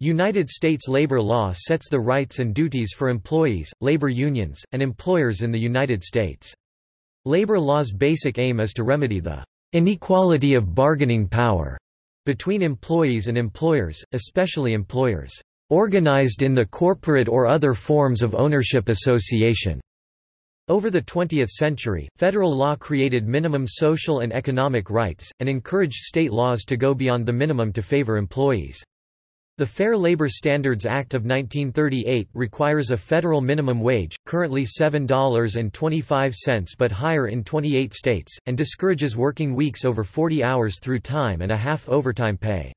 United States labor law sets the rights and duties for employees, labor unions, and employers in the United States. Labor law's basic aim is to remedy the inequality of bargaining power between employees and employers, especially employers organized in the corporate or other forms of ownership association. Over the 20th century, federal law created minimum social and economic rights, and encouraged state laws to go beyond the minimum to favor employees. The Fair Labor Standards Act of 1938 requires a federal minimum wage, currently $7.25 but higher in 28 states, and discourages working weeks over 40 hours through time and a half overtime pay.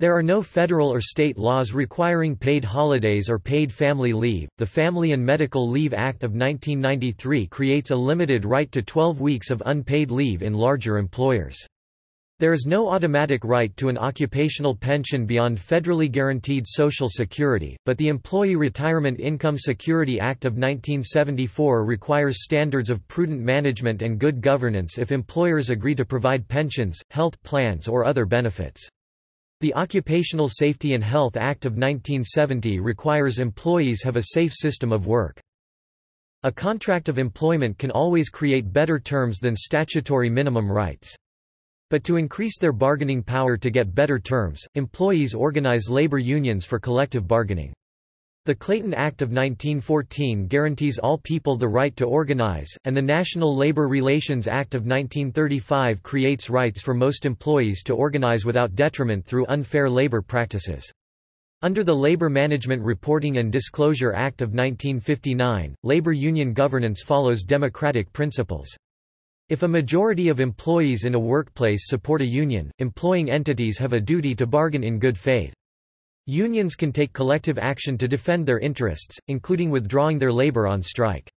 There are no federal or state laws requiring paid holidays or paid family leave. The Family and Medical Leave Act of 1993 creates a limited right to 12 weeks of unpaid leave in larger employers. There is no automatic right to an occupational pension beyond federally guaranteed Social Security, but the Employee Retirement Income Security Act of 1974 requires standards of prudent management and good governance if employers agree to provide pensions, health plans or other benefits. The Occupational Safety and Health Act of 1970 requires employees have a safe system of work. A contract of employment can always create better terms than statutory minimum rights. But to increase their bargaining power to get better terms, employees organize labor unions for collective bargaining. The Clayton Act of 1914 guarantees all people the right to organize, and the National Labor Relations Act of 1935 creates rights for most employees to organize without detriment through unfair labor practices. Under the Labor Management Reporting and Disclosure Act of 1959, labor union governance follows democratic principles. If a majority of employees in a workplace support a union, employing entities have a duty to bargain in good faith. Unions can take collective action to defend their interests, including withdrawing their labor on strike.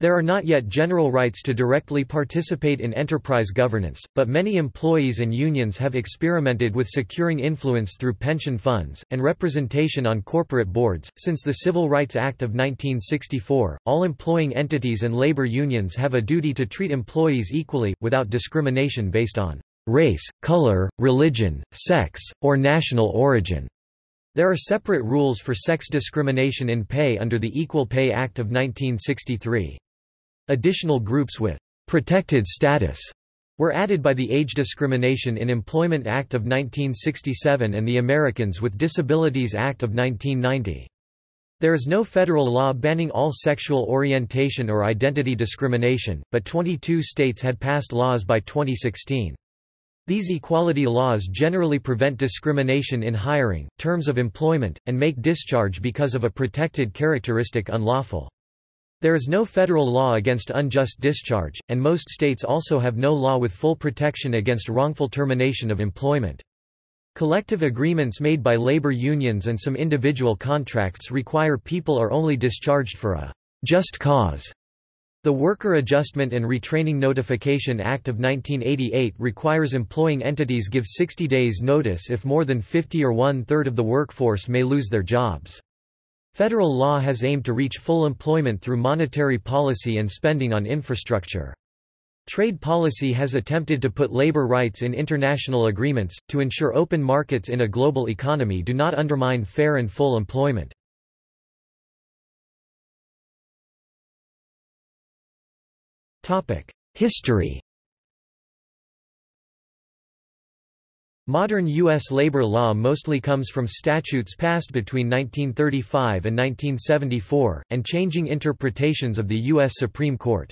There are not yet general rights to directly participate in enterprise governance, but many employees and unions have experimented with securing influence through pension funds, and representation on corporate boards. Since the Civil Rights Act of 1964, all employing entities and labor unions have a duty to treat employees equally, without discrimination based on race, color, religion, sex, or national origin. There are separate rules for sex discrimination in pay under the Equal Pay Act of 1963. Additional groups with protected status were added by the Age Discrimination in Employment Act of 1967 and the Americans with Disabilities Act of 1990. There is no federal law banning all sexual orientation or identity discrimination, but 22 states had passed laws by 2016. These equality laws generally prevent discrimination in hiring, terms of employment, and make discharge because of a protected characteristic unlawful. There is no federal law against unjust discharge, and most states also have no law with full protection against wrongful termination of employment. Collective agreements made by labor unions and some individual contracts require people are only discharged for a just cause. The Worker Adjustment and Retraining Notification Act of 1988 requires employing entities give 60 days notice if more than 50 or one-third of the workforce may lose their jobs. Federal law has aimed to reach full employment through monetary policy and spending on infrastructure. Trade policy has attempted to put labor rights in international agreements, to ensure open markets in a global economy do not undermine fair and full employment. History Modern U.S. labor law mostly comes from statutes passed between 1935 and 1974, and changing interpretations of the U.S. Supreme Court.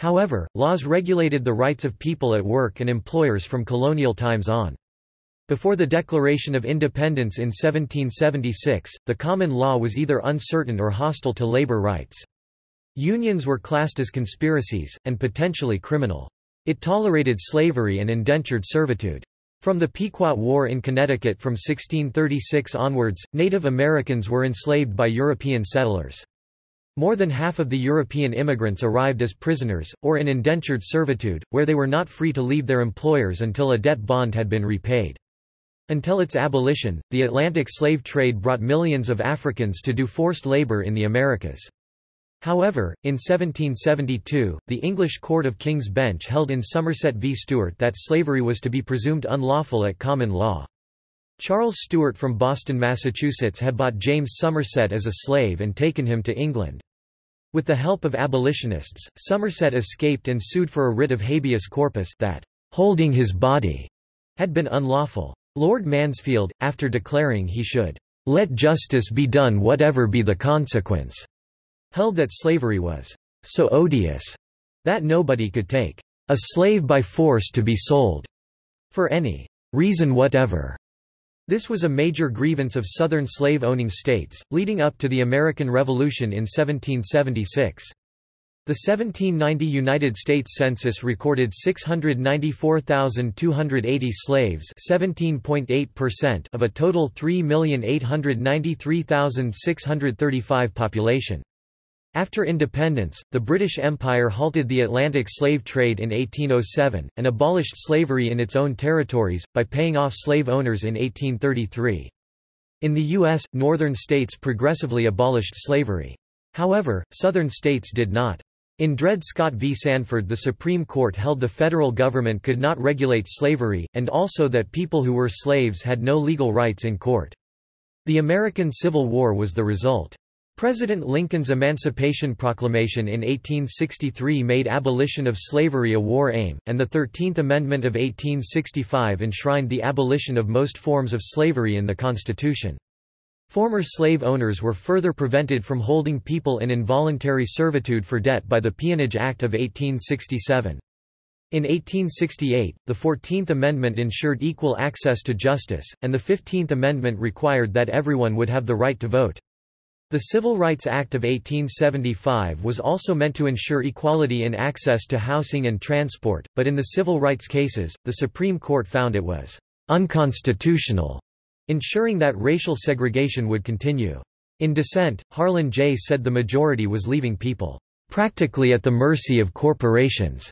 However, laws regulated the rights of people at work and employers from colonial times on. Before the Declaration of Independence in 1776, the common law was either uncertain or hostile to labor rights. Unions were classed as conspiracies, and potentially criminal. It tolerated slavery and indentured servitude. From the Pequot War in Connecticut from 1636 onwards, Native Americans were enslaved by European settlers. More than half of the European immigrants arrived as prisoners, or in indentured servitude, where they were not free to leave their employers until a debt bond had been repaid. Until its abolition, the Atlantic slave trade brought millions of Africans to do forced labor in the Americas. However, in 1772, the English Court of King's Bench held in Somerset v Stewart that slavery was to be presumed unlawful at common law. Charles Stewart from Boston, Massachusetts had bought James Somerset as a slave and taken him to England. With the help of abolitionists, Somerset escaped and sued for a writ of habeas corpus that holding his body had been unlawful. Lord Mansfield, after declaring he should let justice be done whatever be the consequence, held that slavery was so odious that nobody could take a slave by force to be sold for any reason whatever. This was a major grievance of Southern slave-owning states, leading up to the American Revolution in 1776. The 1790 United States Census recorded 694,280 slaves of a total 3,893,635 population. After independence, the British Empire halted the Atlantic slave trade in 1807, and abolished slavery in its own territories, by paying off slave owners in 1833. In the U.S., northern states progressively abolished slavery. However, southern states did not. In Dred Scott v. Sandford the Supreme Court held the federal government could not regulate slavery, and also that people who were slaves had no legal rights in court. The American Civil War was the result. President Lincoln's Emancipation Proclamation in 1863 made abolition of slavery a war aim, and the Thirteenth Amendment of 1865 enshrined the abolition of most forms of slavery in the Constitution. Former slave owners were further prevented from holding people in involuntary servitude for debt by the Peonage Act of 1867. In 1868, the Fourteenth Amendment ensured equal access to justice, and the Fifteenth Amendment required that everyone would have the right to vote. The Civil Rights Act of 1875 was also meant to ensure equality in access to housing and transport, but in the civil rights cases, the Supreme Court found it was unconstitutional, ensuring that racial segregation would continue. In dissent, Harlan J. said the majority was leaving people practically at the mercy of corporations.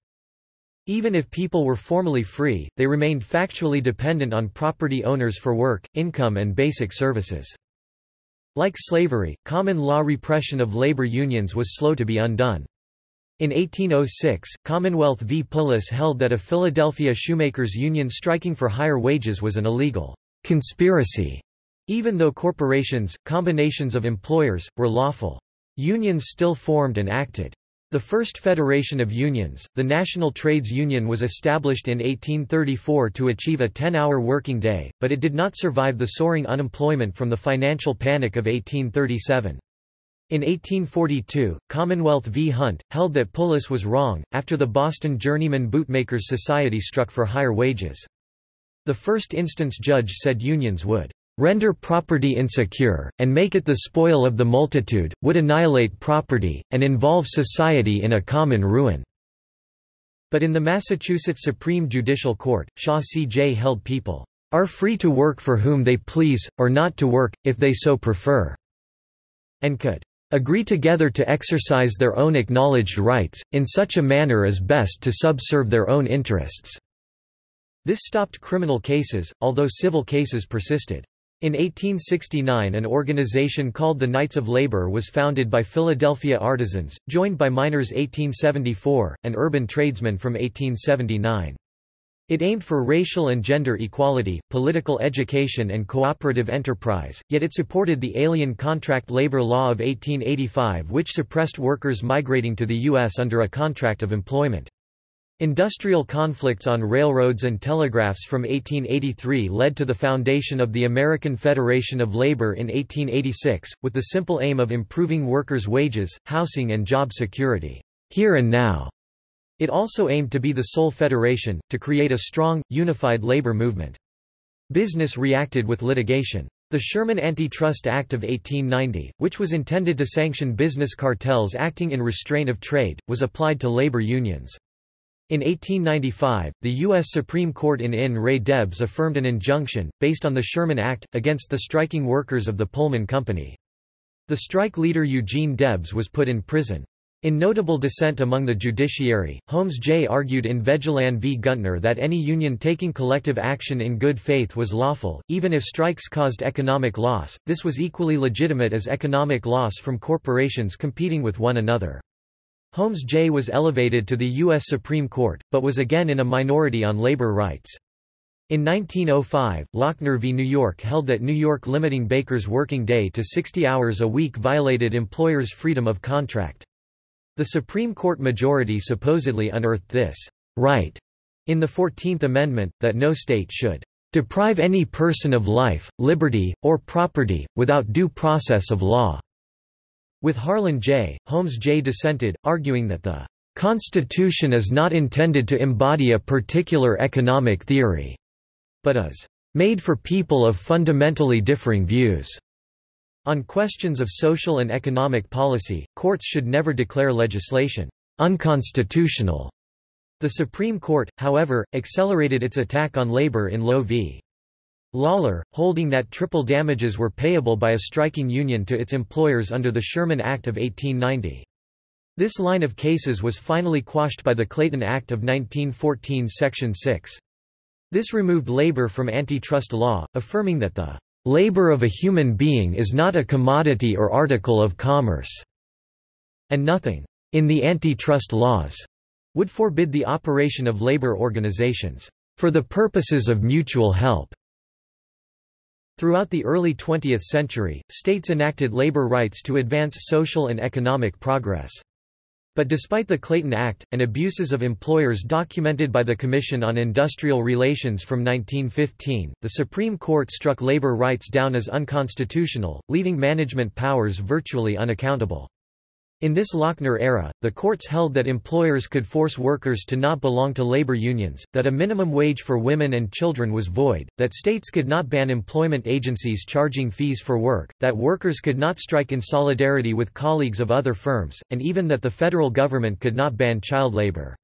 Even if people were formally free, they remained factually dependent on property owners for work, income and basic services. Like slavery, common law repression of labor unions was slow to be undone. In 1806, Commonwealth v. Pullis held that a Philadelphia shoemakers union striking for higher wages was an illegal conspiracy, even though corporations, combinations of employers, were lawful. Unions still formed and acted. The first federation of unions, the National Trades Union was established in 1834 to achieve a 10-hour working day, but it did not survive the soaring unemployment from the financial panic of 1837. In 1842, Commonwealth v. Hunt, held that Pullis was wrong, after the Boston Journeyman Bootmakers Society struck for higher wages. The first instance judge said unions would render property insecure, and make it the spoil of the multitude, would annihilate property, and involve society in a common ruin." But in the Massachusetts Supreme Judicial Court, Shaw C.J. held people are free to work for whom they please, or not to work, if they so prefer, and could agree together to exercise their own acknowledged rights, in such a manner as best to subserve their own interests." This stopped criminal cases, although civil cases persisted. In 1869 an organization called the Knights of Labor was founded by Philadelphia artisans, joined by miners 1874, and urban tradesmen from 1879. It aimed for racial and gender equality, political education and cooperative enterprise, yet it supported the Alien Contract Labor Law of 1885 which suppressed workers migrating to the U.S. under a contract of employment. Industrial conflicts on railroads and telegraphs from 1883 led to the foundation of the American Federation of Labor in 1886, with the simple aim of improving workers' wages, housing and job security, here and now. It also aimed to be the sole federation, to create a strong, unified labor movement. Business reacted with litigation. The Sherman Antitrust Act of 1890, which was intended to sanction business cartels acting in restraint of trade, was applied to labor unions. In 1895, the U.S. Supreme Court in in re Debs affirmed an injunction, based on the Sherman Act, against the striking workers of the Pullman Company. The strike leader Eugene Debs was put in prison. In notable dissent among the judiciary, Holmes J. argued in Vegelahn v. Guntner that any union taking collective action in good faith was lawful, even if strikes caused economic loss, this was equally legitimate as economic loss from corporations competing with one another. Holmes J. was elevated to the U.S. Supreme Court, but was again in a minority on labor rights. In 1905, Lochner v. New York held that New York limiting Baker's working day to 60 hours a week violated employers' freedom of contract. The Supreme Court majority supposedly unearthed this right in the Fourteenth Amendment, that no state should deprive any person of life, liberty, or property, without due process of law." With Harlan J., Holmes J. dissented, arguing that the "...Constitution is not intended to embody a particular economic theory," but is "...made for people of fundamentally differing views." On questions of social and economic policy, courts should never declare legislation unconstitutional. The Supreme Court, however, accelerated its attack on labor in Loewe v. Lawlor, holding that triple damages were payable by a striking union to its employers under the Sherman Act of 1890. This line of cases was finally quashed by the Clayton Act of 1914 Section 6. This removed labor from antitrust law, affirming that the Labor of a human being is not a commodity or article of commerce, and nothing in the antitrust laws would forbid the operation of labor organizations for the purposes of mutual help. Throughout the early 20th century, states enacted labor rights to advance social and economic progress. But despite the Clayton Act, and abuses of employers documented by the Commission on Industrial Relations from 1915, the Supreme Court struck labor rights down as unconstitutional, leaving management powers virtually unaccountable. In this Lochner era, the courts held that employers could force workers to not belong to labor unions, that a minimum wage for women and children was void, that states could not ban employment agencies charging fees for work, that workers could not strike in solidarity with colleagues of other firms, and even that the federal government could not ban child labor.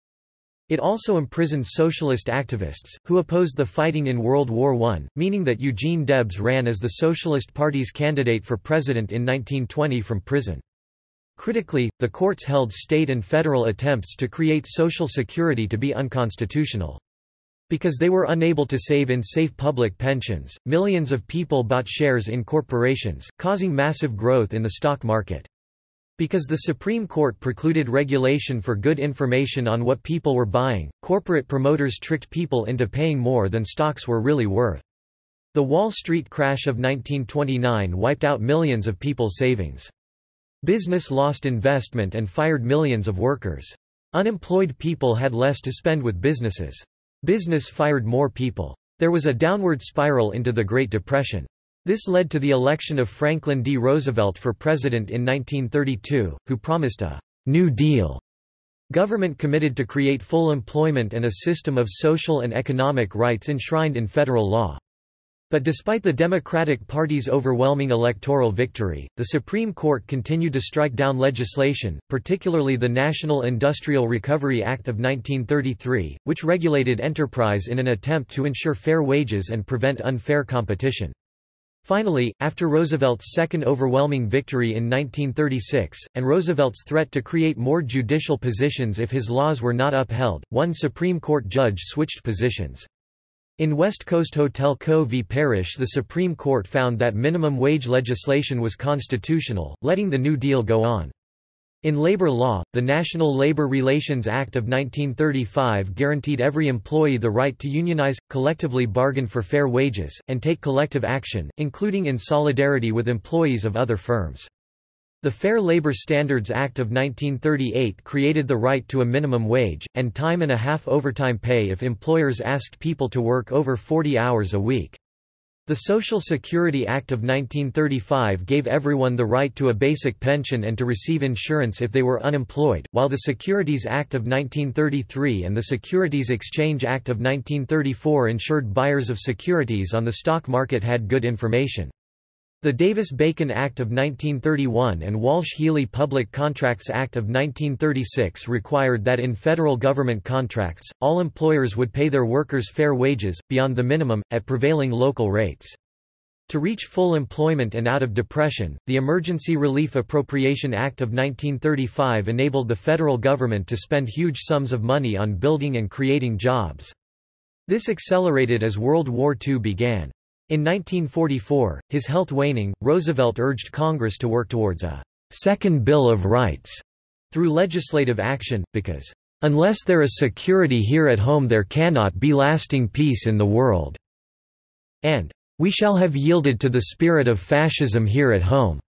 It also imprisoned socialist activists, who opposed the fighting in World War I, meaning that Eugene Debs ran as the Socialist Party's candidate for president in 1920 from prison. Critically, the courts held state and federal attempts to create Social Security to be unconstitutional. Because they were unable to save in safe public pensions, millions of people bought shares in corporations, causing massive growth in the stock market. Because the Supreme Court precluded regulation for good information on what people were buying, corporate promoters tricked people into paying more than stocks were really worth. The Wall Street crash of 1929 wiped out millions of people's savings. Business lost investment and fired millions of workers. Unemployed people had less to spend with businesses. Business fired more people. There was a downward spiral into the Great Depression. This led to the election of Franklin D. Roosevelt for president in 1932, who promised a New Deal government committed to create full employment and a system of social and economic rights enshrined in federal law. But despite the Democratic Party's overwhelming electoral victory, the Supreme Court continued to strike down legislation, particularly the National Industrial Recovery Act of 1933, which regulated enterprise in an attempt to ensure fair wages and prevent unfair competition. Finally, after Roosevelt's second overwhelming victory in 1936, and Roosevelt's threat to create more judicial positions if his laws were not upheld, one Supreme Court judge switched positions. In West Coast Hotel Co. v. Parrish the Supreme Court found that minimum wage legislation was constitutional, letting the New Deal go on. In labor law, the National Labor Relations Act of 1935 guaranteed every employee the right to unionize, collectively bargain for fair wages, and take collective action, including in solidarity with employees of other firms. The Fair Labor Standards Act of 1938 created the right to a minimum wage, and time and a half overtime pay if employers asked people to work over 40 hours a week. The Social Security Act of 1935 gave everyone the right to a basic pension and to receive insurance if they were unemployed, while the Securities Act of 1933 and the Securities Exchange Act of 1934 ensured buyers of securities on the stock market had good information. The Davis-Bacon Act of 1931 and Walsh-Healey Public Contracts Act of 1936 required that in federal government contracts, all employers would pay their workers fair wages, beyond the minimum, at prevailing local rates. To reach full employment and out of depression, the Emergency Relief Appropriation Act of 1935 enabled the federal government to spend huge sums of money on building and creating jobs. This accelerated as World War II began. In 1944, his health waning, Roosevelt urged Congress to work towards a Second Bill of Rights through legislative action, because "...unless there is security here at home there cannot be lasting peace in the world," and "...we shall have yielded to the spirit of fascism here at home."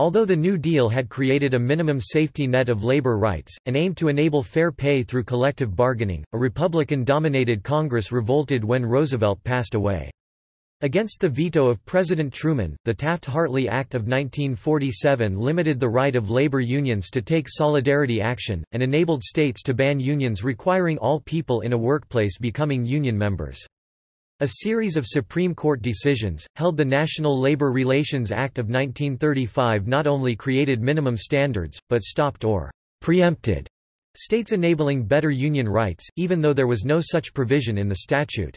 Although the New Deal had created a minimum safety net of labor rights, and aimed to enable fair pay through collective bargaining, a Republican-dominated Congress revolted when Roosevelt passed away. Against the veto of President Truman, the Taft-Hartley Act of 1947 limited the right of labor unions to take solidarity action, and enabled states to ban unions requiring all people in a workplace becoming union members. A series of Supreme Court decisions, held the National Labor Relations Act of 1935 not only created minimum standards, but stopped or preempted states enabling better union rights, even though there was no such provision in the statute.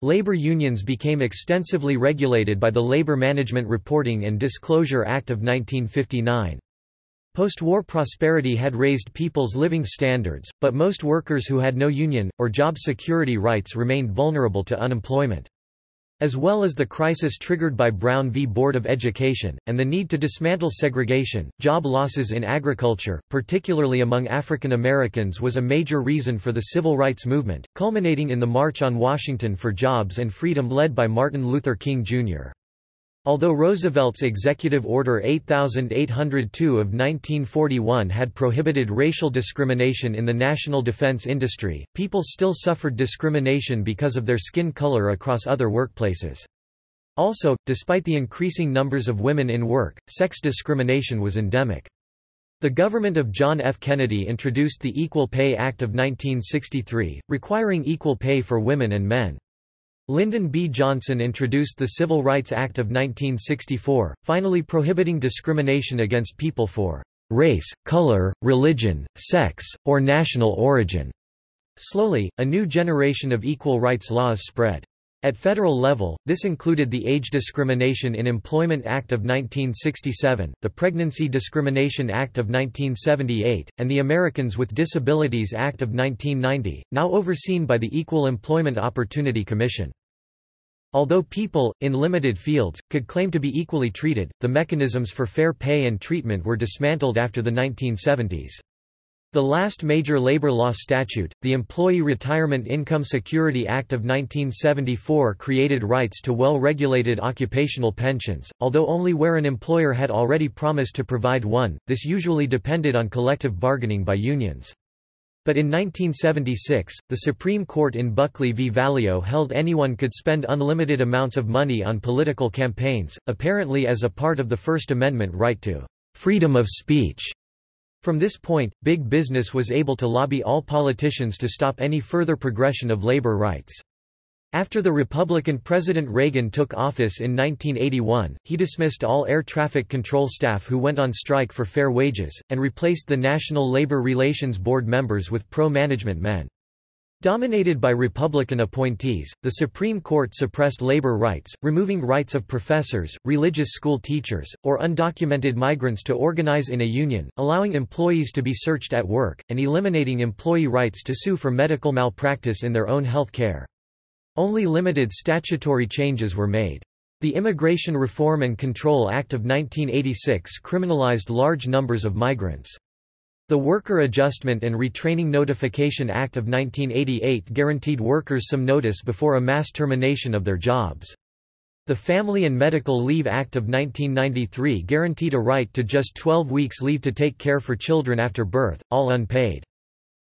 Labor unions became extensively regulated by the Labor Management Reporting and Disclosure Act of 1959. Post-war prosperity had raised people's living standards, but most workers who had no union, or job security rights remained vulnerable to unemployment. As well as the crisis triggered by Brown v. Board of Education, and the need to dismantle segregation, job losses in agriculture, particularly among African Americans was a major reason for the civil rights movement, culminating in the March on Washington for Jobs and Freedom led by Martin Luther King, Jr. Although Roosevelt's Executive Order 8802 of 1941 had prohibited racial discrimination in the national defense industry, people still suffered discrimination because of their skin color across other workplaces. Also, despite the increasing numbers of women in work, sex discrimination was endemic. The government of John F. Kennedy introduced the Equal Pay Act of 1963, requiring equal pay for women and men. Lyndon B. Johnson introduced the Civil Rights Act of 1964, finally prohibiting discrimination against people for race, color, religion, sex, or national origin. Slowly, a new generation of equal rights laws spread. At federal level, this included the Age Discrimination in Employment Act of 1967, the Pregnancy Discrimination Act of 1978, and the Americans with Disabilities Act of 1990, now overseen by the Equal Employment Opportunity Commission. Although people, in limited fields, could claim to be equally treated, the mechanisms for fair pay and treatment were dismantled after the 1970s. The last major labor law statute, the Employee Retirement Income Security Act of 1974 created rights to well-regulated occupational pensions, although only where an employer had already promised to provide one, this usually depended on collective bargaining by unions. But in 1976, the Supreme Court in Buckley v. Valeo held anyone could spend unlimited amounts of money on political campaigns, apparently as a part of the First Amendment right to freedom of speech. From this point, big business was able to lobby all politicians to stop any further progression of labor rights. After the Republican President Reagan took office in 1981, he dismissed all air traffic control staff who went on strike for fair wages, and replaced the National Labor Relations Board members with pro-management men. Dominated by Republican appointees, the Supreme Court suppressed labor rights, removing rights of professors, religious school teachers, or undocumented migrants to organize in a union, allowing employees to be searched at work, and eliminating employee rights to sue for medical malpractice in their own health care. Only limited statutory changes were made. The Immigration Reform and Control Act of 1986 criminalized large numbers of migrants. The Worker Adjustment and Retraining Notification Act of 1988 guaranteed workers some notice before a mass termination of their jobs. The Family and Medical Leave Act of 1993 guaranteed a right to just 12 weeks leave to take care for children after birth, all unpaid.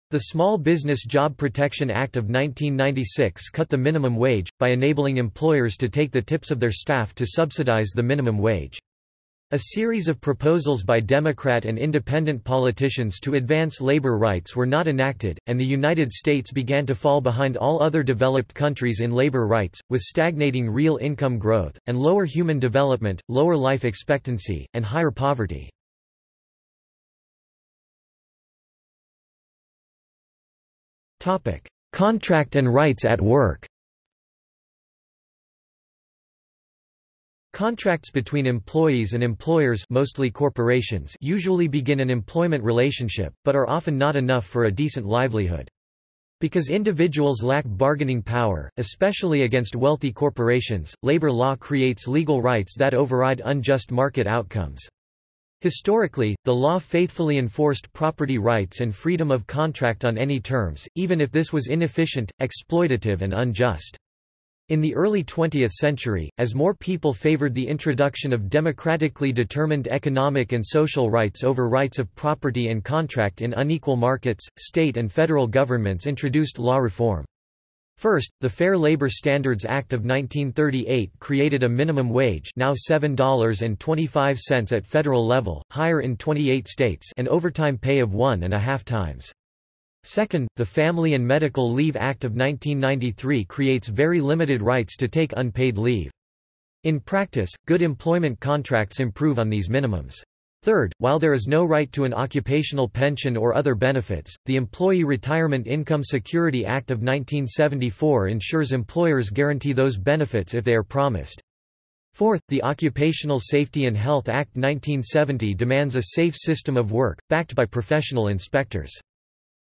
The Small Business Job Protection Act of 1996 cut the minimum wage, by enabling employers to take the tips of their staff to subsidize the minimum wage. A series of proposals by Democrat and independent politicians to advance labor rights were not enacted, and the United States began to fall behind all other developed countries in labor rights, with stagnating real income growth, and lower human development, lower life expectancy, and higher poverty. Contract and rights at work Contracts between employees and employers mostly corporations usually begin an employment relationship, but are often not enough for a decent livelihood. Because individuals lack bargaining power, especially against wealthy corporations, labor law creates legal rights that override unjust market outcomes. Historically, the law faithfully enforced property rights and freedom of contract on any terms, even if this was inefficient, exploitative and unjust. In the early 20th century, as more people favored the introduction of democratically determined economic and social rights over rights of property and contract in unequal markets, state and federal governments introduced law reform. First, the Fair Labor Standards Act of 1938 created a minimum wage now $7.25 at federal level, higher in 28 states and overtime pay of one and a half times. Second, the Family and Medical Leave Act of 1993 creates very limited rights to take unpaid leave. In practice, good employment contracts improve on these minimums. Third, while there is no right to an occupational pension or other benefits, the Employee Retirement Income Security Act of 1974 ensures employers guarantee those benefits if they are promised. Fourth, the Occupational Safety and Health Act 1970 demands a safe system of work, backed by professional inspectors.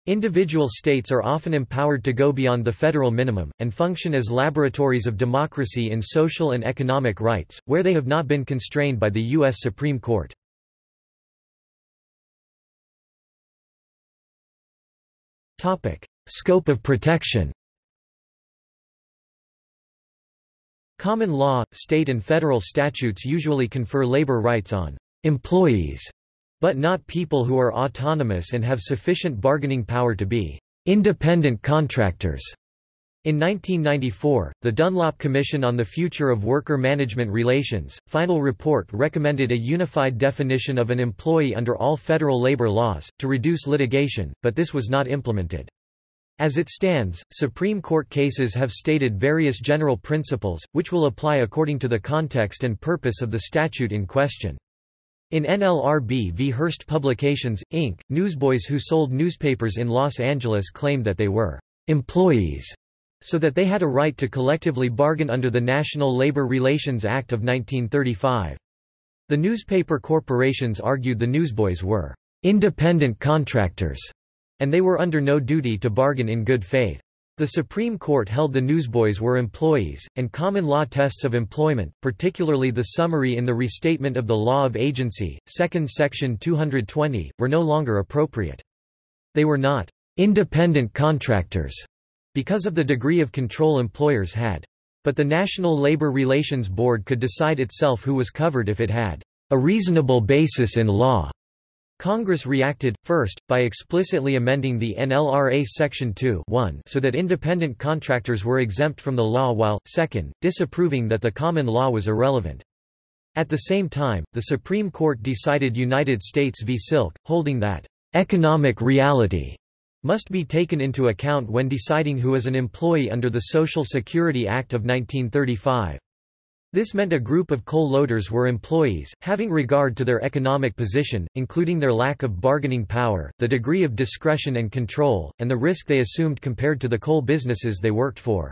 Individual states are often empowered to go beyond the federal minimum, and function as laboratories of democracy in social and economic rights, where they have not been constrained by the U.S. Supreme Court. Scope of protection. Common law, state and federal statutes usually confer labor rights on employees, but not people who are autonomous and have sufficient bargaining power to be independent contractors. In 1994, the Dunlop Commission on the Future of Worker Management Relations, final report recommended a unified definition of an employee under all federal labor laws, to reduce litigation, but this was not implemented. As it stands, Supreme Court cases have stated various general principles, which will apply according to the context and purpose of the statute in question. In NLRB v. Hearst Publications, Inc., newsboys who sold newspapers in Los Angeles claimed that they were employees so that they had a right to collectively bargain under the National Labor Relations Act of 1935. The newspaper corporations argued the newsboys were independent contractors, and they were under no duty to bargain in good faith. The Supreme Court held the newsboys were employees, and common law tests of employment, particularly the summary in the Restatement of the Law of Agency, 2nd Section 220, were no longer appropriate. They were not independent contractors because of the degree of control employers had. But the National Labor Relations Board could decide itself who was covered if it had a reasonable basis in law. Congress reacted, first, by explicitly amending the NLRA Section 2 so that independent contractors were exempt from the law while, second, disapproving that the common law was irrelevant. At the same time, the Supreme Court decided United States v. Silk, holding that, "...economic reality," must be taken into account when deciding who is an employee under the Social Security Act of 1935. This meant a group of coal loaders were employees, having regard to their economic position, including their lack of bargaining power, the degree of discretion and control, and the risk they assumed compared to the coal businesses they worked for.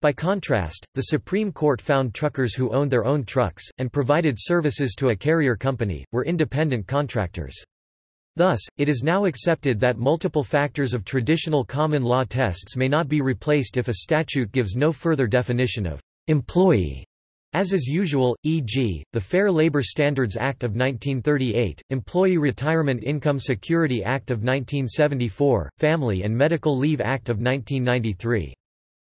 By contrast, the Supreme Court found truckers who owned their own trucks, and provided services to a carrier company, were independent contractors. Thus, it is now accepted that multiple factors of traditional common law tests may not be replaced if a statute gives no further definition of employee. As is usual, e.g., the Fair Labor Standards Act of 1938, Employee Retirement Income Security Act of 1974, Family and Medical Leave Act of 1993.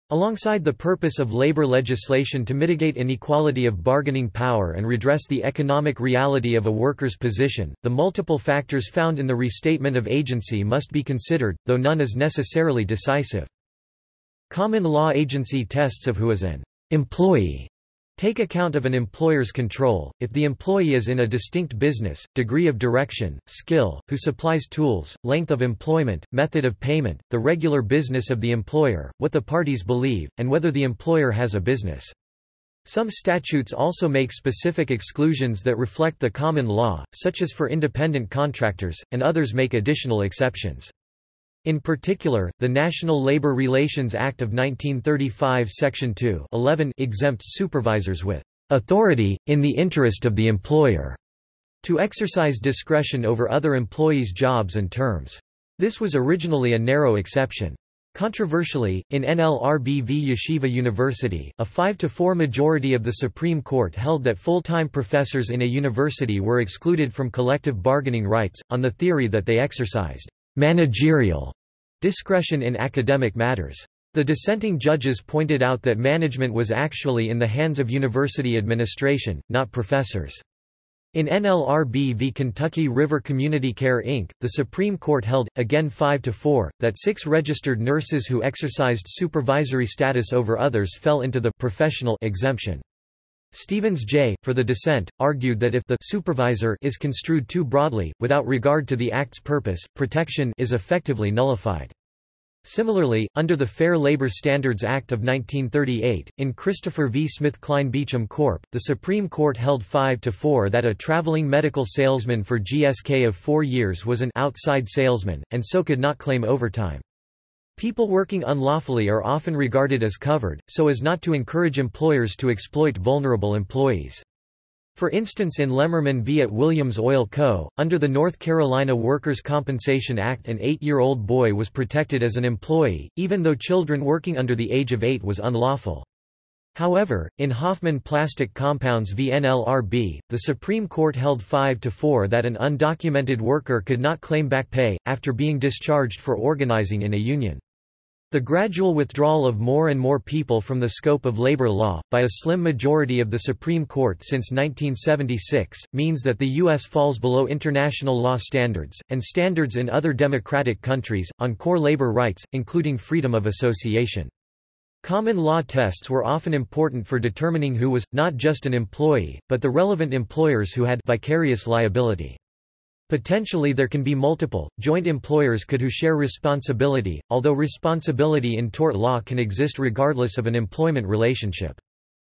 Alongside the purpose of labor legislation to mitigate inequality of bargaining power and redress the economic reality of a worker's position, the multiple factors found in the restatement of agency must be considered, though none is necessarily decisive. Common law agency tests of who is an employee Take account of an employer's control, if the employee is in a distinct business, degree of direction, skill, who supplies tools, length of employment, method of payment, the regular business of the employer, what the parties believe, and whether the employer has a business. Some statutes also make specific exclusions that reflect the common law, such as for independent contractors, and others make additional exceptions. In particular, the National Labor Relations Act of 1935 Section 2 11 exempts supervisors with authority, in the interest of the employer, to exercise discretion over other employees' jobs and terms. This was originally a narrow exception. Controversially, in NLRB v Yeshiva University, a 5-4 majority of the Supreme Court held that full-time professors in a university were excluded from collective bargaining rights, on the theory that they exercised managerial discretion in academic matters. The dissenting judges pointed out that management was actually in the hands of university administration, not professors. In NLRB v. Kentucky River Community Care Inc., the Supreme Court held, again 5–4, that six registered nurses who exercised supervisory status over others fell into the professional exemption. Stevens J., for the dissent, argued that if the supervisor is construed too broadly, without regard to the Act's purpose, protection is effectively nullified. Similarly, under the Fair Labor Standards Act of 1938, in Christopher v. Smith Kline Beecham Corp., the Supreme Court held 5 to 4 that a traveling medical salesman for GSK of four years was an outside salesman, and so could not claim overtime. People working unlawfully are often regarded as covered, so as not to encourage employers to exploit vulnerable employees. For instance in Lemmerman v. at Williams Oil Co., under the North Carolina Workers' Compensation Act an eight-year-old boy was protected as an employee, even though children working under the age of eight was unlawful. However, in Hoffman Plastic Compounds v NLRB, the Supreme Court held 5 to 4 that an undocumented worker could not claim back pay, after being discharged for organizing in a union. The gradual withdrawal of more and more people from the scope of labor law, by a slim majority of the Supreme Court since 1976, means that the U.S. falls below international law standards, and standards in other democratic countries, on core labor rights, including freedom of association. Common law tests were often important for determining who was, not just an employee, but the relevant employers who had vicarious liability. Potentially there can be multiple, joint employers could who share responsibility, although responsibility in tort law can exist regardless of an employment relationship.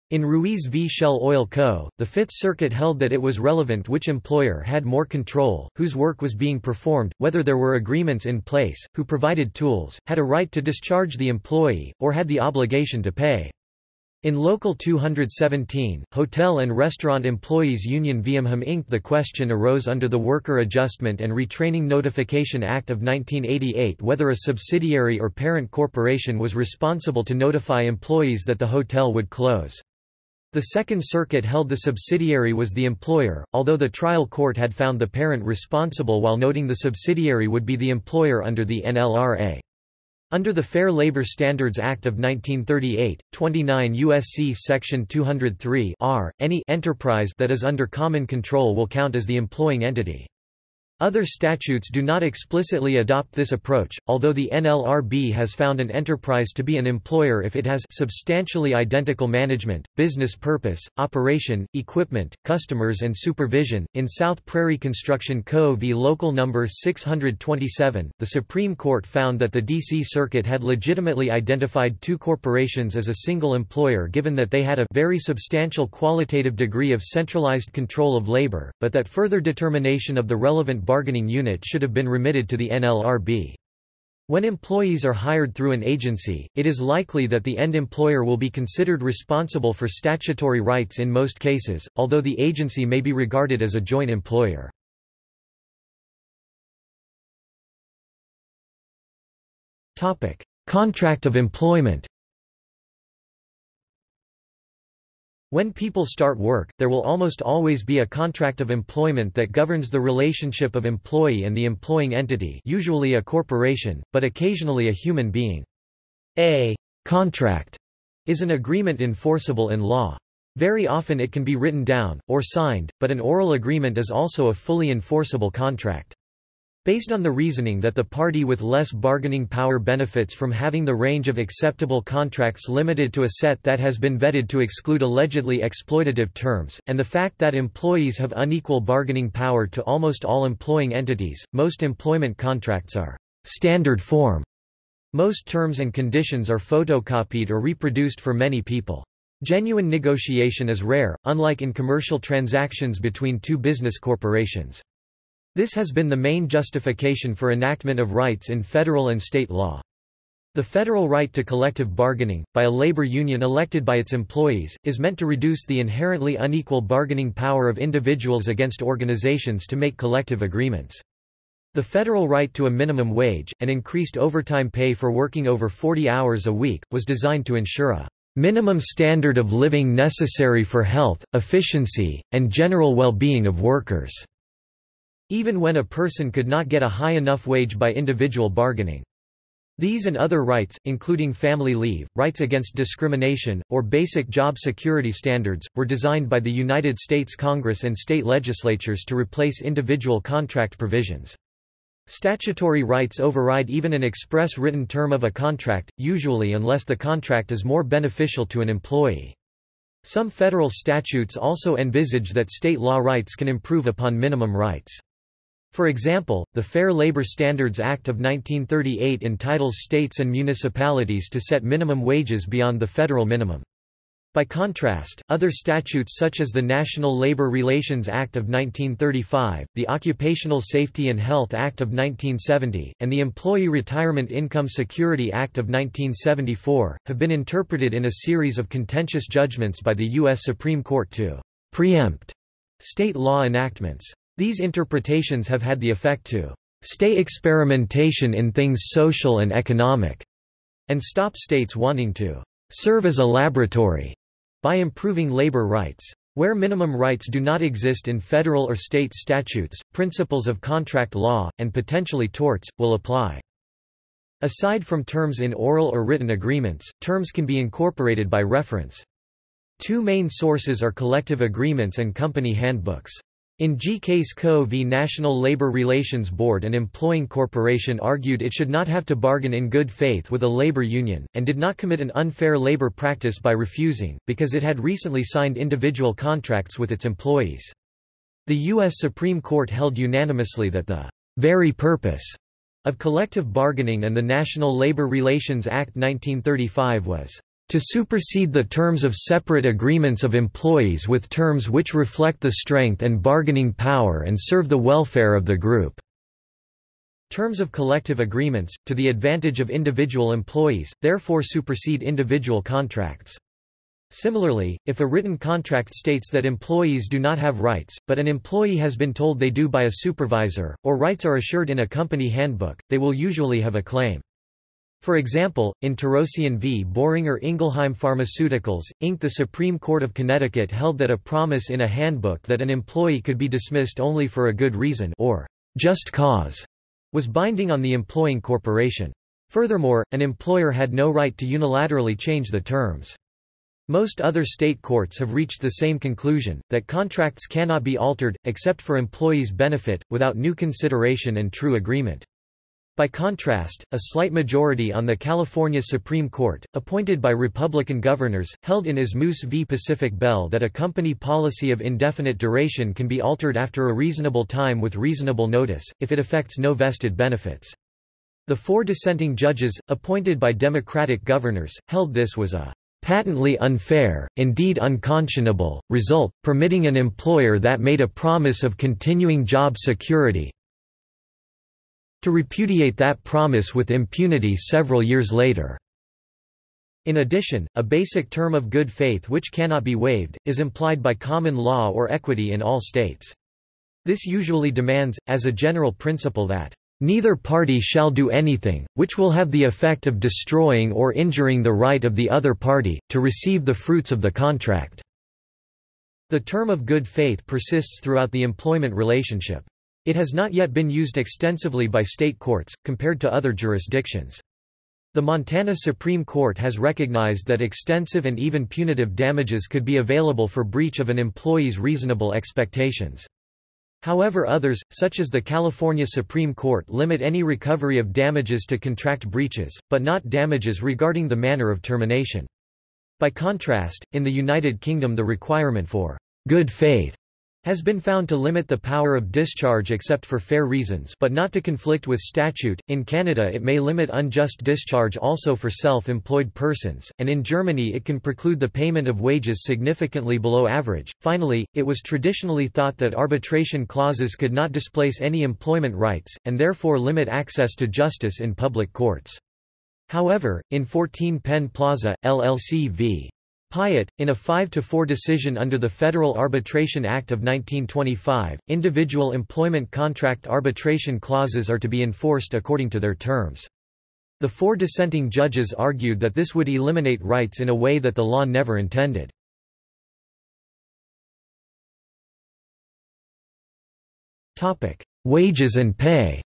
In Ruiz v. Shell Oil Co., the Fifth Circuit held that it was relevant which employer had more control, whose work was being performed, whether there were agreements in place, who provided tools, had a right to discharge the employee, or had the obligation to pay. In Local 217, Hotel and Restaurant Employees Union Viamham Inc. The question arose under the Worker Adjustment and Retraining Notification Act of 1988 whether a subsidiary or parent corporation was responsible to notify employees that the hotel would close. The Second Circuit held the subsidiary was the employer, although the trial court had found the parent responsible while noting the subsidiary would be the employer under the NLRA. Under the Fair Labor Standards Act of 1938, 29 U.S.C. Section 203 R, any enterprise that is under common control will count as the employing entity. Other statutes do not explicitly adopt this approach, although the NLRB has found an enterprise to be an employer if it has substantially identical management, business purpose, operation, equipment, customers and supervision. In South Prairie Construction Co. v. Local No. 627, the Supreme Court found that the D.C. Circuit had legitimately identified two corporations as a single employer given that they had a very substantial qualitative degree of centralized control of labor, but that further determination of the relevant bargaining unit should have been remitted to the NLRB. When employees are hired through an agency, it is likely that the end employer will be considered responsible for statutory rights in most cases, although the agency may be regarded as a joint employer. Contract of employment When people start work, there will almost always be a contract of employment that governs the relationship of employee and the employing entity usually a corporation, but occasionally a human being. A contract is an agreement enforceable in law. Very often it can be written down, or signed, but an oral agreement is also a fully enforceable contract. Based on the reasoning that the party with less bargaining power benefits from having the range of acceptable contracts limited to a set that has been vetted to exclude allegedly exploitative terms, and the fact that employees have unequal bargaining power to almost all employing entities, most employment contracts are standard form. Most terms and conditions are photocopied or reproduced for many people. Genuine negotiation is rare, unlike in commercial transactions between two business corporations. This has been the main justification for enactment of rights in federal and state law. The federal right to collective bargaining, by a labor union elected by its employees, is meant to reduce the inherently unequal bargaining power of individuals against organizations to make collective agreements. The federal right to a minimum wage, and increased overtime pay for working over 40 hours a week, was designed to ensure a minimum standard of living necessary for health, efficiency, and general well-being of workers, even when a person could not get a high enough wage by individual bargaining. These and other rights, including family leave, rights against discrimination, or basic job security standards, were designed by the United States Congress and state legislatures to replace individual contract provisions. Statutory rights override even an express written term of a contract, usually unless the contract is more beneficial to an employee. Some federal statutes also envisage that state law rights can improve upon minimum rights. For example, the Fair Labor Standards Act of 1938 entitles states and municipalities to set minimum wages beyond the federal minimum. By contrast, other statutes such as the National Labor Relations Act of 1935, the Occupational Safety and Health Act of 1970, and the Employee Retirement Income Security Act of 1974, have been interpreted in a series of contentious judgments by the U.S. Supreme Court to preempt state law enactments. These interpretations have had the effect to stay experimentation in things social and economic, and stop states wanting to serve as a laboratory by improving labor rights. Where minimum rights do not exist in federal or state statutes, principles of contract law, and potentially torts, will apply. Aside from terms in oral or written agreements, terms can be incorporated by reference. Two main sources are collective agreements and company handbooks. In G. Case Co. v. National Labor Relations Board an employing corporation argued it should not have to bargain in good faith with a labor union, and did not commit an unfair labor practice by refusing, because it had recently signed individual contracts with its employees. The U.S. Supreme Court held unanimously that the very purpose of collective bargaining and the National Labor Relations Act 1935 was to supersede the terms of separate agreements of employees with terms which reflect the strength and bargaining power and serve the welfare of the group." Terms of collective agreements, to the advantage of individual employees, therefore supersede individual contracts. Similarly, if a written contract states that employees do not have rights, but an employee has been told they do by a supervisor, or rights are assured in a company handbook, they will usually have a claim. For example, in Torosian v. Boehringer Ingelheim Pharmaceuticals, Inc. the Supreme Court of Connecticut held that a promise in a handbook that an employee could be dismissed only for a good reason or just cause was binding on the employing corporation. Furthermore, an employer had no right to unilaterally change the terms. Most other state courts have reached the same conclusion, that contracts cannot be altered, except for employees' benefit, without new consideration and true agreement. By contrast, a slight majority on the California Supreme Court, appointed by Republican governors, held in Asmus v. Pacific Bell that a company policy of indefinite duration can be altered after a reasonable time with reasonable notice, if it affects no vested benefits. The four dissenting judges, appointed by Democratic governors, held this was a patently unfair, indeed unconscionable, result, permitting an employer that made a promise of continuing job security, to repudiate that promise with impunity several years later. In addition, a basic term of good faith which cannot be waived, is implied by common law or equity in all states. This usually demands, as a general principle that, "...neither party shall do anything, which will have the effect of destroying or injuring the right of the other party, to receive the fruits of the contract." The term of good faith persists throughout the employment relationship. It has not yet been used extensively by state courts, compared to other jurisdictions. The Montana Supreme Court has recognized that extensive and even punitive damages could be available for breach of an employee's reasonable expectations. However others, such as the California Supreme Court limit any recovery of damages to contract breaches, but not damages regarding the manner of termination. By contrast, in the United Kingdom the requirement for good faith has been found to limit the power of discharge except for fair reasons but not to conflict with statute. In Canada it may limit unjust discharge also for self-employed persons, and in Germany it can preclude the payment of wages significantly below average. Finally, it was traditionally thought that arbitration clauses could not displace any employment rights, and therefore limit access to justice in public courts. However, in 14 Penn Plaza, LLC v. Pyett, in a 5-4 decision under the Federal Arbitration Act of 1925, individual employment contract arbitration clauses are to be enforced according to their terms. The four dissenting judges argued that this would eliminate rights in a way that the law never intended. Wages and pay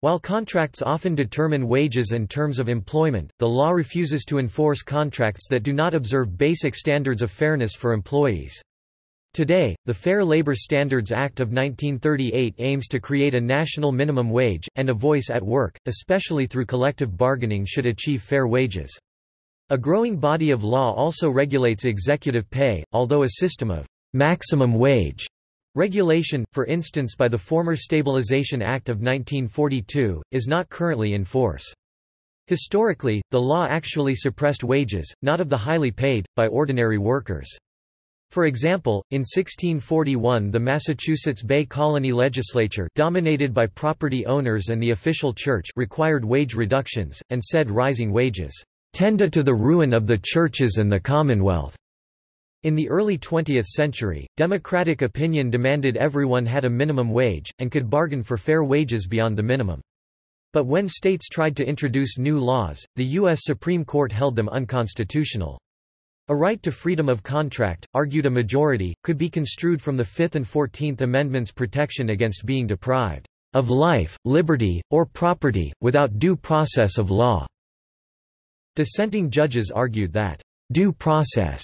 While contracts often determine wages and terms of employment, the law refuses to enforce contracts that do not observe basic standards of fairness for employees. Today, the Fair Labor Standards Act of 1938 aims to create a national minimum wage, and a voice at work, especially through collective bargaining should achieve fair wages. A growing body of law also regulates executive pay, although a system of maximum wage Regulation, for instance by the former Stabilization Act of 1942, is not currently in force. Historically, the law actually suppressed wages, not of the highly paid, by ordinary workers. For example, in 1641 the Massachusetts Bay Colony Legislature dominated by property owners and the official church required wage reductions, and said rising wages, "...tend to the ruin of the churches and the commonwealth." In the early 20th century, democratic opinion demanded everyone had a minimum wage, and could bargain for fair wages beyond the minimum. But when states tried to introduce new laws, the U.S. Supreme Court held them unconstitutional. A right to freedom of contract, argued a majority, could be construed from the Fifth and Fourteenth Amendments' protection against being deprived of life, liberty, or property, without due process of law. Dissenting judges argued that due process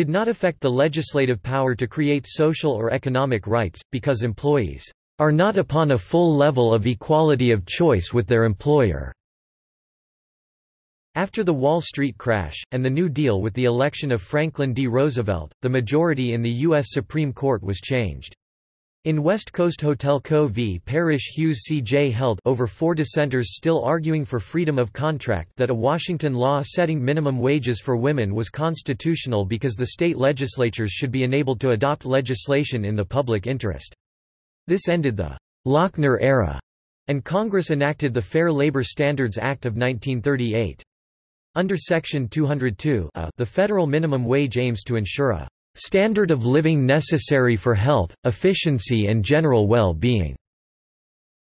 did not affect the legislative power to create social or economic rights, because employees are not upon a full level of equality of choice with their employer. After the Wall Street crash, and the New Deal with the election of Franklin D. Roosevelt, the majority in the U.S. Supreme Court was changed. In West Coast Hotel Co. v. Parrish Hughes C.J. held over four dissenters still arguing for freedom of contract that a Washington law setting minimum wages for women was constitutional because the state legislatures should be enabled to adopt legislation in the public interest. This ended the Lochner era, and Congress enacted the Fair Labor Standards Act of 1938. Under Section 202 the federal minimum wage aims to ensure a Standard of living necessary for health, efficiency and general well-being.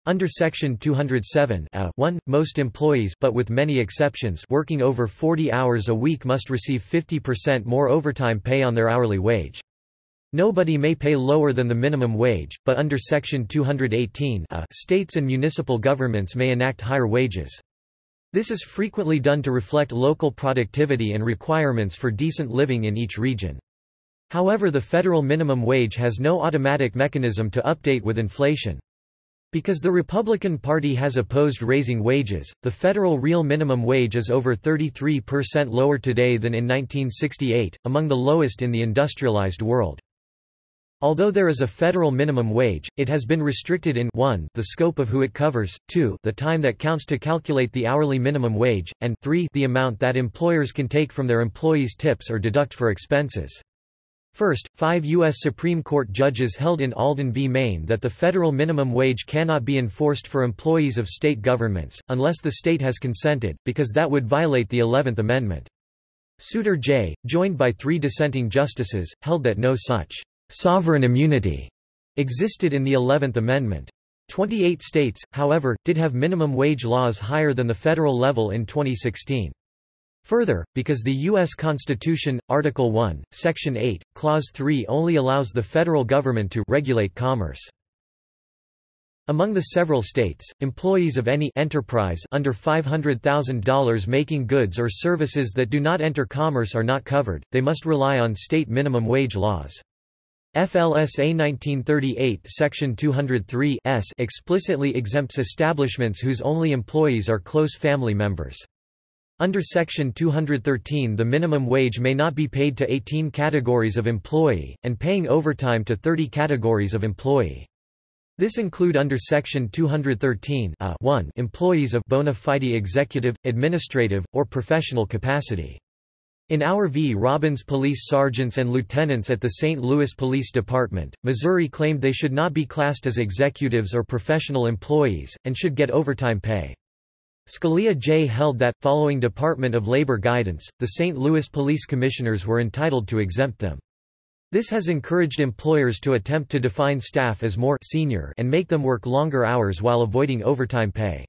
Under Section 207 1, most employees but with many exceptions working over 40 hours a week must receive 50% more overtime pay on their hourly wage. Nobody may pay lower than the minimum wage, but under Section 218 a, states and municipal governments may enact higher wages. This is frequently done to reflect local productivity and requirements for decent living in each region. However the federal minimum wage has no automatic mechanism to update with inflation. Because the Republican Party has opposed raising wages, the federal real minimum wage is over 33% lower today than in 1968, among the lowest in the industrialized world. Although there is a federal minimum wage, it has been restricted in 1 the scope of who it covers, 2 the time that counts to calculate the hourly minimum wage, and 3 the amount that employers can take from their employees' tips or deduct for expenses. First, five U.S. Supreme Court judges held in Alden v. Maine that the federal minimum wage cannot be enforced for employees of state governments, unless the state has consented, because that would violate the Eleventh Amendment. Souter J., joined by three dissenting justices, held that no such sovereign immunity existed in the Eleventh Amendment. Twenty-eight states, however, did have minimum wage laws higher than the federal level in 2016. Further, because the U.S. Constitution, Article 1, Section 8, Clause 3 only allows the federal government to regulate commerce. Among the several states, employees of any enterprise under $500,000 making goods or services that do not enter commerce are not covered, they must rely on state minimum wage laws. FLSA 1938 Section 203 S explicitly exempts establishments whose only employees are close family members. Under Section 213 the minimum wage may not be paid to 18 categories of employee, and paying overtime to 30 categories of employee. This include under Section 213 a uh, 1 employees of bona fide executive, administrative, or professional capacity. In Auer v. Robbins police sergeants and lieutenants at the St. Louis Police Department, Missouri claimed they should not be classed as executives or professional employees, and should get overtime pay. Scalia J. held that, following Department of Labor guidance, the St. Louis police commissioners were entitled to exempt them. This has encouraged employers to attempt to define staff as more senior and make them work longer hours while avoiding overtime pay.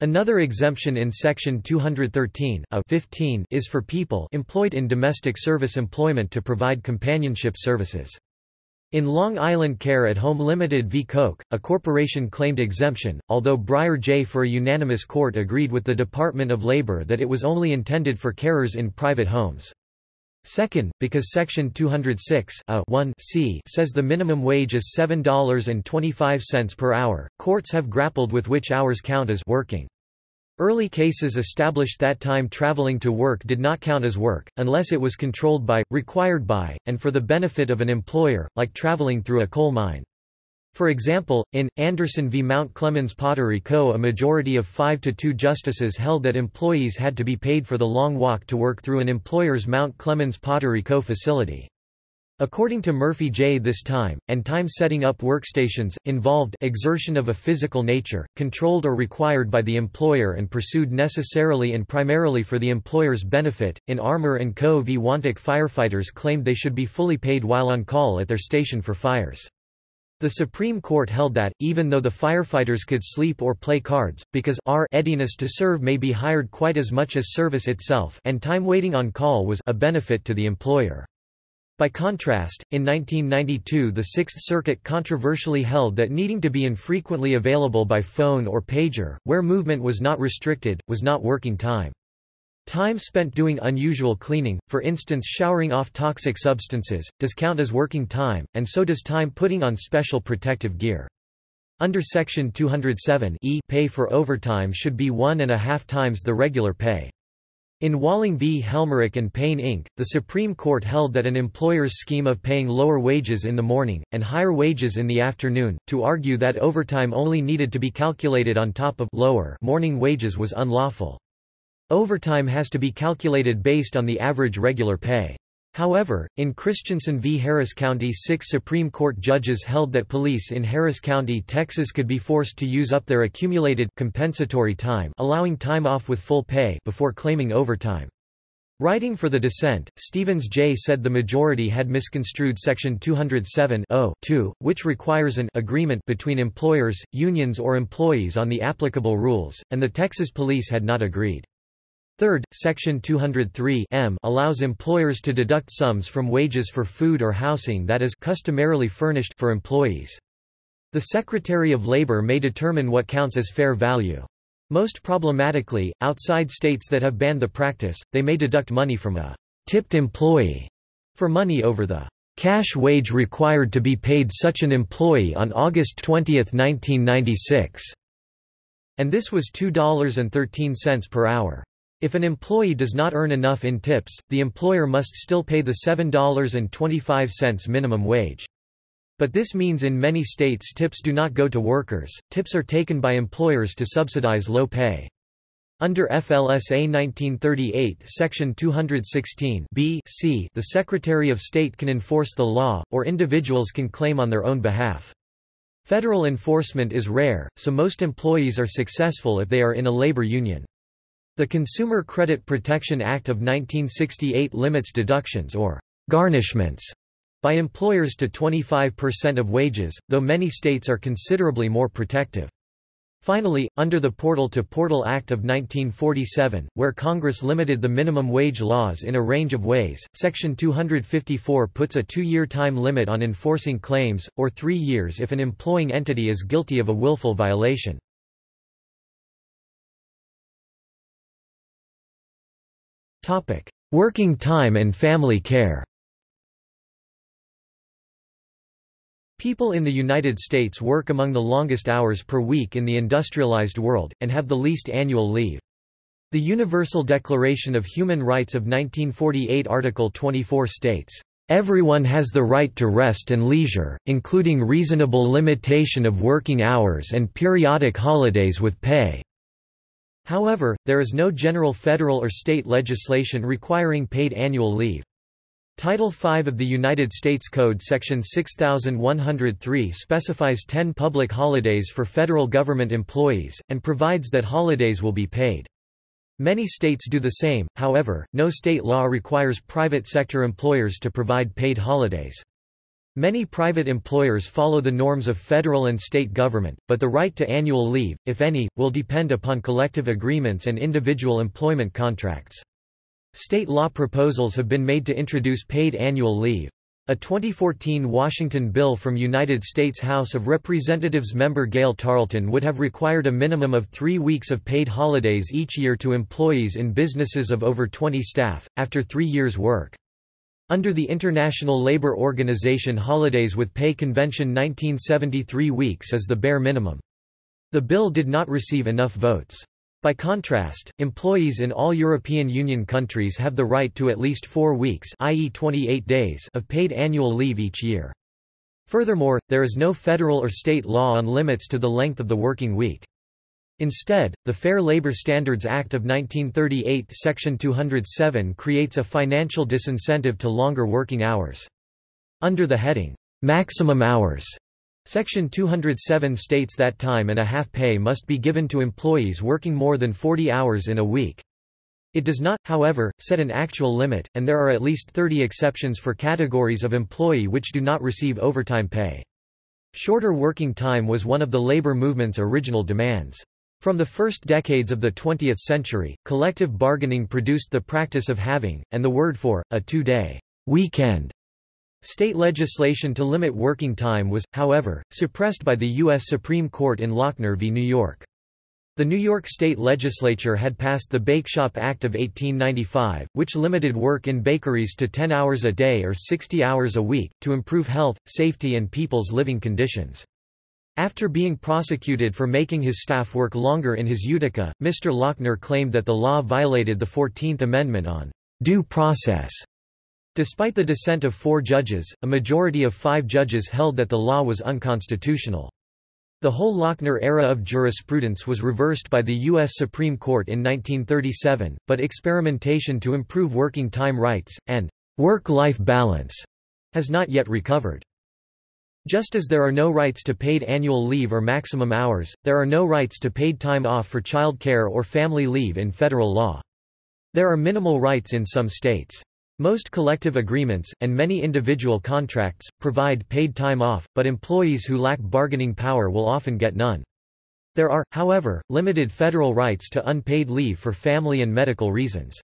Another exemption in Section 213 a 15 is for people employed in domestic service employment to provide companionship services. In Long Island Care at Home Limited v. Coke, a corporation claimed exemption, although Breyer J. for a unanimous court agreed with the Department of Labor that it was only intended for carers in private homes. Second, because Section 206 a 1 c says the minimum wage is $7.25 per hour, courts have grappled with which hours count as working. Early cases established that time traveling to work did not count as work, unless it was controlled by, required by, and for the benefit of an employer, like traveling through a coal mine. For example, in, Anderson v. Mount Clemens Pottery Co. a majority of 5 to 2 justices held that employees had to be paid for the long walk to work through an employer's Mount Clemens Pottery Co. facility. According to Murphy J. this time, and time setting up workstations, involved exertion of a physical nature, controlled or required by the employer and pursued necessarily and primarily for the employer's benefit. In Armour & Co. v. Wantock firefighters claimed they should be fully paid while on call at their station for fires. The Supreme Court held that, even though the firefighters could sleep or play cards, because r readiness to serve may be hired quite as much as service itself and time waiting on call was a benefit to the employer. By contrast, in 1992 the Sixth Circuit controversially held that needing to be infrequently available by phone or pager, where movement was not restricted, was not working time. Time spent doing unusual cleaning, for instance showering off toxic substances, does count as working time, and so does time putting on special protective gear. Under Section 207 e pay for overtime should be one and a half times the regular pay. In Walling v. Helmerich and Payne Inc., the Supreme Court held that an employer's scheme of paying lower wages in the morning, and higher wages in the afternoon, to argue that overtime only needed to be calculated on top of lower morning wages was unlawful. Overtime has to be calculated based on the average regular pay. However, in Christensen v. Harris County six Supreme Court judges held that police in Harris County, Texas could be forced to use up their accumulated compensatory time allowing time off with full pay before claiming overtime. Writing for the dissent, Stevens J. said the majority had misconstrued Section 207 which requires an agreement between employers, unions or employees on the applicable rules, and the Texas police had not agreed. Third, Section 203 m allows employers to deduct sums from wages for food or housing that is customarily furnished for employees. The Secretary of Labor may determine what counts as fair value. Most problematically, outside states that have banned the practice, they may deduct money from a tipped employee for money over the cash wage required to be paid such an employee on August 20, 1996. And this was $2.13 per hour. If an employee does not earn enough in tips, the employer must still pay the $7.25 minimum wage. But this means in many states tips do not go to workers, tips are taken by employers to subsidize low pay. Under FLSA 1938 Section 216 B c the Secretary of State can enforce the law, or individuals can claim on their own behalf. Federal enforcement is rare, so most employees are successful if they are in a labor union. The Consumer Credit Protection Act of 1968 limits deductions or garnishments by employers to 25% of wages, though many states are considerably more protective. Finally, under the Portal-to-Portal Act of 1947, where Congress limited the minimum wage laws in a range of ways, Section 254 puts a two-year time limit on enforcing claims, or three years if an employing entity is guilty of a willful violation. Working time and family care People in the United States work among the longest hours per week in the industrialized world, and have the least annual leave. The Universal Declaration of Human Rights of 1948 Article 24 states, "...everyone has the right to rest and leisure, including reasonable limitation of working hours and periodic holidays with pay." However, there is no general federal or state legislation requiring paid annual leave. Title V of the United States Code Section 6103 specifies 10 public holidays for federal government employees, and provides that holidays will be paid. Many states do the same, however, no state law requires private sector employers to provide paid holidays. Many private employers follow the norms of federal and state government, but the right to annual leave, if any, will depend upon collective agreements and individual employment contracts. State law proposals have been made to introduce paid annual leave. A 2014 Washington bill from United States House of Representatives member Gael Tarleton would have required a minimum of three weeks of paid holidays each year to employees in businesses of over 20 staff, after three years' work. Under the International Labour Organization Holidays with Pay Convention 1973 weeks is the bare minimum. The bill did not receive enough votes. By contrast, employees in all European Union countries have the right to at least four weeks i.e. 28 days of paid annual leave each year. Furthermore, there is no federal or state law on limits to the length of the working week. Instead, the Fair Labor Standards Act of 1938 Section 207 creates a financial disincentive to longer working hours. Under the heading, "'Maximum Hours' Section 207 states that time and a half pay must be given to employees working more than 40 hours in a week. It does not, however, set an actual limit, and there are at least 30 exceptions for categories of employee which do not receive overtime pay. Shorter working time was one of the labor movement's original demands. From the first decades of the 20th century, collective bargaining produced the practice of having, and the word for, a two-day weekend. State legislation to limit working time was, however, suppressed by the U.S. Supreme Court in Lochner v. New York. The New York State Legislature had passed the Bakeshop Act of 1895, which limited work in bakeries to 10 hours a day or 60 hours a week, to improve health, safety and people's living conditions. After being prosecuted for making his staff work longer in his Utica, Mr. Lochner claimed that the law violated the Fourteenth Amendment on due process. Despite the dissent of four judges, a majority of five judges held that the law was unconstitutional. The whole Lochner era of jurisprudence was reversed by the U.S. Supreme Court in 1937, but experimentation to improve working time rights, and work-life balance, has not yet recovered. Just as there are no rights to paid annual leave or maximum hours, there are no rights to paid time off for child care or family leave in federal law. There are minimal rights in some states. Most collective agreements, and many individual contracts, provide paid time off, but employees who lack bargaining power will often get none. There are, however, limited federal rights to unpaid leave for family and medical reasons.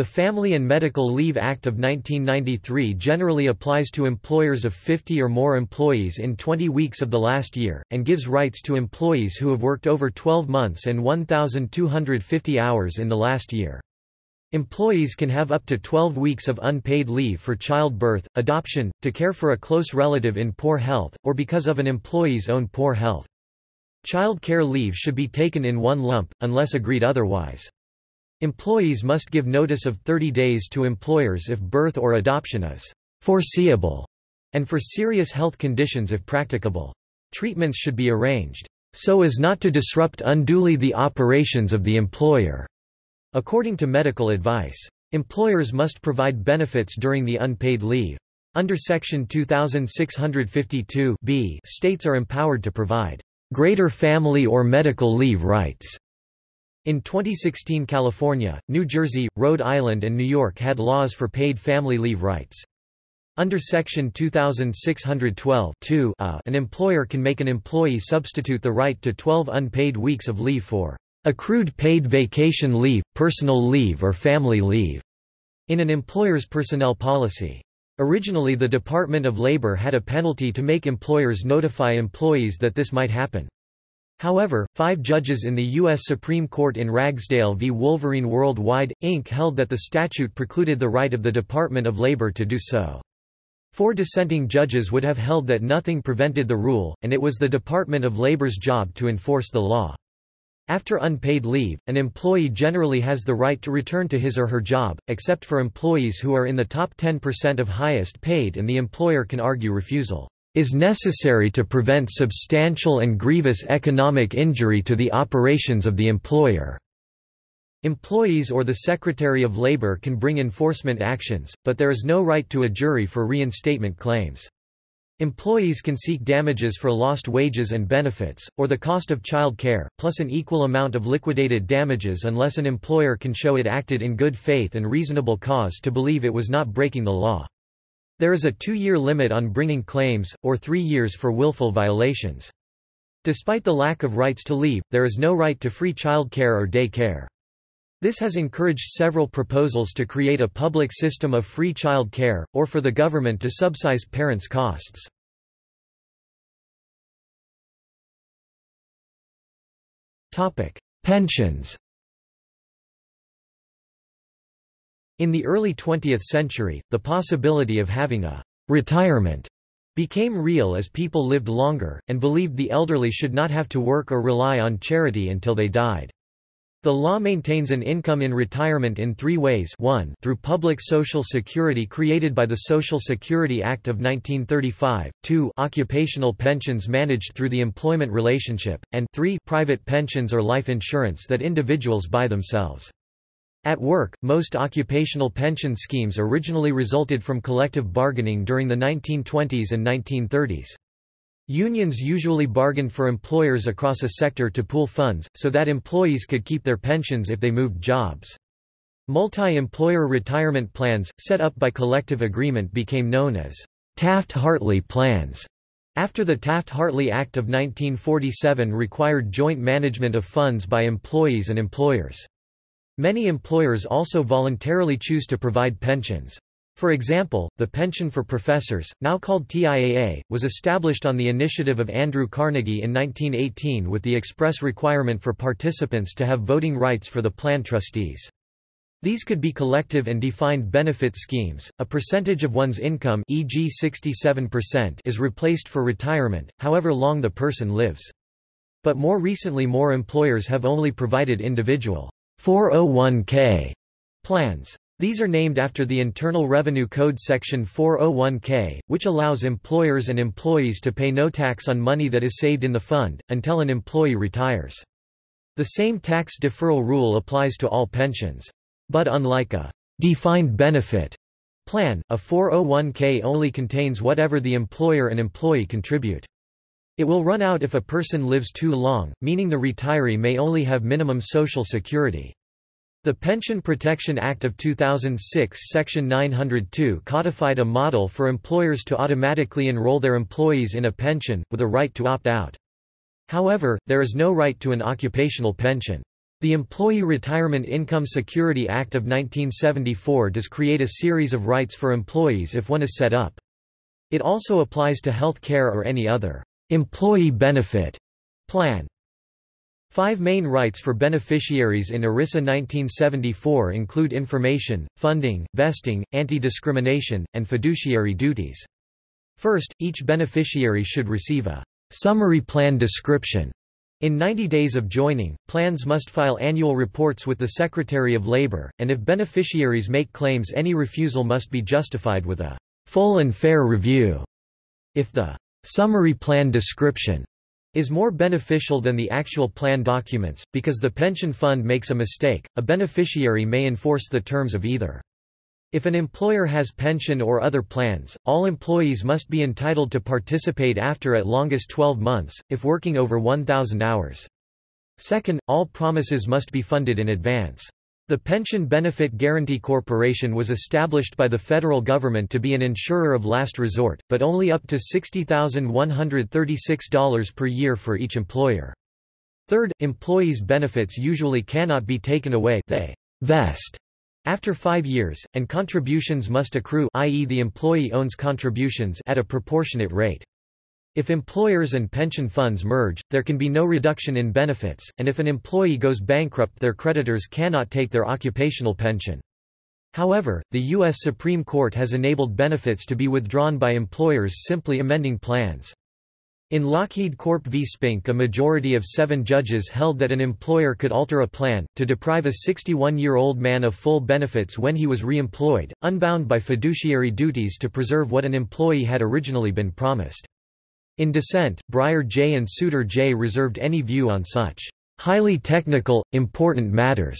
The Family and Medical Leave Act of 1993 generally applies to employers of 50 or more employees in 20 weeks of the last year, and gives rights to employees who have worked over 12 months and 1,250 hours in the last year. Employees can have up to 12 weeks of unpaid leave for childbirth, adoption, to care for a close relative in poor health, or because of an employee's own poor health. Child care leave should be taken in one lump, unless agreed otherwise. Employees must give notice of 30 days to employers if birth or adoption is foreseeable, and for serious health conditions if practicable. Treatments should be arranged so as not to disrupt unduly the operations of the employer. According to medical advice, employers must provide benefits during the unpaid leave. Under Section 2652 states are empowered to provide greater family or medical leave rights in 2016 California, New Jersey, Rhode Island and New York had laws for paid family leave rights. Under Section 2612 a, uh, an employer can make an employee substitute the right to 12 unpaid weeks of leave for accrued paid vacation leave, personal leave or family leave in an employer's personnel policy. Originally the Department of Labor had a penalty to make employers notify employees that this might happen. However, five judges in the U.S. Supreme Court in Ragsdale v. Wolverine Worldwide, Inc. held that the statute precluded the right of the Department of Labor to do so. Four dissenting judges would have held that nothing prevented the rule, and it was the Department of Labor's job to enforce the law. After unpaid leave, an employee generally has the right to return to his or her job, except for employees who are in the top 10% of highest paid and the employer can argue refusal is necessary to prevent substantial and grievous economic injury to the operations of the employer." Employees or the Secretary of Labor can bring enforcement actions, but there is no right to a jury for reinstatement claims. Employees can seek damages for lost wages and benefits, or the cost of child care, plus an equal amount of liquidated damages unless an employer can show it acted in good faith and reasonable cause to believe it was not breaking the law. There is a two-year limit on bringing claims, or three years for willful violations. Despite the lack of rights to leave, there is no right to free child care or day care. This has encouraged several proposals to create a public system of free child care, or for the government to subsidize parents' costs. Pensions In the early 20th century, the possibility of having a retirement became real as people lived longer, and believed the elderly should not have to work or rely on charity until they died. The law maintains an income in retirement in three ways 1 through public social security created by the Social Security Act of 1935, 2 occupational pensions managed through the employment relationship, and 3 private pensions or life insurance that individuals buy themselves. At work, most occupational pension schemes originally resulted from collective bargaining during the 1920s and 1930s. Unions usually bargained for employers across a sector to pool funds, so that employees could keep their pensions if they moved jobs. Multi-employer retirement plans, set up by collective agreement became known as Taft-Hartley plans. After the Taft-Hartley Act of 1947 required joint management of funds by employees and employers. Many employers also voluntarily choose to provide pensions. For example, the Pension for Professors, now called TIAA, was established on the initiative of Andrew Carnegie in 1918 with the express requirement for participants to have voting rights for the plan trustees. These could be collective and defined benefit schemes. A percentage of one's income, e.g. 67%, is replaced for retirement, however long the person lives. But more recently more employers have only provided individual 401k plans. These are named after the Internal Revenue Code Section 401k, which allows employers and employees to pay no tax on money that is saved in the fund, until an employee retires. The same tax deferral rule applies to all pensions. But unlike a defined benefit plan, a 401k only contains whatever the employer and employee contribute. It will run out if a person lives too long, meaning the retiree may only have minimum social security. The Pension Protection Act of 2006 Section 902 codified a model for employers to automatically enroll their employees in a pension, with a right to opt out. However, there is no right to an occupational pension. The Employee Retirement Income Security Act of 1974 does create a series of rights for employees if one is set up. It also applies to health care or any other employee benefit plan. Five main rights for beneficiaries in ERISA 1974 include information, funding, vesting, anti-discrimination, and fiduciary duties. First, each beneficiary should receive a summary plan description. In 90 days of joining, plans must file annual reports with the Secretary of Labor, and if beneficiaries make claims any refusal must be justified with a full and fair review. If the summary plan description is more beneficial than the actual plan documents, because the pension fund makes a mistake, a beneficiary may enforce the terms of either. If an employer has pension or other plans, all employees must be entitled to participate after at longest 12 months, if working over 1,000 hours. Second, all promises must be funded in advance. The Pension Benefit Guaranty Corporation was established by the federal government to be an insurer of last resort, but only up to $60,136 per year for each employer. Third, employees' benefits usually cannot be taken away they vest after five years, and contributions must accrue i.e. the employee owns contributions at a proportionate rate. If employers and pension funds merge, there can be no reduction in benefits, and if an employee goes bankrupt their creditors cannot take their occupational pension. However, the U.S. Supreme Court has enabled benefits to be withdrawn by employers simply amending plans. In Lockheed Corp v. Spink a majority of seven judges held that an employer could alter a plan, to deprive a 61-year-old man of full benefits when he was re-employed, unbound by fiduciary duties to preserve what an employee had originally been promised. In dissent, Breyer J. and Souter J. reserved any view on such highly technical, important matters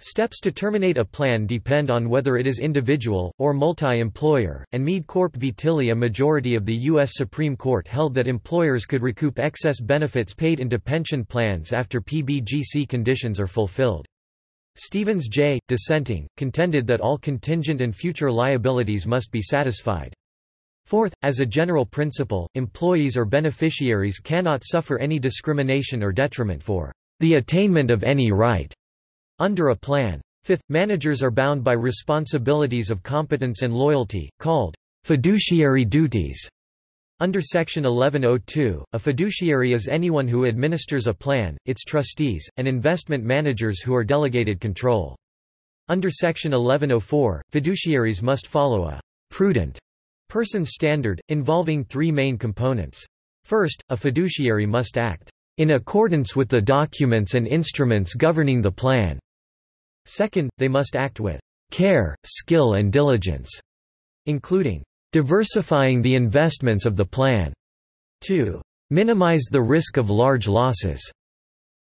Steps to terminate a plan depend on whether it is individual, or multi-employer, and Mead Corp v. Tilley a majority of the U.S. Supreme Court held that employers could recoup excess benefits paid into pension plans after PBGC conditions are fulfilled. Stevens J., dissenting, contended that all contingent and future liabilities must be satisfied. Fourth, as a general principle, employees or beneficiaries cannot suffer any discrimination or detriment for the attainment of any right under a plan. Fifth, managers are bound by responsibilities of competence and loyalty, called fiduciary duties. Under Section 1102, a fiduciary is anyone who administers a plan, its trustees, and investment managers who are delegated control. Under Section 1104, fiduciaries must follow a prudent person standard, involving three main components. First, a fiduciary must act in accordance with the documents and instruments governing the plan. Second, they must act with care, skill and diligence, including diversifying the investments of the plan. 2. Minimize the risk of large losses.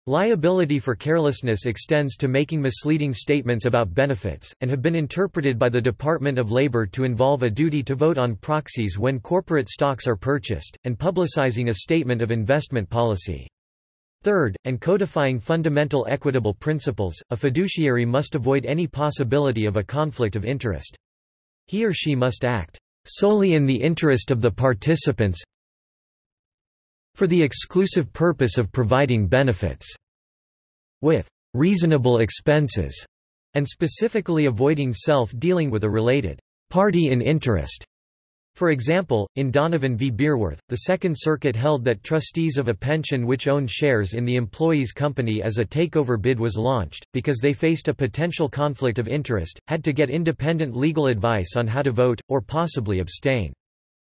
Liability for carelessness extends to making misleading statements about benefits, and have been interpreted by the Department of Labor to involve a duty to vote on proxies when corporate stocks are purchased, and publicizing a statement of investment policy. Third, and codifying fundamental equitable principles, a fiduciary must avoid any possibility of a conflict of interest. He or she must act solely in the interest of the participants for the exclusive purpose of providing benefits with reasonable expenses and specifically avoiding self-dealing with a related party in interest. For example, in Donovan v. Bierwirth, the Second Circuit held that trustees of a pension which owned shares in the employee's company as a takeover bid was launched, because they faced a potential conflict of interest, had to get independent legal advice on how to vote, or possibly abstain.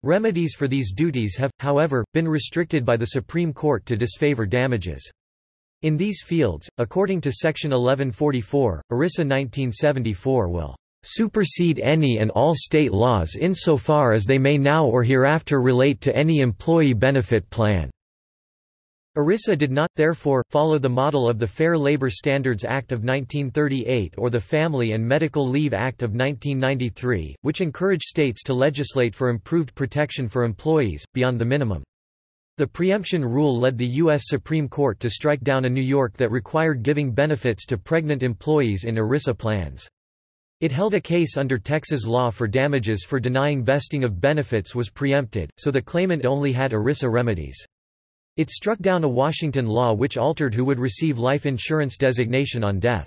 Remedies for these duties have, however, been restricted by the Supreme Court to disfavor damages. In these fields, according to Section 1144, ERISA 1974 will supersede any and all state laws insofar as they may now or hereafter relate to any employee benefit plan. ERISA did not, therefore, follow the model of the Fair Labor Standards Act of 1938 or the Family and Medical Leave Act of 1993, which encourage states to legislate for improved protection for employees, beyond the minimum. The preemption rule led the U.S. Supreme Court to strike down a New York that required giving benefits to pregnant employees in ERISA plans. It held a case under Texas law for damages for denying vesting of benefits was preempted, so the claimant only had ERISA remedies. It struck down a Washington law which altered who would receive life insurance designation on death.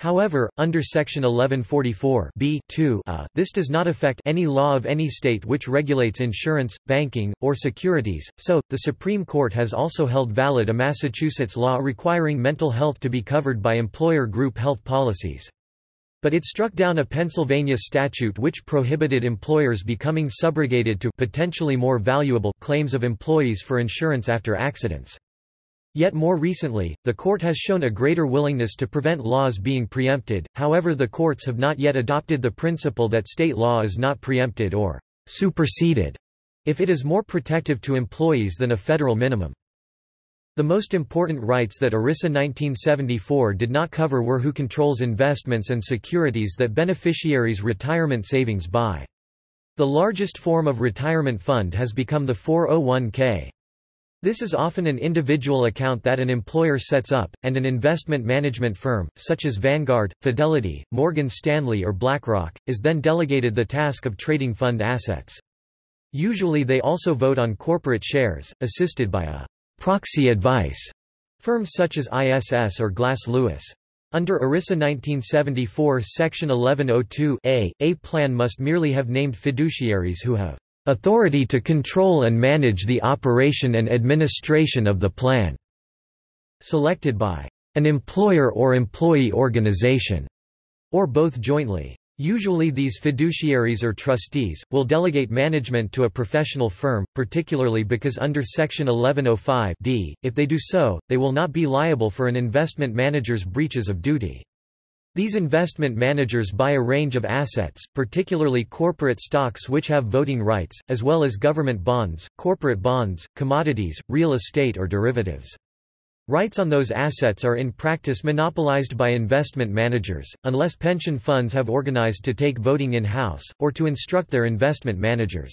However, under Section 1144 B a, uh, this does not affect any law of any state which regulates insurance, banking, or securities, so, the Supreme Court has also held valid a Massachusetts law requiring mental health to be covered by employer group health policies. But it struck down a Pennsylvania statute which prohibited employers becoming subrogated to potentially more valuable claims of employees for insurance after accidents. Yet more recently, the court has shown a greater willingness to prevent laws being preempted, however the courts have not yet adopted the principle that state law is not preempted or superseded if it is more protective to employees than a federal minimum. The most important rights that ERISA 1974 did not cover were who controls investments and securities that beneficiaries' retirement savings buy. The largest form of retirement fund has become the 401k. This is often an individual account that an employer sets up, and an investment management firm, such as Vanguard, Fidelity, Morgan Stanley or BlackRock, is then delegated the task of trading fund assets. Usually they also vote on corporate shares, assisted by a proxy advice firms such as ISS or Glass Lewis. Under ERISA 1974 Section 1102 a, a plan must merely have named fiduciaries who have authority to control and manage the operation and administration of the plan, selected by an employer or employee organization, or both jointly. Usually these fiduciaries or trustees, will delegate management to a professional firm, particularly because under Section 1105 d, if they do so, they will not be liable for an investment manager's breaches of duty. These investment managers buy a range of assets, particularly corporate stocks which have voting rights, as well as government bonds, corporate bonds, commodities, real estate or derivatives. Rights on those assets are in practice monopolized by investment managers, unless pension funds have organized to take voting in-house, or to instruct their investment managers.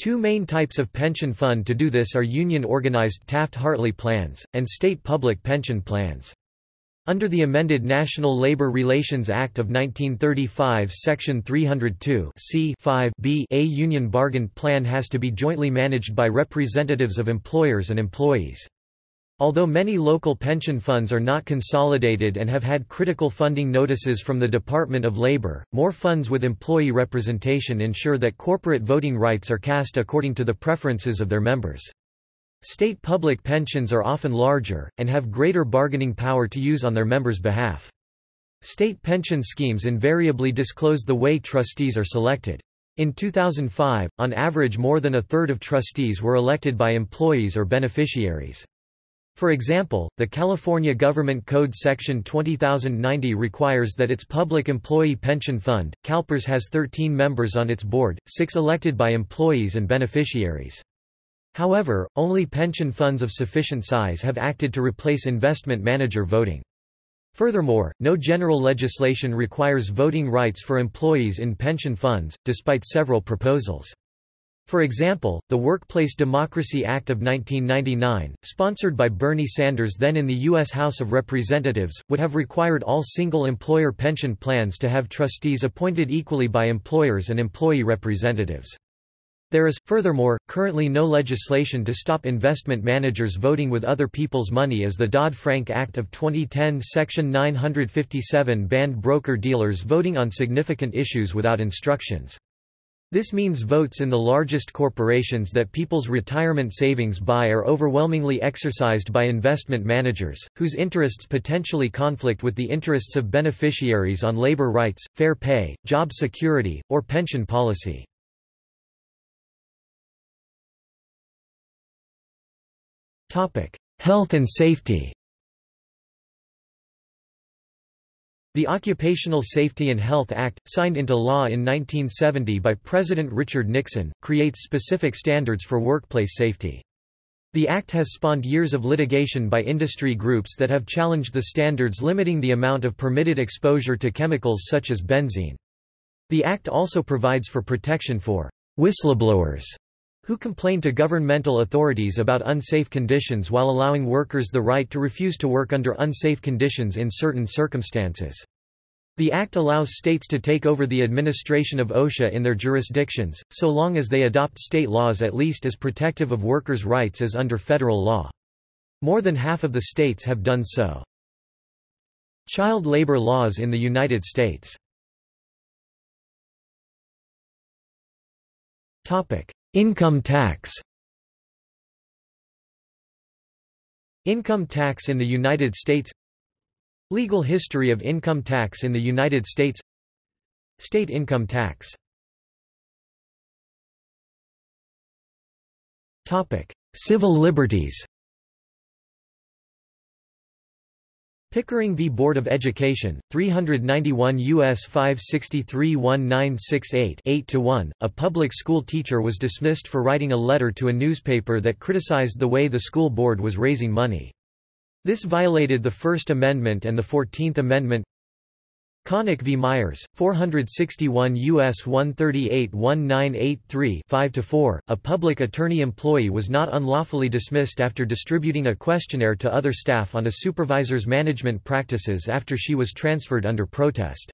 Two main types of pension fund to do this are union-organized Taft-Hartley plans, and state public pension plans. Under the amended National Labor Relations Act of 1935 Section 302 c 5b a union bargain plan has to be jointly managed by representatives of employers and employees. Although many local pension funds are not consolidated and have had critical funding notices from the Department of Labor, more funds with employee representation ensure that corporate voting rights are cast according to the preferences of their members. State public pensions are often larger, and have greater bargaining power to use on their members' behalf. State pension schemes invariably disclose the way trustees are selected. In 2005, on average more than a third of trustees were elected by employees or beneficiaries. For example, the California Government Code Section 20090 requires that its public employee pension fund, CalPERS has 13 members on its board, six elected by employees and beneficiaries. However, only pension funds of sufficient size have acted to replace investment manager voting. Furthermore, no general legislation requires voting rights for employees in pension funds, despite several proposals. For example, the Workplace Democracy Act of 1999, sponsored by Bernie Sanders then in the U.S. House of Representatives, would have required all single-employer pension plans to have trustees appointed equally by employers and employee representatives. There is, furthermore, currently no legislation to stop investment managers voting with other people's money as the Dodd-Frank Act of 2010 Section 957 banned broker-dealers voting on significant issues without instructions. This means votes in the largest corporations that people's retirement savings buy are overwhelmingly exercised by investment managers, whose interests potentially conflict with the interests of beneficiaries on labor rights, fair pay, job security, or pension policy. Health and safety The Occupational Safety and Health Act, signed into law in 1970 by President Richard Nixon, creates specific standards for workplace safety. The act has spawned years of litigation by industry groups that have challenged the standards limiting the amount of permitted exposure to chemicals such as benzene. The act also provides for protection for whistleblowers who complain to governmental authorities about unsafe conditions while allowing workers the right to refuse to work under unsafe conditions in certain circumstances. The Act allows states to take over the administration of OSHA in their jurisdictions, so long as they adopt state laws at least as protective of workers' rights as under federal law. More than half of the states have done so. Child labor laws in the United States Income tax. Income tax in the United States. Legal history of income tax in the United States. State income tax. Civil liberties Pickering v. Board of Education, 391 U.S. 563-1968 8-1, a public school teacher was dismissed for writing a letter to a newspaper that criticized the way the school board was raising money. This violated the First Amendment and the Fourteenth Amendment Connick v. Myers, 461 U.S. 138-1983 5-4, a public attorney employee was not unlawfully dismissed after distributing a questionnaire to other staff on a supervisor's management practices after she was transferred under protest.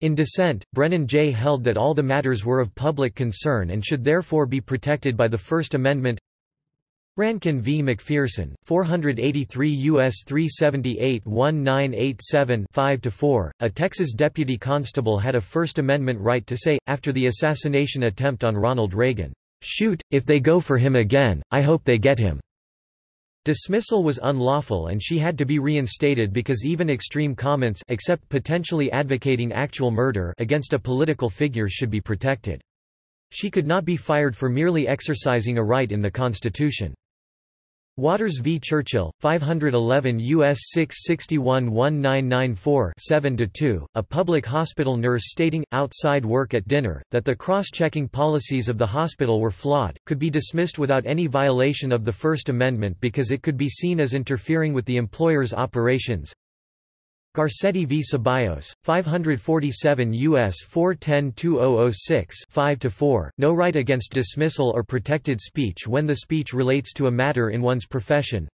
In dissent, Brennan J. held that all the matters were of public concern and should therefore be protected by the First Amendment Rankin v. McPherson, 483 U.S. 378-1987 5-4, a Texas deputy constable had a First Amendment right to say, after the assassination attempt on Ronald Reagan, "'Shoot, if they go for him again, I hope they get him.'" Dismissal was unlawful and she had to be reinstated because even extreme comments except potentially advocating actual murder against a political figure should be protected. She could not be fired for merely exercising a right in the Constitution. Waters v. Churchill, 511 U.S. 661-1994 7-2, a public hospital nurse stating, outside work at dinner, that the cross-checking policies of the hospital were flawed, could be dismissed without any violation of the First Amendment because it could be seen as interfering with the employer's operations. Garcetti v. Ceballos, 547 U.S. 410-2006 5-4, no right against dismissal or protected speech when the speech relates to a matter in one's profession.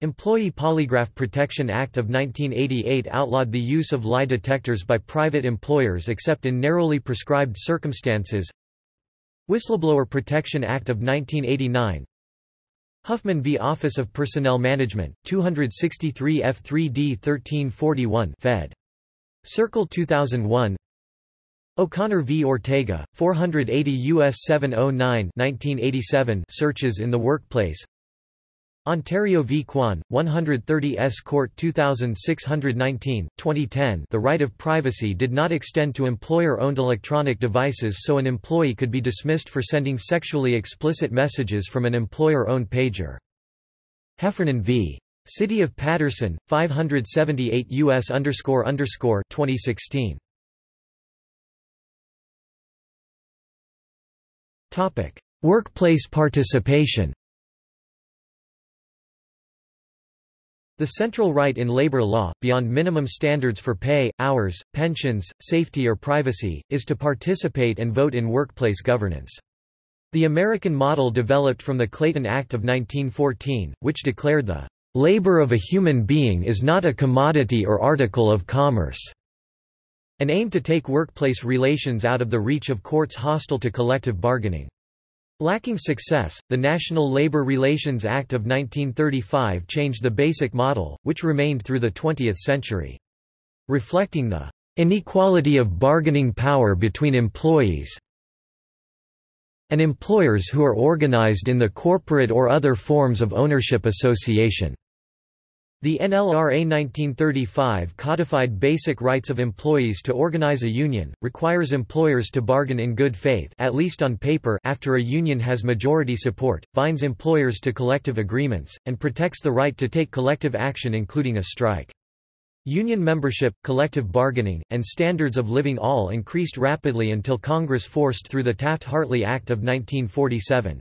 Employee Polygraph Protection Act of 1988 outlawed the use of lie detectors by private employers except in narrowly prescribed circumstances. Whistleblower Protection Act of 1989 Huffman v. Office of Personnel Management, 263 F3D 1341 Fed. Circle 2001 O'Connor v. Ortega, 480 U.S. 709 1987 Searches in the Workplace Ontario v. Quon, 130 S. Court 2619, 2010 The right of privacy did not extend to employer-owned electronic devices so an employee could be dismissed for sending sexually explicit messages from an employer-owned pager. Heffernan v. City of Paterson, 578 U.S. 2016. Workplace participation The central right in labor law, beyond minimum standards for pay, hours, pensions, safety or privacy, is to participate and vote in workplace governance. The American model developed from the Clayton Act of 1914, which declared the labor of a human being is not a commodity or article of commerce, and aimed to take workplace relations out of the reach of courts hostile to collective bargaining. Lacking success, the National Labor Relations Act of 1935 changed the basic model, which remained through the 20th century. Reflecting the inequality of bargaining power between employees and employers who are organized in the corporate or other forms of ownership association. The NLRA 1935 codified basic rights of employees to organize a union, requires employers to bargain in good faith at least on paper after a union has majority support, binds employers to collective agreements, and protects the right to take collective action including a strike. Union membership, collective bargaining, and standards of living all increased rapidly until Congress forced through the Taft-Hartley Act of 1947.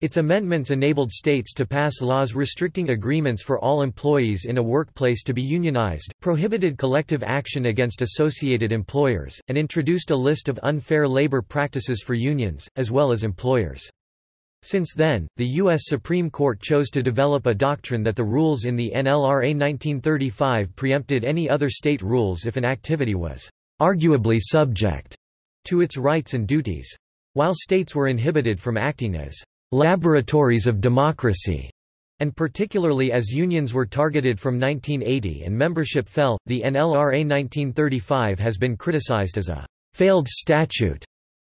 Its amendments enabled states to pass laws restricting agreements for all employees in a workplace to be unionized, prohibited collective action against associated employers, and introduced a list of unfair labor practices for unions, as well as employers. Since then, the U.S. Supreme Court chose to develop a doctrine that the rules in the NLRA 1935 preempted any other state rules if an activity was arguably subject to its rights and duties. While states were inhibited from acting as laboratories of democracy, and particularly as unions were targeted from 1980 and membership fell, the NLRA 1935 has been criticized as a failed statute,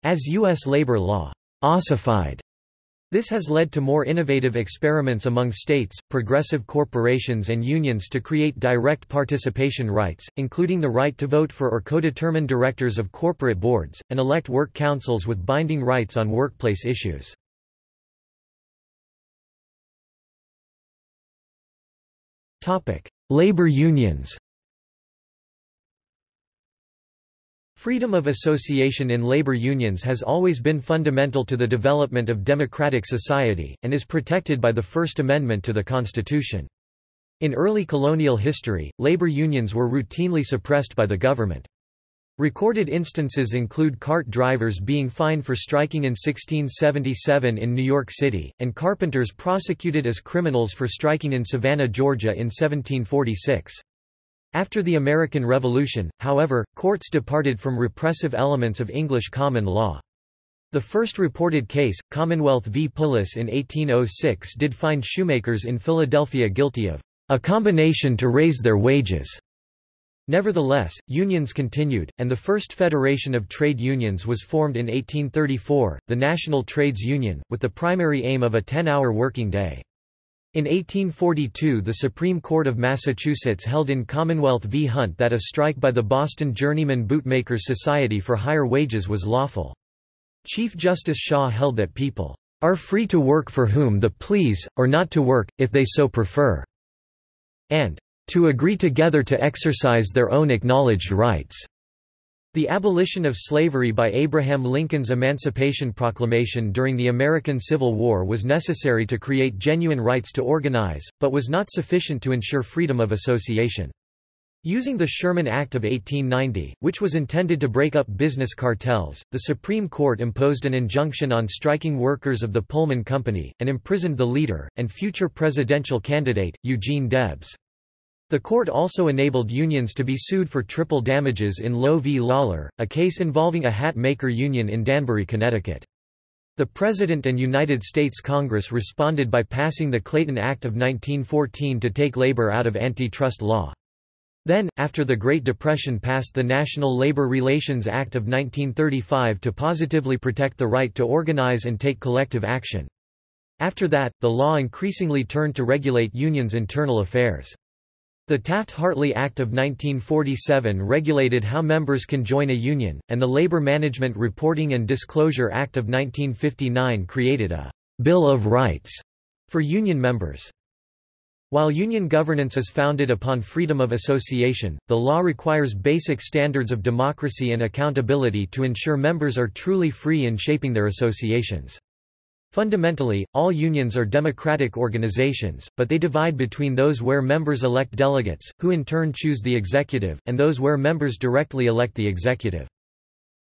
as U.S. labor law ossified. This has led to more innovative experiments among states, progressive corporations and unions to create direct participation rights, including the right to vote for or co-determine directors of corporate boards, and elect work councils with binding rights on workplace issues. Labor unions Freedom of association in labor unions has always been fundamental to the development of democratic society, and is protected by the First Amendment to the Constitution. In early colonial history, labor unions were routinely suppressed by the government. Recorded instances include cart drivers being fined for striking in 1677 in New York City, and carpenters prosecuted as criminals for striking in Savannah, Georgia in 1746. After the American Revolution, however, courts departed from repressive elements of English common law. The first reported case, Commonwealth v. Pullis in 1806 did find shoemakers in Philadelphia guilty of a combination to raise their wages. Nevertheless, unions continued, and the first federation of trade unions was formed in 1834, the National Trades Union, with the primary aim of a 10-hour working day. In 1842 the Supreme Court of Massachusetts held in Commonwealth v. Hunt that a strike by the Boston Journeyman Bootmakers Society for higher wages was lawful. Chief Justice Shaw held that people are free to work for whom the please, or not to work, if they so prefer, and to agree together to exercise their own acknowledged rights. The abolition of slavery by Abraham Lincoln's Emancipation Proclamation during the American Civil War was necessary to create genuine rights to organize, but was not sufficient to ensure freedom of association. Using the Sherman Act of 1890, which was intended to break up business cartels, the Supreme Court imposed an injunction on striking workers of the Pullman Company, and imprisoned the leader, and future presidential candidate, Eugene Debs. The court also enabled unions to be sued for triple damages in Loewe v. Lawlor, a case involving a hat maker union in Danbury, Connecticut. The President and United States Congress responded by passing the Clayton Act of 1914 to take labor out of antitrust law. Then, after the Great Depression passed the National Labor Relations Act of 1935 to positively protect the right to organize and take collective action. After that, the law increasingly turned to regulate unions' internal affairs. The Taft-Hartley Act of 1947 regulated how members can join a union, and the Labor Management Reporting and Disclosure Act of 1959 created a «Bill of Rights» for union members. While union governance is founded upon freedom of association, the law requires basic standards of democracy and accountability to ensure members are truly free in shaping their associations. Fundamentally, all unions are democratic organizations, but they divide between those where members elect delegates, who in turn choose the executive, and those where members directly elect the executive.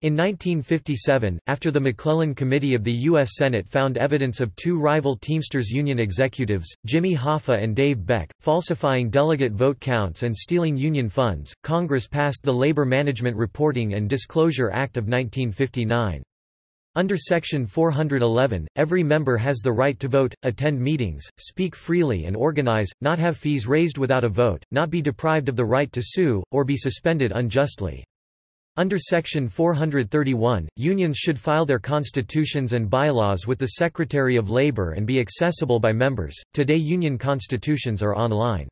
In 1957, after the McClellan Committee of the U.S. Senate found evidence of two rival Teamsters union executives, Jimmy Hoffa and Dave Beck, falsifying delegate vote counts and stealing union funds, Congress passed the Labor Management Reporting and Disclosure Act of 1959. Under Section 411, every member has the right to vote, attend meetings, speak freely and organize, not have fees raised without a vote, not be deprived of the right to sue, or be suspended unjustly. Under Section 431, unions should file their constitutions and bylaws with the Secretary of Labor and be accessible by members. Today, union constitutions are online.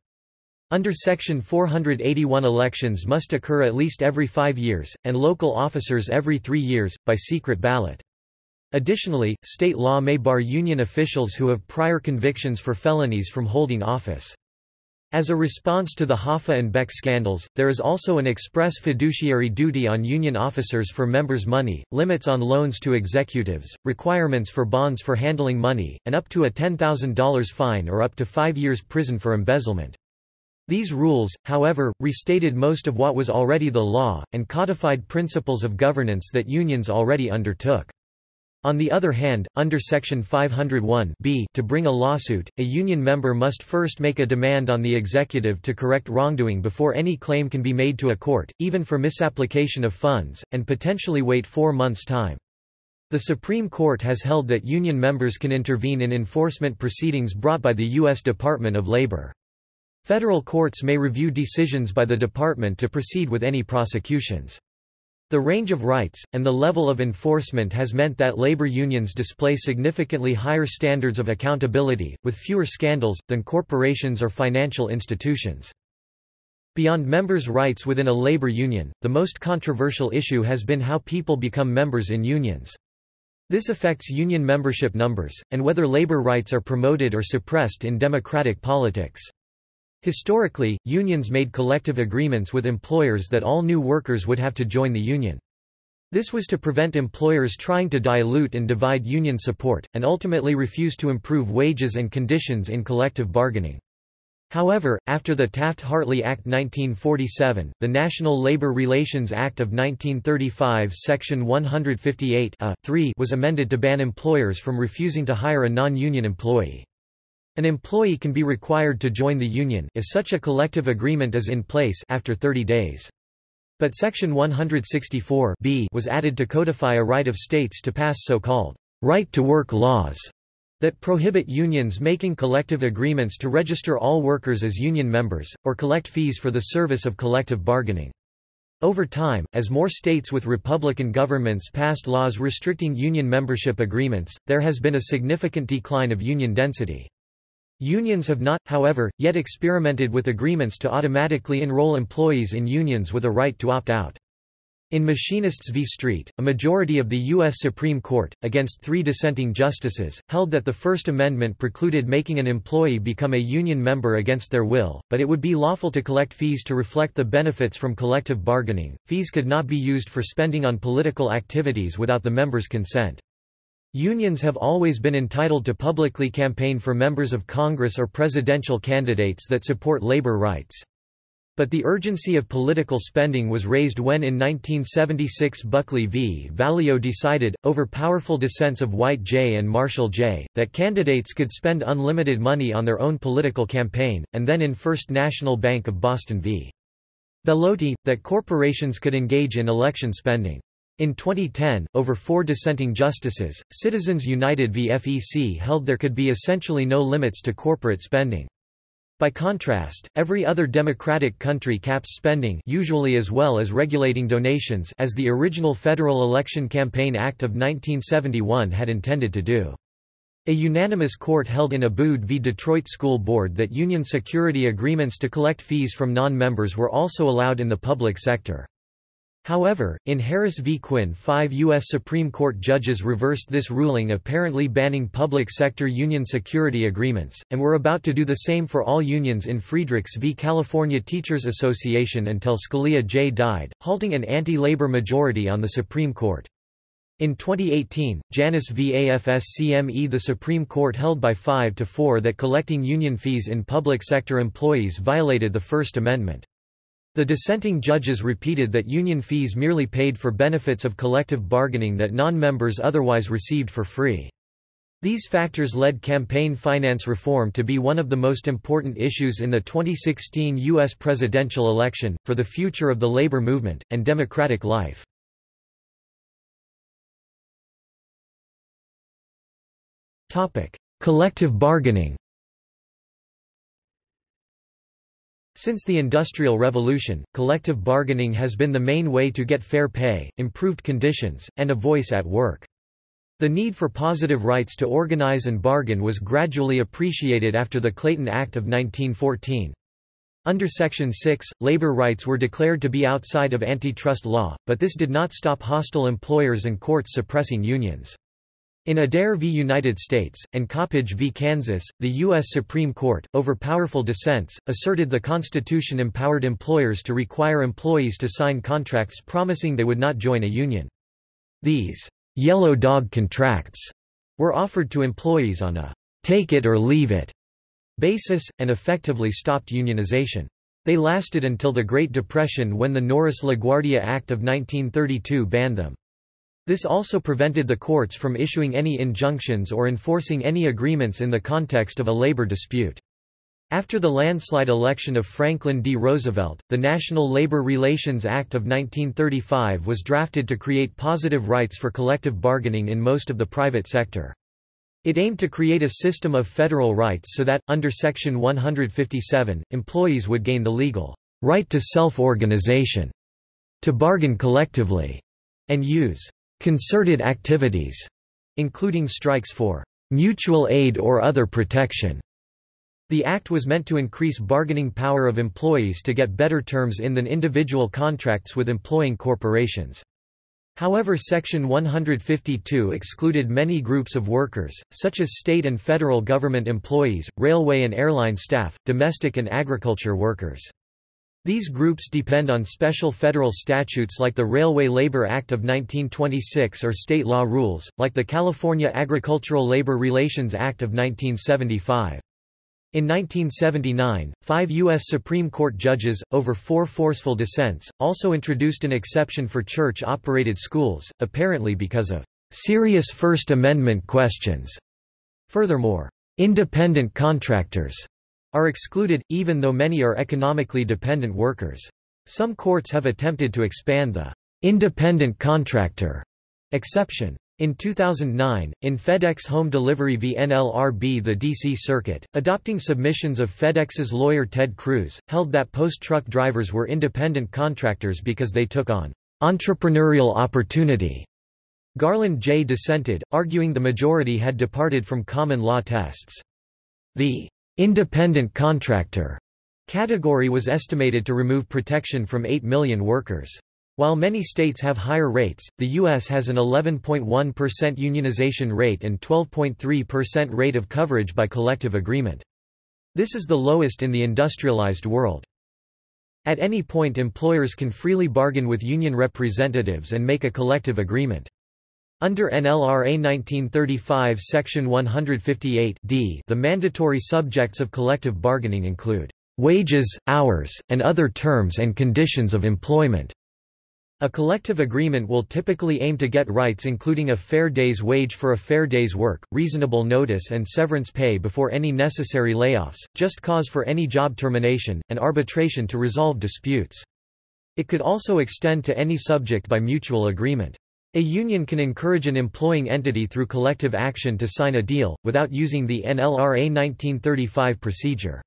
Under Section 481 elections must occur at least every five years, and local officers every three years, by secret ballot. Additionally, state law may bar union officials who have prior convictions for felonies from holding office. As a response to the Hoffa and Beck scandals, there is also an express fiduciary duty on union officers for members' money, limits on loans to executives, requirements for bonds for handling money, and up to a $10,000 fine or up to five years prison for embezzlement. These rules, however, restated most of what was already the law, and codified principles of governance that unions already undertook. On the other hand, under Section 501 b to bring a lawsuit, a union member must first make a demand on the executive to correct wrongdoing before any claim can be made to a court, even for misapplication of funds, and potentially wait four months' time. The Supreme Court has held that union members can intervene in enforcement proceedings brought by the U.S. Department of Labor. Federal courts may review decisions by the department to proceed with any prosecutions. The range of rights, and the level of enforcement has meant that labor unions display significantly higher standards of accountability, with fewer scandals, than corporations or financial institutions. Beyond members' rights within a labor union, the most controversial issue has been how people become members in unions. This affects union membership numbers, and whether labor rights are promoted or suppressed in democratic politics. Historically, unions made collective agreements with employers that all new workers would have to join the union. This was to prevent employers trying to dilute and divide union support, and ultimately refuse to improve wages and conditions in collective bargaining. However, after the Taft-Hartley Act 1947, the National Labor Relations Act of 1935 Section 158 was amended to ban employers from refusing to hire a non-union employee. An employee can be required to join the union if such a collective agreement is in place after 30 days. But Section 164 b was added to codify a right of states to pass so-called right-to-work laws that prohibit unions making collective agreements to register all workers as union members, or collect fees for the service of collective bargaining. Over time, as more states with Republican governments passed laws restricting union membership agreements, there has been a significant decline of union density. Unions have not, however, yet experimented with agreements to automatically enroll employees in unions with a right to opt out. In Machinists v. Street, a majority of the U.S. Supreme Court, against three dissenting justices, held that the First Amendment precluded making an employee become a union member against their will, but it would be lawful to collect fees to reflect the benefits from collective bargaining. Fees could not be used for spending on political activities without the members' consent. Unions have always been entitled to publicly campaign for members of Congress or presidential candidates that support labor rights. But the urgency of political spending was raised when in 1976 Buckley v. Valeo decided, over powerful dissents of White J. and Marshall J., that candidates could spend unlimited money on their own political campaign, and then in First National Bank of Boston v. Bellotti, that corporations could engage in election spending. In 2010, over four dissenting justices, Citizens United v. FEC held there could be essentially no limits to corporate spending. By contrast, every other democratic country caps spending usually as well as regulating donations as the original Federal Election Campaign Act of 1971 had intended to do. A unanimous court held in Abood v. Detroit School Board that union security agreements to collect fees from non-members were also allowed in the public sector. However, in Harris v. Quinn five U.S. Supreme Court judges reversed this ruling apparently banning public sector union security agreements, and were about to do the same for all unions in Friedrichs v. California Teachers Association until Scalia J. died, halting an anti-labor majority on the Supreme Court. In 2018, Janus v. AFSCME the Supreme Court held by 5 to 4 that collecting union fees in public sector employees violated the First Amendment. The dissenting judges repeated that union fees merely paid for benefits of collective bargaining that non-members otherwise received for free. These factors led campaign finance reform to be one of the most important issues in the 2016 U.S. presidential election, for the future of the labor movement, and democratic life. Collective bargaining Since the Industrial Revolution, collective bargaining has been the main way to get fair pay, improved conditions, and a voice at work. The need for positive rights to organize and bargain was gradually appreciated after the Clayton Act of 1914. Under Section 6, labor rights were declared to be outside of antitrust law, but this did not stop hostile employers and courts suppressing unions. In Adair v. United States, and Coppage v. Kansas, the U.S. Supreme Court, over powerful dissents, asserted the Constitution empowered employers to require employees to sign contracts promising they would not join a union. These yellow dog contracts were offered to employees on a take it or leave it basis, and effectively stopped unionization. They lasted until the Great Depression when the Norris-LaGuardia Act of 1932 banned them. This also prevented the courts from issuing any injunctions or enforcing any agreements in the context of a labor dispute. After the landslide election of Franklin D. Roosevelt, the National Labor Relations Act of 1935 was drafted to create positive rights for collective bargaining in most of the private sector. It aimed to create a system of federal rights so that, under Section 157, employees would gain the legal right to self-organization, to bargain collectively, and use concerted activities, including strikes for mutual aid or other protection. The act was meant to increase bargaining power of employees to get better terms in than individual contracts with employing corporations. However Section 152 excluded many groups of workers, such as state and federal government employees, railway and airline staff, domestic and agriculture workers. These groups depend on special federal statutes like the Railway Labor Act of 1926 or state law rules, like the California Agricultural Labor Relations Act of 1975. In 1979, five U.S. Supreme Court judges, over four forceful dissents, also introduced an exception for church-operated schools, apparently because of serious First Amendment questions. Furthermore, independent contractors are excluded, even though many are economically dependent workers. Some courts have attempted to expand the independent contractor exception. In 2009, in FedEx Home Delivery v NLRB the D.C. Circuit, adopting submissions of FedEx's lawyer Ted Cruz, held that post-truck drivers were independent contractors because they took on entrepreneurial opportunity. Garland J. dissented, arguing the majority had departed from common law tests. The Independent contractor category was estimated to remove protection from 8 million workers. While many states have higher rates, the U.S. has an 11.1% unionization rate and 12.3% rate of coverage by collective agreement. This is the lowest in the industrialized world. At any point employers can freely bargain with union representatives and make a collective agreement. Under NLRA 1935 Section 158 d, the mandatory subjects of collective bargaining include wages, hours, and other terms and conditions of employment. A collective agreement will typically aim to get rights including a fair day's wage for a fair day's work, reasonable notice and severance pay before any necessary layoffs, just cause for any job termination, and arbitration to resolve disputes. It could also extend to any subject by mutual agreement. A union can encourage an employing entity through collective action to sign a deal, without using the NLRA 1935 procedure.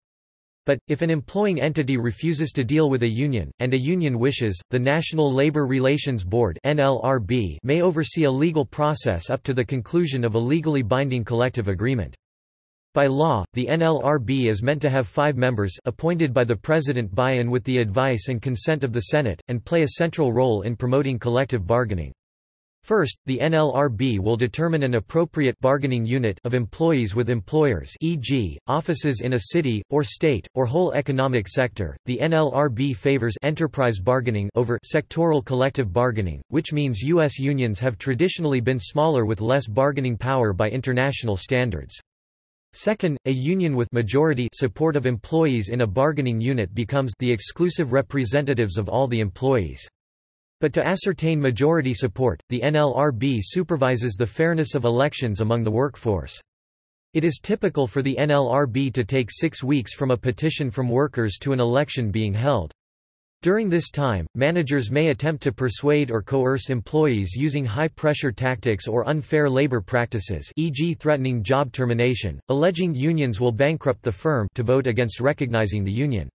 But, if an employing entity refuses to deal with a union, and a union wishes, the National Labor Relations Board NLRB may oversee a legal process up to the conclusion of a legally binding collective agreement. By law, the NLRB is meant to have five members appointed by the President by and with the advice and consent of the Senate, and play a central role in promoting collective bargaining. First, the NLRB will determine an appropriate bargaining unit of employees with employers e.g., offices in a city, or state, or whole economic sector. The NLRB favors enterprise bargaining over sectoral collective bargaining, which means U.S. unions have traditionally been smaller with less bargaining power by international standards. Second, a union with majority support of employees in a bargaining unit becomes the exclusive representatives of all the employees. But to ascertain majority support, the NLRB supervises the fairness of elections among the workforce. It is typical for the NLRB to take six weeks from a petition from workers to an election being held. During this time, managers may attempt to persuade or coerce employees using high-pressure tactics or unfair labor practices e.g. threatening job termination, alleging unions will bankrupt the firm to vote against recognizing the union.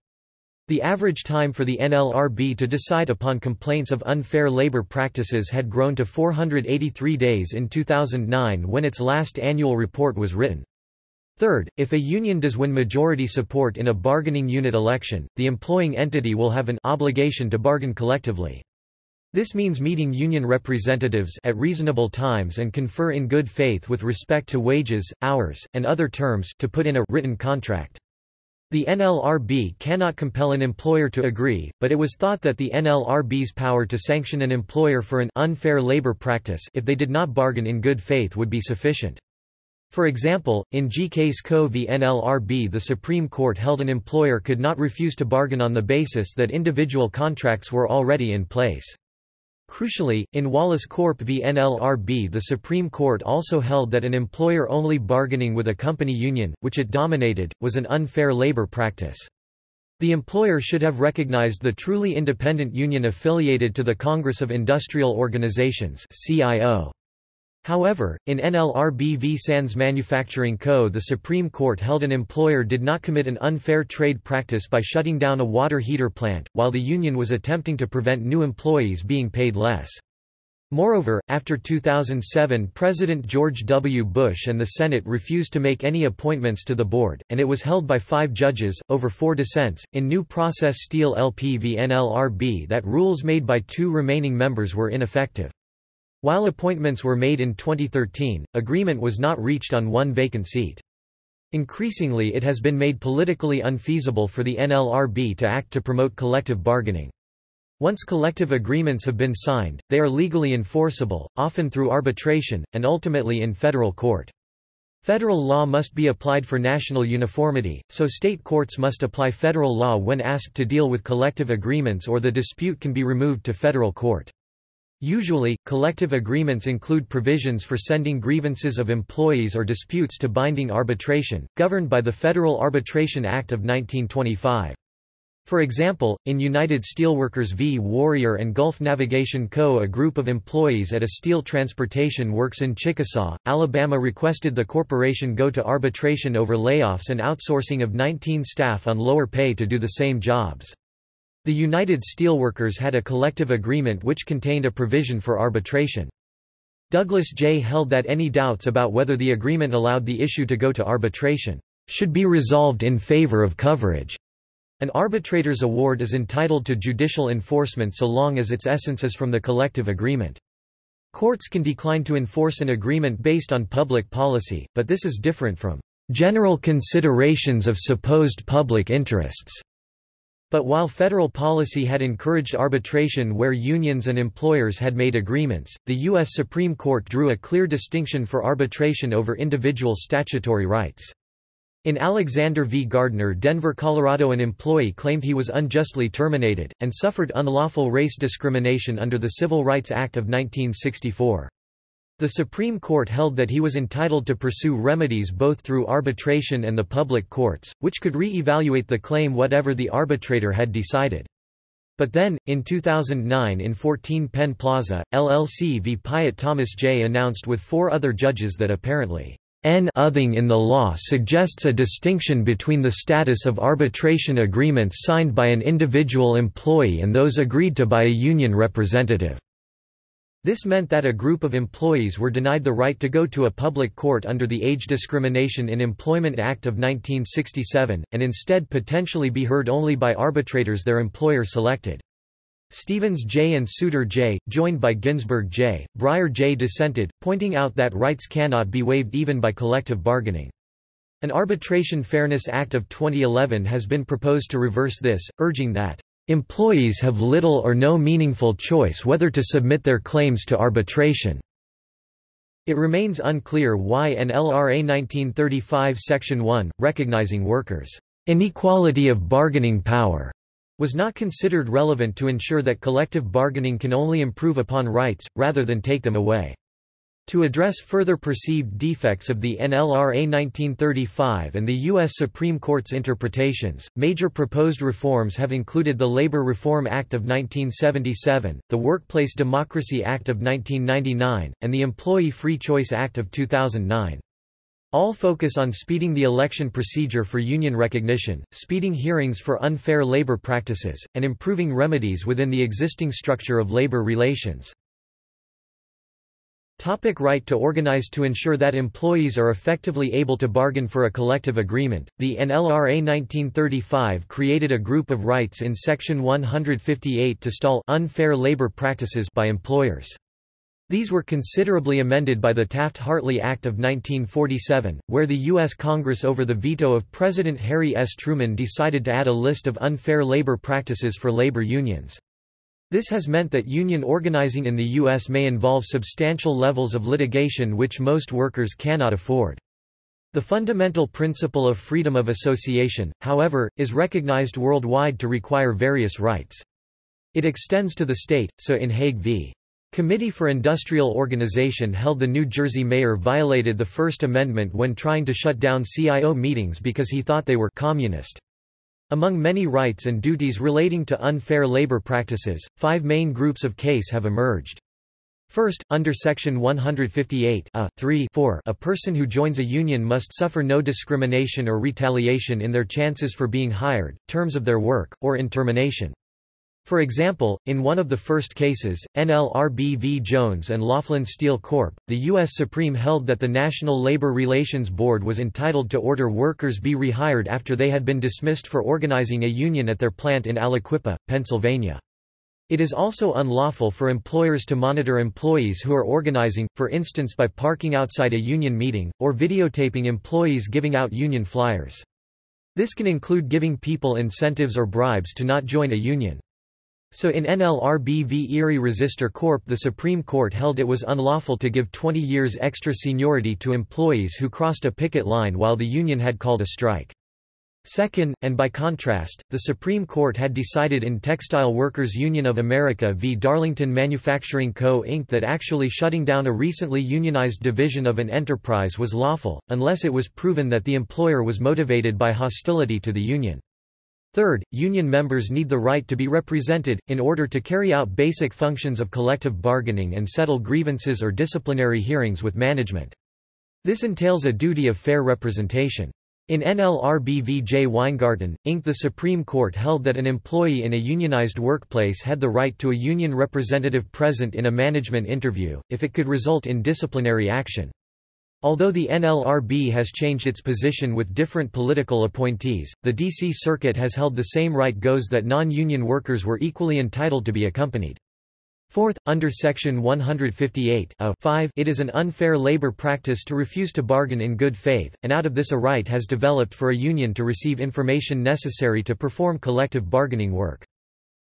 The average time for the NLRB to decide upon complaints of unfair labor practices had grown to 483 days in 2009 when its last annual report was written. Third, if a union does win majority support in a bargaining unit election, the employing entity will have an obligation to bargain collectively. This means meeting union representatives at reasonable times and confer in good faith with respect to wages, hours, and other terms to put in a written contract. The NLRB cannot compel an employer to agree, but it was thought that the NLRB's power to sanction an employer for an unfair labor practice if they did not bargain in good faith would be sufficient. For example, in G. Case Co. v. NLRB the Supreme Court held an employer could not refuse to bargain on the basis that individual contracts were already in place. Crucially, in Wallace Corp v NLRB the Supreme Court also held that an employer only bargaining with a company union, which it dominated, was an unfair labor practice. The employer should have recognized the truly independent union affiliated to the Congress of Industrial Organizations CIO. However, in NLRB v Sands Manufacturing Co. the Supreme Court held an employer did not commit an unfair trade practice by shutting down a water heater plant, while the union was attempting to prevent new employees being paid less. Moreover, after 2007 President George W. Bush and the Senate refused to make any appointments to the board, and it was held by five judges, over four dissents, in New Process Steel LP v NLRB that rules made by two remaining members were ineffective. While appointments were made in 2013, agreement was not reached on one vacant seat. Increasingly it has been made politically unfeasible for the NLRB to act to promote collective bargaining. Once collective agreements have been signed, they are legally enforceable, often through arbitration, and ultimately in federal court. Federal law must be applied for national uniformity, so state courts must apply federal law when asked to deal with collective agreements or the dispute can be removed to federal court. Usually, collective agreements include provisions for sending grievances of employees or disputes to binding arbitration, governed by the Federal Arbitration Act of 1925. For example, in United Steelworkers v. Warrior and Gulf Navigation Co. a group of employees at a steel transportation works in Chickasaw, Alabama requested the corporation go to arbitration over layoffs and outsourcing of 19 staff on lower pay to do the same jobs. The United Steelworkers had a collective agreement which contained a provision for arbitration. Douglas J. held that any doubts about whether the agreement allowed the issue to go to arbitration should be resolved in favor of coverage. An arbitrator's award is entitled to judicial enforcement so long as its essence is from the collective agreement. Courts can decline to enforce an agreement based on public policy, but this is different from general considerations of supposed public interests. But while federal policy had encouraged arbitration where unions and employers had made agreements, the U.S. Supreme Court drew a clear distinction for arbitration over individual statutory rights. In Alexander v. Gardner Denver, Colorado an employee claimed he was unjustly terminated, and suffered unlawful race discrimination under the Civil Rights Act of 1964. The Supreme Court held that he was entitled to pursue remedies both through arbitration and the public courts, which could re-evaluate the claim whatever the arbitrator had decided. But then, in 2009 in 14 Penn Plaza, LLC v. Pyett Thomas J. announced with four other judges that apparently N-othing in the law suggests a distinction between the status of arbitration agreements signed by an individual employee and those agreed to by a union representative. This meant that a group of employees were denied the right to go to a public court under the Age Discrimination in Employment Act of 1967, and instead potentially be heard only by arbitrators their employer selected. Stevens J. and Souter J., joined by Ginsburg J., Breyer J. dissented, pointing out that rights cannot be waived even by collective bargaining. An Arbitration Fairness Act of 2011 has been proposed to reverse this, urging that, "...employees have little or no meaningful choice whether to submit their claims to arbitration." It remains unclear why NLRA 1935 Section 1, recognizing workers' inequality of bargaining power was not considered relevant to ensure that collective bargaining can only improve upon rights, rather than take them away. To address further perceived defects of the NLRA 1935 and the U.S. Supreme Court's interpretations, major proposed reforms have included the Labor Reform Act of 1977, the Workplace Democracy Act of 1999, and the Employee Free Choice Act of 2009. All focus on speeding the election procedure for union recognition, speeding hearings for unfair labor practices, and improving remedies within the existing structure of labor relations. Topic right to organize To ensure that employees are effectively able to bargain for a collective agreement, the NLRA 1935 created a group of rights in Section 158 to stall unfair labor practices by employers. These were considerably amended by the Taft-Hartley Act of 1947, where the U.S. Congress over the veto of President Harry S. Truman decided to add a list of unfair labor practices for labor unions. This has meant that union organizing in the U.S. may involve substantial levels of litigation which most workers cannot afford. The fundamental principle of freedom of association, however, is recognized worldwide to require various rights. It extends to the state, so in Hague v. Committee for Industrial Organization held the New Jersey mayor violated the First Amendment when trying to shut down CIO meetings because he thought they were communist. Among many rights and duties relating to unfair labor practices, five main groups of case have emerged. First, under Section 158 a, 3 4, a person who joins a union must suffer no discrimination or retaliation in their chances for being hired, terms of their work, or in termination. For example, in one of the first cases, NLRB v. Jones and Laughlin Steel Corp., the U.S. Supreme held that the National Labor Relations Board was entitled to order workers be rehired after they had been dismissed for organizing a union at their plant in Aliquippa, Pennsylvania. It is also unlawful for employers to monitor employees who are organizing, for instance by parking outside a union meeting, or videotaping employees giving out union flyers. This can include giving people incentives or bribes to not join a union. So in NLRB v Erie Resistor Corp the Supreme Court held it was unlawful to give 20 years extra seniority to employees who crossed a picket line while the union had called a strike. Second, and by contrast, the Supreme Court had decided in Textile Workers Union of America v. Darlington Manufacturing Co. Inc. that actually shutting down a recently unionized division of an enterprise was lawful, unless it was proven that the employer was motivated by hostility to the union. Third, union members need the right to be represented, in order to carry out basic functions of collective bargaining and settle grievances or disciplinary hearings with management. This entails a duty of fair representation. In NLRB v. J. Weingarten, Inc. the Supreme Court held that an employee in a unionized workplace had the right to a union representative present in a management interview, if it could result in disciplinary action. Although the NLRB has changed its position with different political appointees, the D.C. Circuit has held the same right goes that non-union workers were equally entitled to be accompanied. Fourth, under Section 158 5 it is an unfair labor practice to refuse to bargain in good faith, and out of this a right has developed for a union to receive information necessary to perform collective bargaining work.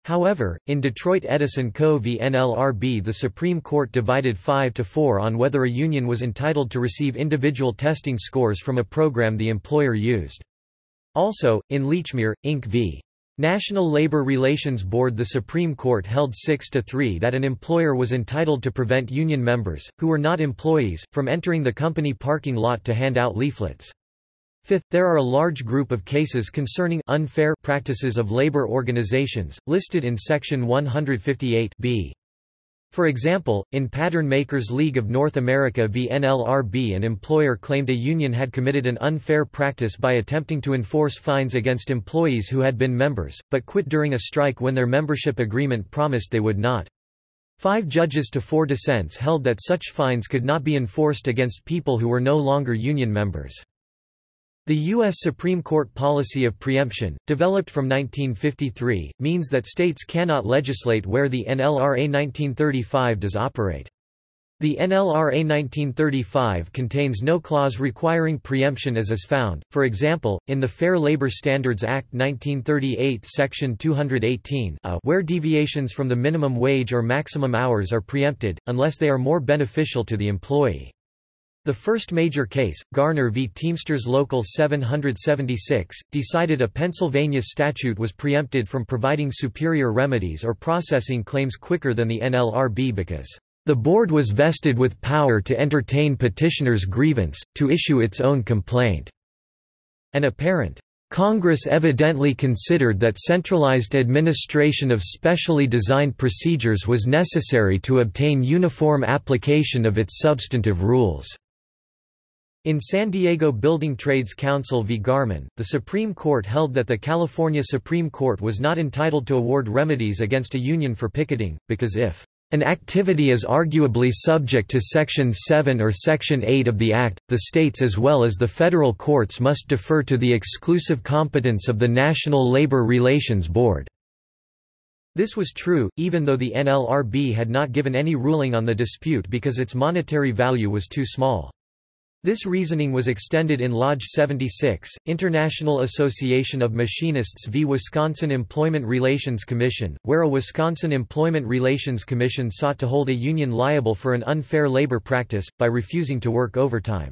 However, in Detroit Edison Co. v. NLRB the Supreme Court divided 5 to 4 on whether a union was entitled to receive individual testing scores from a program the employer used. Also, in Lechmere, Inc. v. National Labor Relations Board the Supreme Court held 6 to 3 that an employer was entitled to prevent union members, who were not employees, from entering the company parking lot to hand out leaflets. Fifth, there are a large group of cases concerning unfair practices of labor organizations, listed in Section 158 b. For example, in Pattern Makers League of North America v NLRB an employer claimed a union had committed an unfair practice by attempting to enforce fines against employees who had been members, but quit during a strike when their membership agreement promised they would not. Five judges to four dissents held that such fines could not be enforced against people who were no longer union members. The U.S. Supreme Court policy of preemption, developed from 1953, means that states cannot legislate where the NLRA 1935 does operate. The NLRA 1935 contains no clause requiring preemption as is found, for example, in the Fair Labor Standards Act 1938 Section 218 uh, where deviations from the minimum wage or maximum hours are preempted, unless they are more beneficial to the employee. The first major case, Garner v. Teamsters Local 776, decided a Pennsylvania statute was preempted from providing superior remedies or processing claims quicker than the NLRB because the board was vested with power to entertain petitioner's grievance, to issue its own complaint. An apparent Congress evidently considered that centralized administration of specially designed procedures was necessary to obtain uniform application of its substantive rules. In San Diego Building Trades Council v. Garmon, the Supreme Court held that the California Supreme Court was not entitled to award remedies against a union for picketing, because if an activity is arguably subject to Section 7 or Section 8 of the Act, the states as well as the federal courts must defer to the exclusive competence of the National Labor Relations Board. This was true, even though the NLRB had not given any ruling on the dispute because its monetary value was too small. This reasoning was extended in Lodge 76, International Association of Machinists v. Wisconsin Employment Relations Commission, where a Wisconsin Employment Relations Commission sought to hold a union liable for an unfair labor practice, by refusing to work overtime.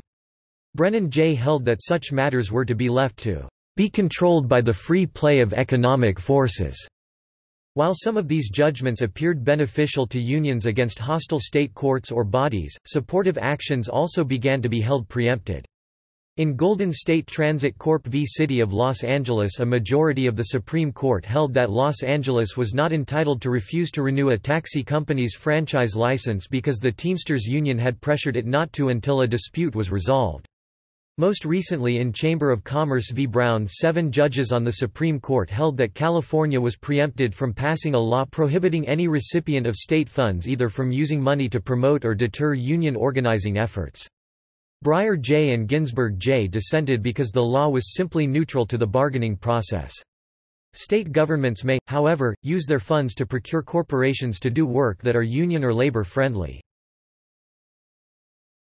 Brennan J. held that such matters were to be left to be controlled by the free play of economic forces. While some of these judgments appeared beneficial to unions against hostile state courts or bodies, supportive actions also began to be held preempted. In Golden State Transit Corp v. City of Los Angeles a majority of the Supreme Court held that Los Angeles was not entitled to refuse to renew a taxi company's franchise license because the Teamsters Union had pressured it not to until a dispute was resolved. Most recently in Chamber of Commerce v. Brown seven judges on the Supreme Court held that California was preempted from passing a law prohibiting any recipient of state funds either from using money to promote or deter union organizing efforts. Breyer J. and Ginsburg J. dissented because the law was simply neutral to the bargaining process. State governments may, however, use their funds to procure corporations to do work that are union or labor friendly.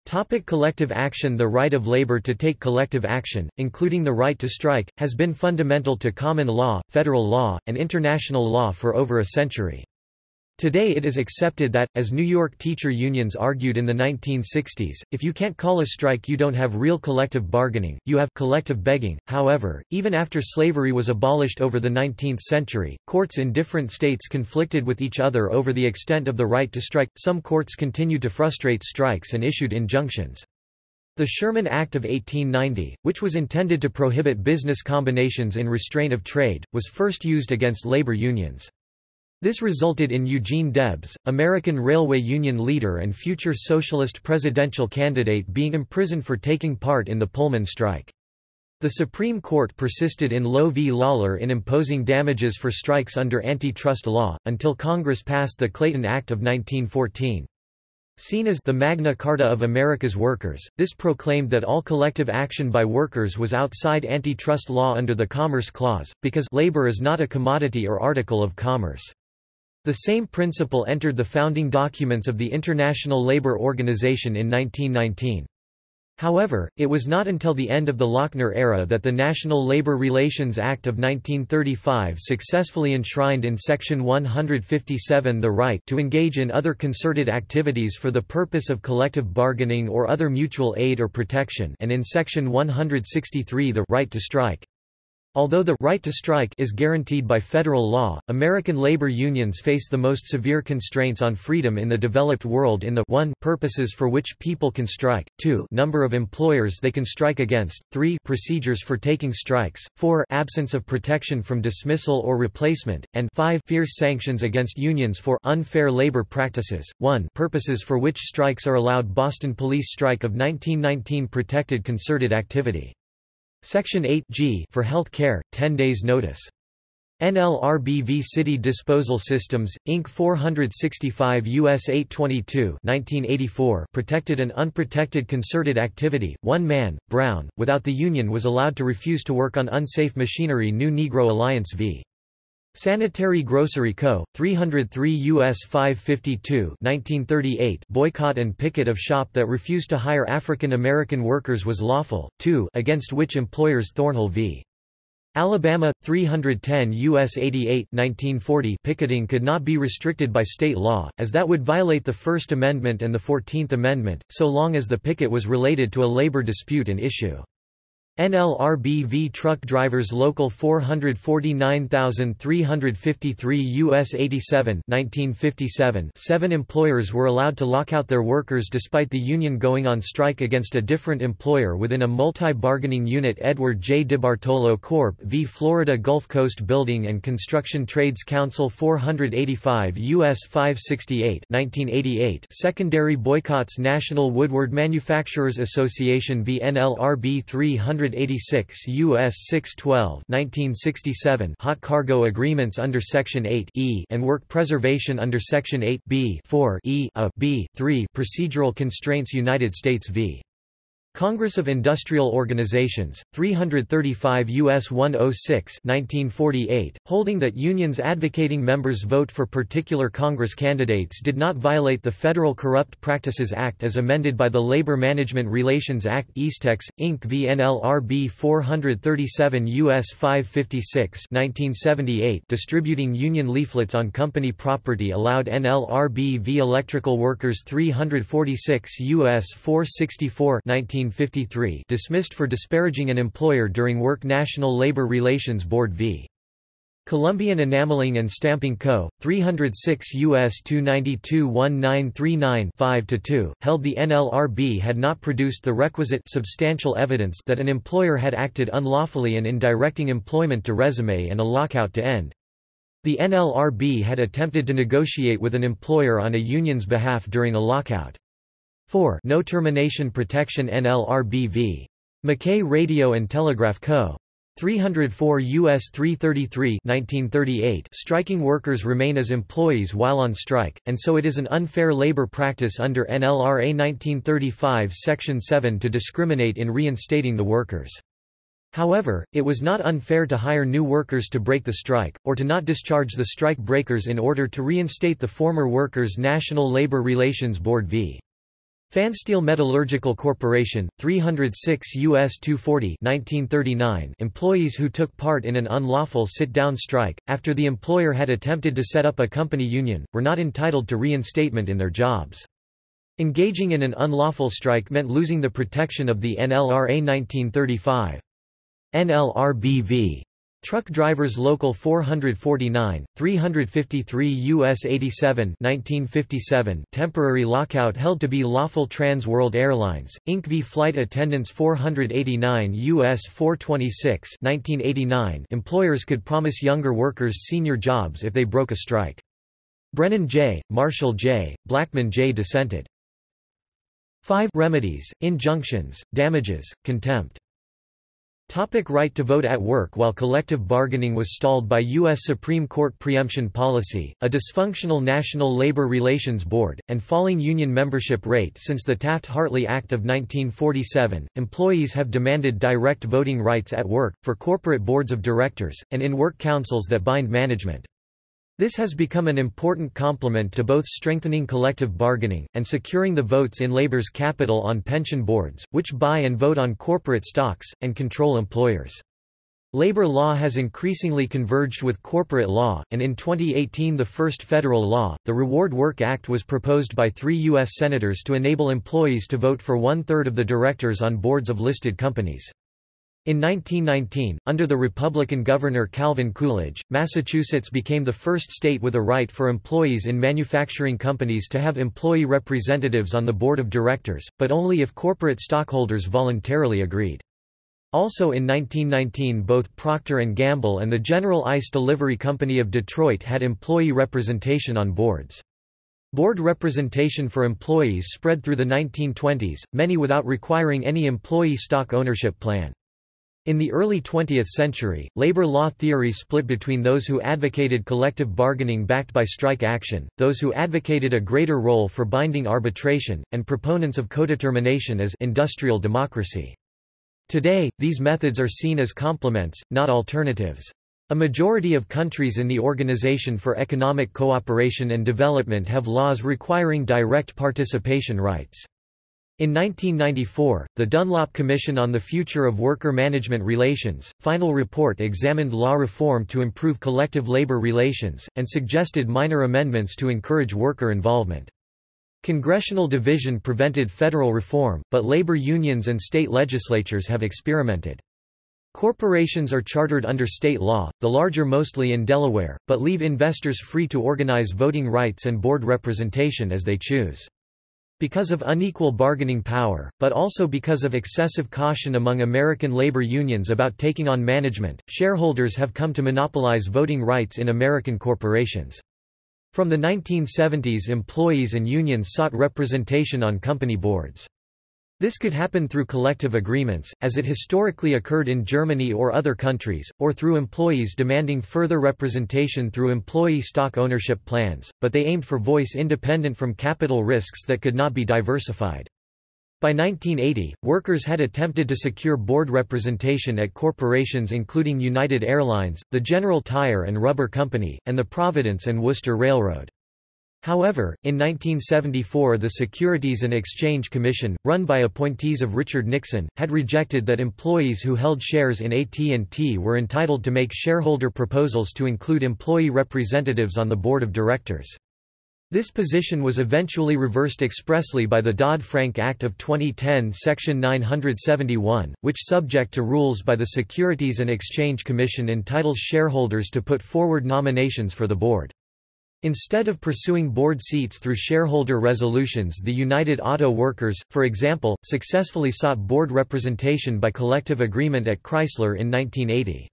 Topic collective action The right of labor to take collective action, including the right to strike, has been fundamental to common law, federal law, and international law for over a century. Today it is accepted that, as New York teacher unions argued in the 1960s, if you can't call a strike you don't have real collective bargaining, you have collective begging. However, even after slavery was abolished over the 19th century, courts in different states conflicted with each other over the extent of the right to strike. Some courts continued to frustrate strikes and issued injunctions. The Sherman Act of 1890, which was intended to prohibit business combinations in restraint of trade, was first used against labor unions. This resulted in Eugene Debs, American Railway Union leader and future socialist presidential candidate being imprisoned for taking part in the Pullman strike. The Supreme Court persisted in Loewe v. Lawlor in imposing damages for strikes under antitrust law, until Congress passed the Clayton Act of 1914. Seen as the Magna Carta of America's workers, this proclaimed that all collective action by workers was outside antitrust law under the Commerce Clause, because labor is not a commodity or article of commerce. The same principle entered the founding documents of the International Labour Organization in 1919. However, it was not until the end of the Lochner era that the National Labour Relations Act of 1935 successfully enshrined in Section 157 the right to engage in other concerted activities for the purpose of collective bargaining or other mutual aid or protection and in Section 163 the right to strike. Although the right to strike is guaranteed by federal law, American labor unions face the most severe constraints on freedom in the developed world in the 1 purposes for which people can strike, 2 number of employers they can strike against, 3 procedures for taking strikes, 4 absence of protection from dismissal or replacement, and 5 fierce sanctions against unions for unfair labor practices. 1 purposes for which strikes are allowed Boston Police Strike of 1919 protected concerted activity. Section 8 G for health care, 10 days notice. NLRBV City Disposal Systems, Inc. 465 U.S. 822 1984 protected an unprotected concerted activity. One man, Brown, without the union was allowed to refuse to work on unsafe machinery New Negro Alliance v. Sanitary Grocery Co., 303 U.S. 552 1938 boycott and picket of shop that refused to hire African American workers was lawful, 2 against which employers Thornhill v. Alabama, 310 U.S. 88 1940 picketing could not be restricted by state law, as that would violate the First Amendment and the Fourteenth Amendment, so long as the picket was related to a labor dispute and issue. NLRB V truck drivers local 449353 US 87 1957 seven employers were allowed to lock out their workers despite the union going on strike against a different employer within a multi-bargaining unit Edward J. DiBartolo Corp. v. Florida Gulf Coast Building and Construction Trades Council 485 US 568 1988 secondary boycotts National Woodwork Manufacturers Association v. NLRB 300 186 U.S. 612 1967 hot cargo agreements under Section 8 e and work preservation under Section 8 b 4 e a b 3 procedural constraints United States v. Congress of Industrial Organizations, 335 U.S. 106 1948, holding that unions advocating members vote for particular Congress candidates did not violate the Federal Corrupt Practices Act as amended by the Labor Management Relations Act Eastex, Inc. v. NLRB 437 U.S. 556 1978 distributing union leaflets on company property allowed NLRB v. Electrical Workers 346 U.S. 464 19 1953 dismissed for disparaging an employer during work National Labor Relations Board v. Columbian Enameling and Stamping Co., 306 U.S. 292-1939-5-2, held the NLRB had not produced the requisite substantial evidence that an employer had acted unlawfully in directing employment to resume and a lockout to end. The NLRB had attempted to negotiate with an employer on a union's behalf during a lockout. 4 No Termination Protection NLRBV. Mackay Radio and Telegraph Co. 304 U.S. 333 1938 striking workers remain as employees while on strike, and so it is an unfair labor practice under NLRA 1935 Section 7 to discriminate in reinstating the workers. However, it was not unfair to hire new workers to break the strike, or to not discharge the strike breakers in order to reinstate the former workers' National Labor Relations Board v. Pfanstiehl Metallurgical Corporation, 306 U.S. 240 1939 employees who took part in an unlawful sit-down strike, after the employer had attempted to set up a company union, were not entitled to reinstatement in their jobs. Engaging in an unlawful strike meant losing the protection of the NLRA 1935. NLRBV Truck Drivers Local 449, 353 U.S. 87 1957 temporary lockout held to be lawful Trans World Airlines, Inc. v. Flight Attendants 489 U.S. 426 1989 employers could promise younger workers senior jobs if they broke a strike. Brennan J., Marshall J., Blackmun J. dissented. 5 Remedies, injunctions, damages, contempt Topic right to vote at work While collective bargaining was stalled by U.S. Supreme Court preemption policy, a dysfunctional National Labor Relations Board, and falling union membership rate since the Taft-Hartley Act of 1947, employees have demanded direct voting rights at work, for corporate boards of directors, and in work councils that bind management. This has become an important complement to both strengthening collective bargaining, and securing the votes in labor's capital on pension boards, which buy and vote on corporate stocks, and control employers. Labor law has increasingly converged with corporate law, and in 2018 the first federal law, the Reward Work Act was proposed by three U.S. senators to enable employees to vote for one-third of the directors on boards of listed companies. In 1919, under the Republican Governor Calvin Coolidge, Massachusetts became the first state with a right for employees in manufacturing companies to have employee representatives on the board of directors, but only if corporate stockholders voluntarily agreed. Also in 1919 both Procter & Gamble and the General Ice Delivery Company of Detroit had employee representation on boards. Board representation for employees spread through the 1920s, many without requiring any employee stock ownership plan. In the early 20th century, labor law theory split between those who advocated collective bargaining backed by strike action, those who advocated a greater role for binding arbitration, and proponents of codetermination as industrial democracy. Today, these methods are seen as complements, not alternatives. A majority of countries in the Organization for Economic Cooperation and Development have laws requiring direct participation rights. In 1994, the Dunlop Commission on the Future of Worker Management Relations, final report examined law reform to improve collective labor relations, and suggested minor amendments to encourage worker involvement. Congressional division prevented federal reform, but labor unions and state legislatures have experimented. Corporations are chartered under state law, the larger mostly in Delaware, but leave investors free to organize voting rights and board representation as they choose. Because of unequal bargaining power, but also because of excessive caution among American labor unions about taking on management, shareholders have come to monopolize voting rights in American corporations. From the 1970s employees and unions sought representation on company boards. This could happen through collective agreements, as it historically occurred in Germany or other countries, or through employees demanding further representation through employee stock ownership plans, but they aimed for voice independent from capital risks that could not be diversified. By 1980, workers had attempted to secure board representation at corporations including United Airlines, the General Tire and Rubber Company, and the Providence and Worcester Railroad. However, in 1974 the Securities and Exchange Commission, run by appointees of Richard Nixon, had rejected that employees who held shares in AT&T were entitled to make shareholder proposals to include employee representatives on the board of directors. This position was eventually reversed expressly by the Dodd-Frank Act of 2010 Section 971, which subject to rules by the Securities and Exchange Commission entitles shareholders to put forward nominations for the board. Instead of pursuing board seats through shareholder resolutions the United Auto Workers, for example, successfully sought board representation by collective agreement at Chrysler in 1980.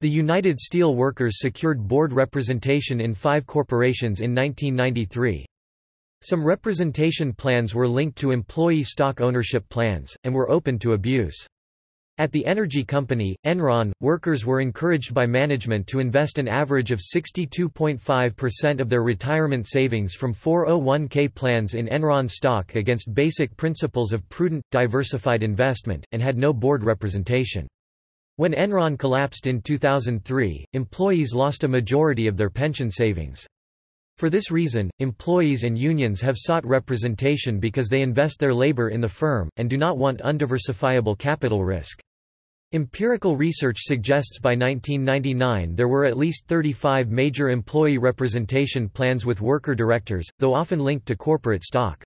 The United Steel Workers secured board representation in five corporations in 1993. Some representation plans were linked to employee stock ownership plans, and were open to abuse. At the energy company, Enron, workers were encouraged by management to invest an average of 62.5% of their retirement savings from 401k plans in Enron stock against basic principles of prudent, diversified investment, and had no board representation. When Enron collapsed in 2003, employees lost a majority of their pension savings. For this reason, employees and unions have sought representation because they invest their labor in the firm, and do not want undiversifiable capital risk. Empirical research suggests by 1999 there were at least 35 major employee representation plans with worker directors, though often linked to corporate stock.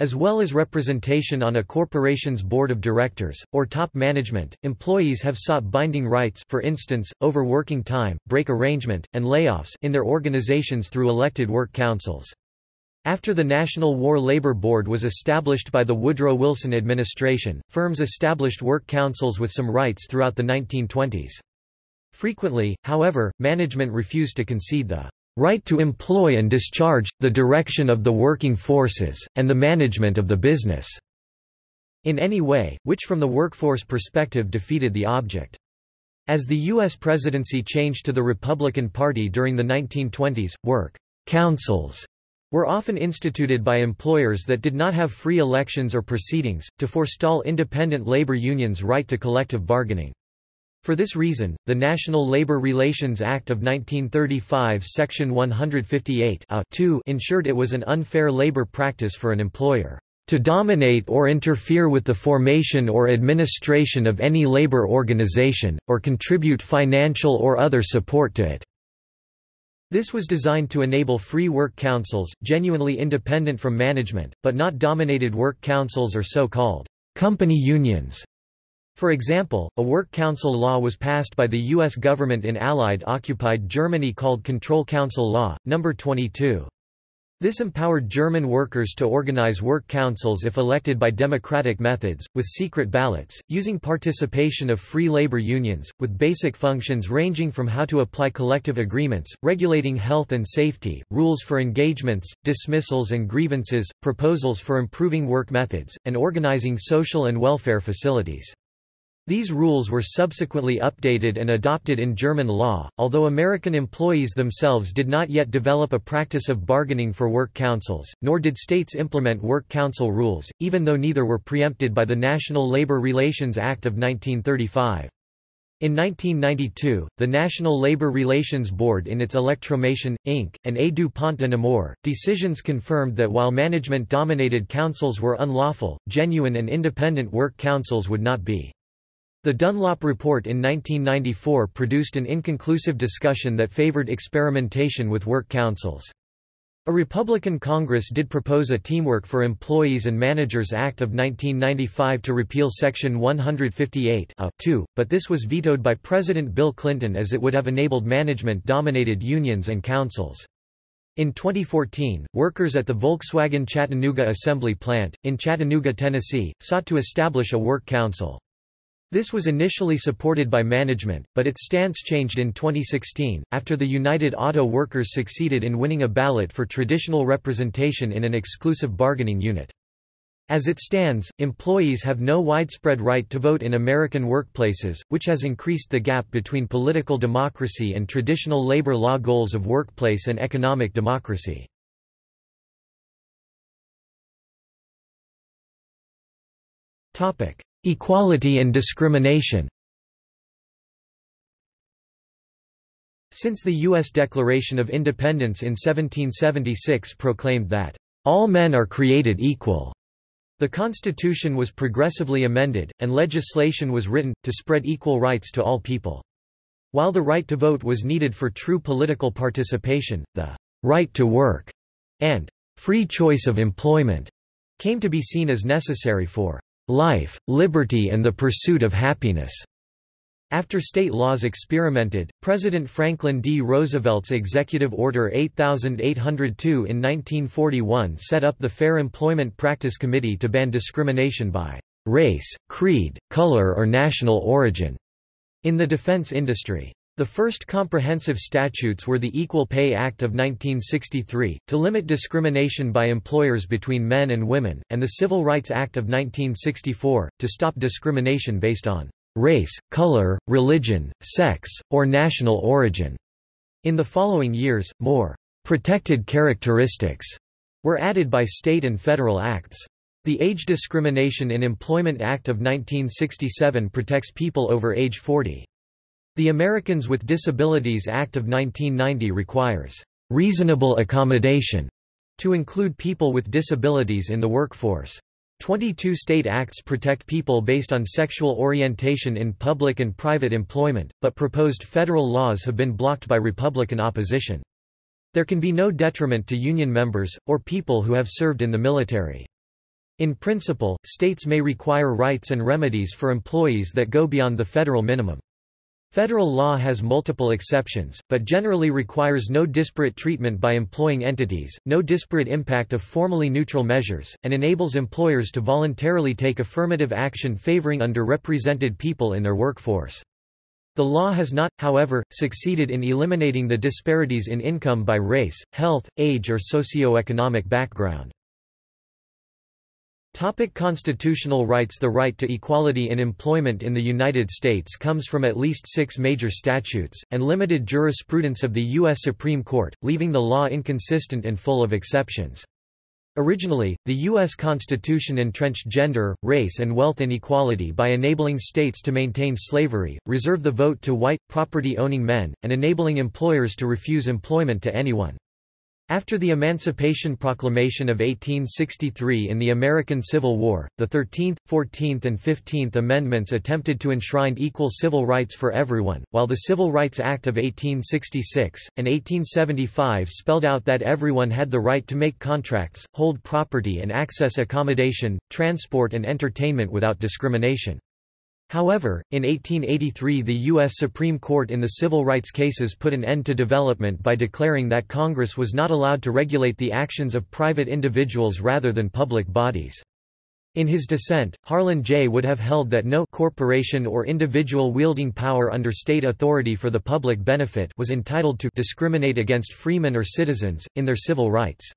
As well as representation on a corporation's board of directors, or top management, employees have sought binding rights for instance, over working time, break arrangement, and layoffs in their organizations through elected work councils. After the National War Labor Board was established by the Woodrow Wilson administration, firms established work councils with some rights throughout the 1920s. Frequently, however, management refused to concede the right to employ and discharge, the direction of the working forces, and the management of the business. in any way, which from the workforce perspective defeated the object. As the U.S. presidency changed to the Republican Party during the 1920s, work councils were often instituted by employers that did not have free elections or proceedings, to forestall independent labor unions' right to collective bargaining. For this reason, the National Labor Relations Act of 1935 Section 158 ensured it was an unfair labor practice for an employer to dominate or interfere with the formation or administration of any labor organization, or contribute financial or other support to it. This was designed to enable free work councils, genuinely independent from management, but not dominated work councils or so-called company unions. For example, a work council law was passed by the U.S. government in Allied-occupied Germany called Control Council Law, No. 22. This empowered German workers to organize work councils if elected by democratic methods, with secret ballots, using participation of free labor unions, with basic functions ranging from how to apply collective agreements, regulating health and safety, rules for engagements, dismissals and grievances, proposals for improving work methods, and organizing social and welfare facilities. These rules were subsequently updated and adopted in German law, although American employees themselves did not yet develop a practice of bargaining for work councils, nor did states implement work council rules, even though neither were preempted by the National Labor Relations Act of 1935. In 1992, the National Labor Relations Board in its Electromation, Inc., and A du Pont de Nemours, decisions confirmed that while management-dominated councils were unlawful, genuine and independent work councils would not be. The Dunlop Report in 1994 produced an inconclusive discussion that favored experimentation with work councils. A Republican Congress did propose a Teamwork for Employees and Managers Act of 1995 to repeal Section 158 but this was vetoed by President Bill Clinton as it would have enabled management-dominated unions and councils. In 2014, workers at the Volkswagen Chattanooga assembly plant, in Chattanooga, Tennessee, sought to establish a work council. This was initially supported by management, but its stance changed in 2016, after the United Auto Workers succeeded in winning a ballot for traditional representation in an exclusive bargaining unit. As it stands, employees have no widespread right to vote in American workplaces, which has increased the gap between political democracy and traditional labor law goals of workplace and economic democracy. Topic: Equality and discrimination Since the U.S. Declaration of Independence in 1776 proclaimed that, "...all men are created equal," the Constitution was progressively amended, and legislation was written, to spread equal rights to all people. While the right to vote was needed for true political participation, the "...right to work," and "...free choice of employment," came to be seen as necessary for life, liberty and the pursuit of happiness. After state laws experimented, President Franklin D. Roosevelt's Executive Order 8802 in 1941 set up the Fair Employment Practice Committee to ban discrimination by race, creed, color or national origin in the defense industry. The first comprehensive statutes were the Equal Pay Act of 1963, to limit discrimination by employers between men and women, and the Civil Rights Act of 1964, to stop discrimination based on race, color, religion, sex, or national origin. In the following years, more protected characteristics were added by state and federal acts. The Age Discrimination in Employment Act of 1967 protects people over age 40. The Americans with Disabilities Act of 1990 requires reasonable accommodation to include people with disabilities in the workforce. 22 state acts protect people based on sexual orientation in public and private employment, but proposed federal laws have been blocked by Republican opposition. There can be no detriment to union members, or people who have served in the military. In principle, states may require rights and remedies for employees that go beyond the federal minimum. Federal law has multiple exceptions, but generally requires no disparate treatment by employing entities, no disparate impact of formally neutral measures, and enables employers to voluntarily take affirmative action favoring underrepresented people in their workforce. The law has not, however, succeeded in eliminating the disparities in income by race, health, age or socio-economic background. Topic constitutional rights The right to equality in employment in the United States comes from at least six major statutes, and limited jurisprudence of the U.S. Supreme Court, leaving the law inconsistent and full of exceptions. Originally, the U.S. Constitution entrenched gender, race and wealth inequality by enabling states to maintain slavery, reserve the vote to white, property-owning men, and enabling employers to refuse employment to anyone. After the Emancipation Proclamation of 1863 in the American Civil War, the 13th, 14th and 15th Amendments attempted to enshrine equal civil rights for everyone, while the Civil Rights Act of 1866, and 1875 spelled out that everyone had the right to make contracts, hold property and access accommodation, transport and entertainment without discrimination. However, in 1883 the U.S. Supreme Court in the civil rights cases put an end to development by declaring that Congress was not allowed to regulate the actions of private individuals rather than public bodies. In his dissent, Harlan J. would have held that no corporation or individual wielding power under state authority for the public benefit was entitled to discriminate against freemen or citizens, in their civil rights.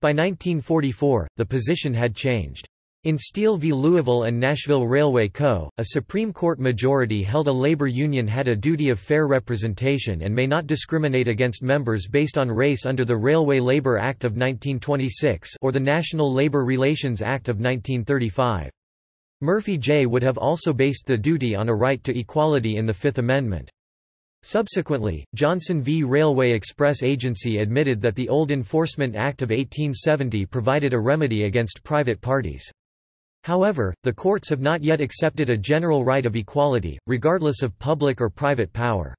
By 1944, the position had changed. In Steele v. Louisville and Nashville Railway Co., a Supreme Court majority held a labor union had a duty of fair representation and may not discriminate against members based on race under the Railway Labor Act of 1926 or the National Labor Relations Act of 1935. Murphy J. would have also based the duty on a right to equality in the Fifth Amendment. Subsequently, Johnson v. Railway Express Agency admitted that the old Enforcement Act of 1870 provided a remedy against private parties. However, the courts have not yet accepted a general right of equality, regardless of public or private power.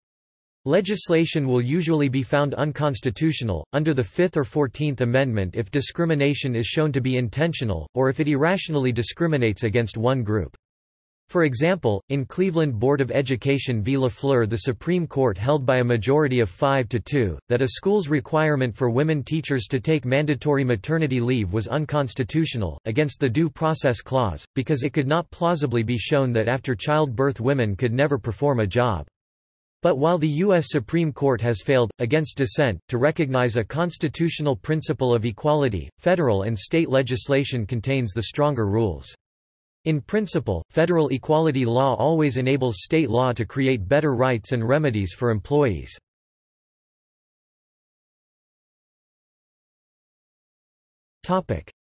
Legislation will usually be found unconstitutional, under the Fifth or Fourteenth Amendment if discrimination is shown to be intentional, or if it irrationally discriminates against one group. For example, in Cleveland Board of Education v. LaFleur the Supreme Court held by a majority of 5 to 2, that a school's requirement for women teachers to take mandatory maternity leave was unconstitutional, against the Due Process Clause, because it could not plausibly be shown that after childbirth women could never perform a job. But while the U.S. Supreme Court has failed, against dissent, to recognize a constitutional principle of equality, federal and state legislation contains the stronger rules. In principle, federal equality law always enables state law to create better rights and remedies for employees.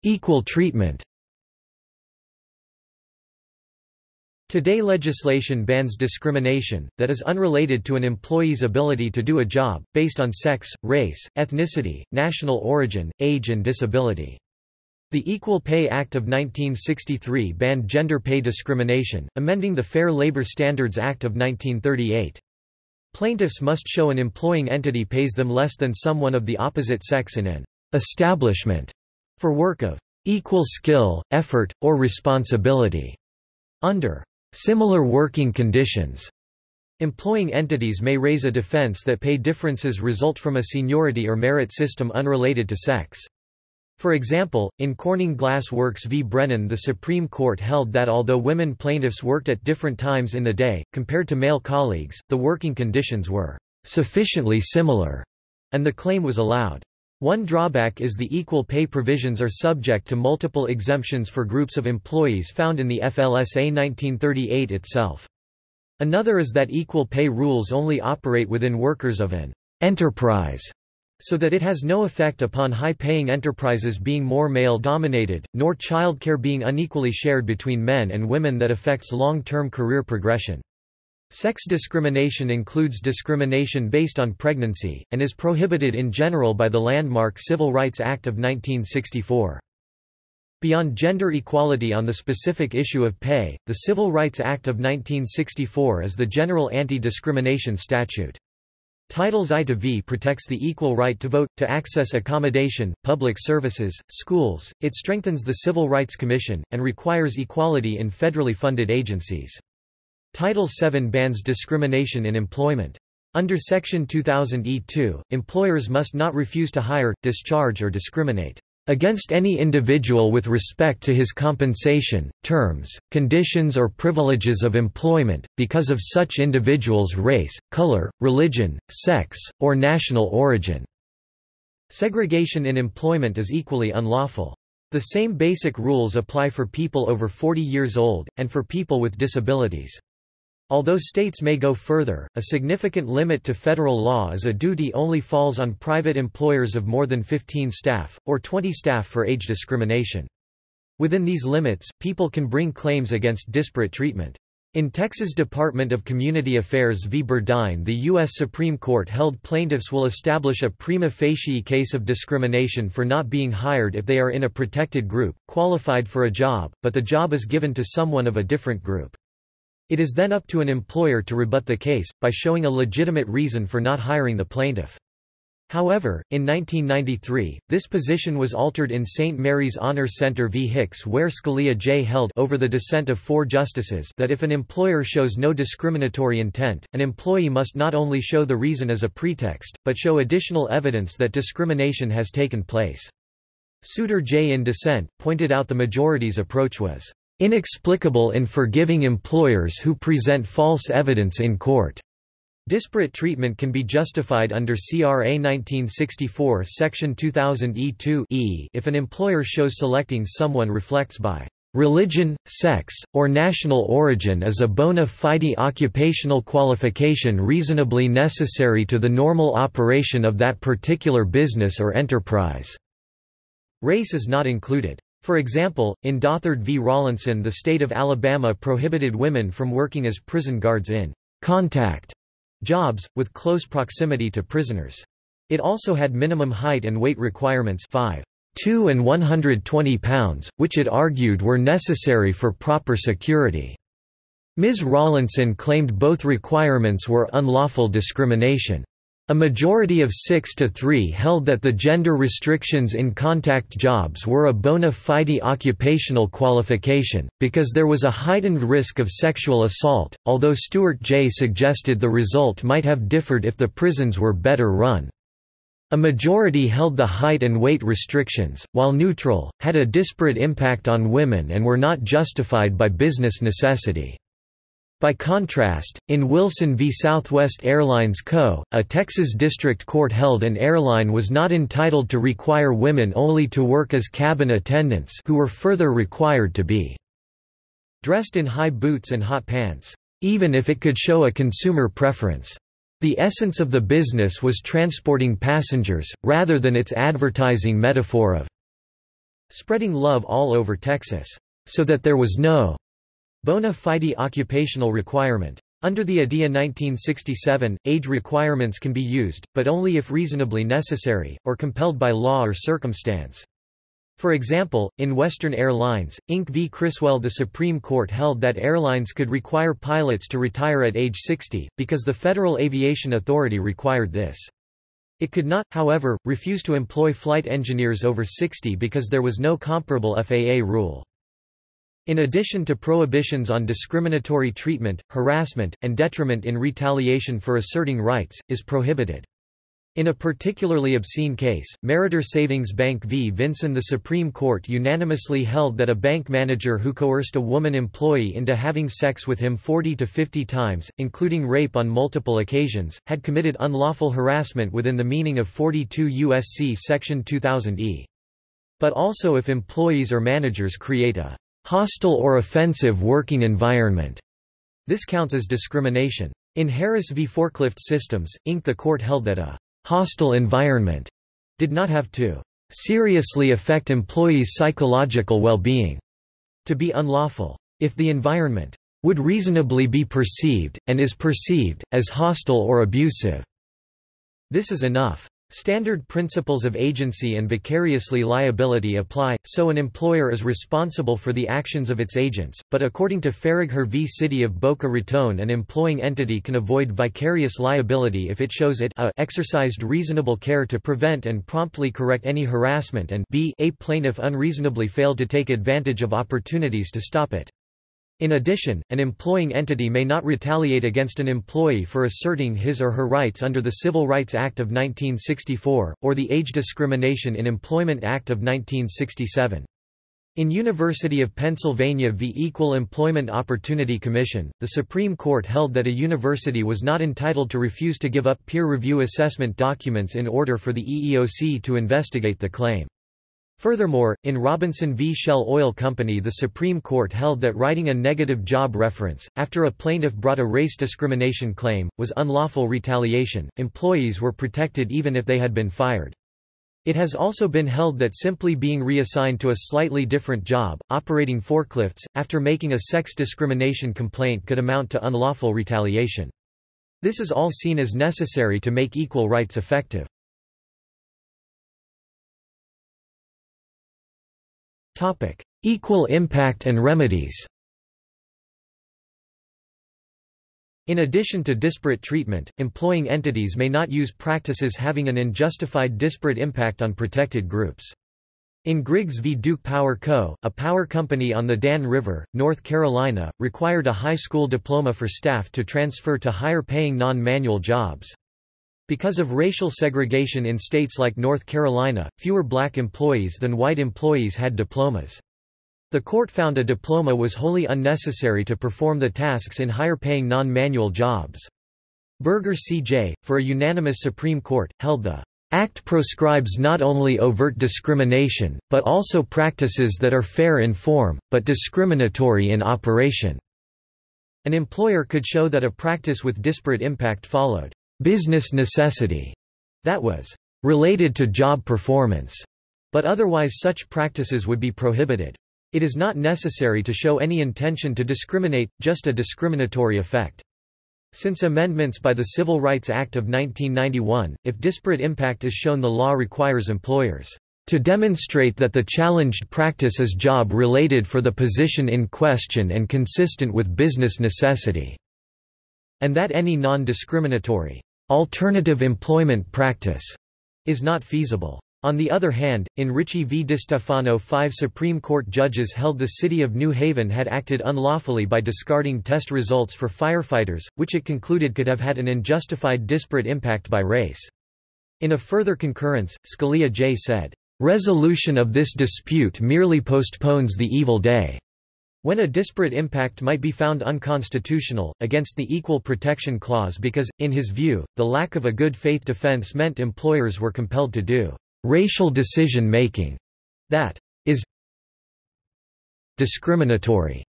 Equal treatment Today legislation bans discrimination, that is unrelated to an employee's ability to do a job, based on sex, race, ethnicity, national origin, age and disability. The Equal Pay Act of 1963 banned gender pay discrimination, amending the Fair Labor Standards Act of 1938. Plaintiffs must show an employing entity pays them less than someone of the opposite sex in an establishment for work of equal skill, effort, or responsibility under similar working conditions. Employing entities may raise a defense that pay differences result from a seniority or merit system unrelated to sex. For example, in Corning Glass Works v. Brennan the Supreme Court held that although women plaintiffs worked at different times in the day, compared to male colleagues, the working conditions were sufficiently similar, and the claim was allowed. One drawback is the equal pay provisions are subject to multiple exemptions for groups of employees found in the FLSA 1938 itself. Another is that equal pay rules only operate within workers of an enterprise so that it has no effect upon high-paying enterprises being more male-dominated, nor childcare being unequally shared between men and women that affects long-term career progression. Sex discrimination includes discrimination based on pregnancy, and is prohibited in general by the landmark Civil Rights Act of 1964. Beyond gender equality on the specific issue of pay, the Civil Rights Act of 1964 is the general anti-discrimination statute. Titles I to V protects the equal right to vote, to access accommodation, public services, schools, it strengthens the Civil Rights Commission, and requires equality in federally funded agencies. Title VII bans discrimination in employment. Under Section 2000 E2, employers must not refuse to hire, discharge or discriminate against any individual with respect to his compensation, terms, conditions or privileges of employment, because of such individual's race, color, religion, sex, or national origin." Segregation in employment is equally unlawful. The same basic rules apply for people over 40 years old, and for people with disabilities. Although states may go further, a significant limit to federal law is a duty only falls on private employers of more than 15 staff, or 20 staff for age discrimination. Within these limits, people can bring claims against disparate treatment. In Texas Department of Community Affairs v. Burdine the U.S. Supreme Court held plaintiffs will establish a prima facie case of discrimination for not being hired if they are in a protected group, qualified for a job, but the job is given to someone of a different group. It is then up to an employer to rebut the case, by showing a legitimate reason for not hiring the plaintiff. However, in 1993, this position was altered in St. Mary's Honor Center v. Hicks where Scalia J. held over the dissent of four justices that if an employer shows no discriminatory intent, an employee must not only show the reason as a pretext, but show additional evidence that discrimination has taken place. Souter J. in dissent, pointed out the majority's approach was inexplicable in forgiving employers who present false evidence in court. Disparate treatment can be justified under CRA 1964 Section 2000 E2 e if an employer shows selecting someone reflects by religion, sex, or national origin as a bona fide occupational qualification reasonably necessary to the normal operation of that particular business or enterprise." Race is not included. For example, in Dothard v. Rawlinson the state of Alabama prohibited women from working as prison guards in contact jobs, with close proximity to prisoners. It also had minimum height and weight requirements 5. 2 and 120 pounds, which it argued were necessary for proper security. Ms. Rawlinson claimed both requirements were unlawful discrimination. A majority of 6 to 3 held that the gender restrictions in contact jobs were a bona fide occupational qualification, because there was a heightened risk of sexual assault, although Stewart J. suggested the result might have differed if the prisons were better run. A majority held the height and weight restrictions, while neutral, had a disparate impact on women and were not justified by business necessity. By contrast, in Wilson v. Southwest Airlines Co., a Texas district court held an airline was not entitled to require women only to work as cabin attendants who were further required to be dressed in high boots and hot pants, even if it could show a consumer preference. The essence of the business was transporting passengers, rather than its advertising metaphor of spreading love all over Texas. So that there was no Bona fide occupational requirement. Under the ADIA 1967, age requirements can be used, but only if reasonably necessary, or compelled by law or circumstance. For example, in Western Airlines, Inc. v. Criswell the Supreme Court held that airlines could require pilots to retire at age 60, because the Federal Aviation Authority required this. It could not, however, refuse to employ flight engineers over 60 because there was no comparable FAA rule. In addition to prohibitions on discriminatory treatment, harassment, and detriment in retaliation for asserting rights, is prohibited. In a particularly obscene case, Meritor Savings Bank v. Vinson the Supreme Court unanimously held that a bank manager who coerced a woman employee into having sex with him 40 to 50 times, including rape on multiple occasions, had committed unlawful harassment within the meaning of 42 U.S.C. Section 2000e. But also if employees or managers create a hostile or offensive working environment. This counts as discrimination. In Harris v. Forklift Systems, Inc. the court held that a hostile environment did not have to seriously affect employees' psychological well-being to be unlawful. If the environment would reasonably be perceived, and is perceived, as hostile or abusive, this is enough. Standard principles of agency and vicariously liability apply, so an employer is responsible for the actions of its agents, but according to Faragher v. City of Boca Raton an employing entity can avoid vicarious liability if it shows it a exercised reasonable care to prevent and promptly correct any harassment and b a plaintiff unreasonably failed to take advantage of opportunities to stop it. In addition, an employing entity may not retaliate against an employee for asserting his or her rights under the Civil Rights Act of 1964, or the Age Discrimination in Employment Act of 1967. In University of Pennsylvania v. Equal Employment Opportunity Commission, the Supreme Court held that a university was not entitled to refuse to give up peer review assessment documents in order for the EEOC to investigate the claim. Furthermore, in Robinson v. Shell Oil Company the Supreme Court held that writing a negative job reference, after a plaintiff brought a race discrimination claim, was unlawful retaliation, employees were protected even if they had been fired. It has also been held that simply being reassigned to a slightly different job, operating forklifts, after making a sex discrimination complaint could amount to unlawful retaliation. This is all seen as necessary to make equal rights effective. Equal impact and remedies In addition to disparate treatment, employing entities may not use practices having an unjustified disparate impact on protected groups. In Griggs v. Duke Power Co., a power company on the Dan River, North Carolina, required a high school diploma for staff to transfer to higher-paying non-manual jobs. Because of racial segregation in states like North Carolina, fewer black employees than white employees had diplomas. The court found a diploma was wholly unnecessary to perform the tasks in higher-paying non-manual jobs. Burger C.J., for a unanimous Supreme Court, held the Act proscribes not only overt discrimination, but also practices that are fair in form, but discriminatory in operation. An employer could show that a practice with disparate impact followed business necessity that was related to job performance, but otherwise such practices would be prohibited. It is not necessary to show any intention to discriminate, just a discriminatory effect. Since amendments by the Civil Rights Act of 1991, if disparate impact is shown the law requires employers to demonstrate that the challenged practice is job-related for the position in question and consistent with business necessity, and that any non-discriminatory alternative employment practice is not feasible. On the other hand, in Ricci v. DeStefano five Supreme Court judges held the city of New Haven had acted unlawfully by discarding test results for firefighters, which it concluded could have had an unjustified disparate impact by race. In a further concurrence, Scalia J. said, "...resolution of this dispute merely postpones the evil day." When a disparate impact might be found unconstitutional, against the Equal Protection Clause because, in his view, the lack of a good faith defense meant employers were compelled to do racial decision-making that is discriminatory.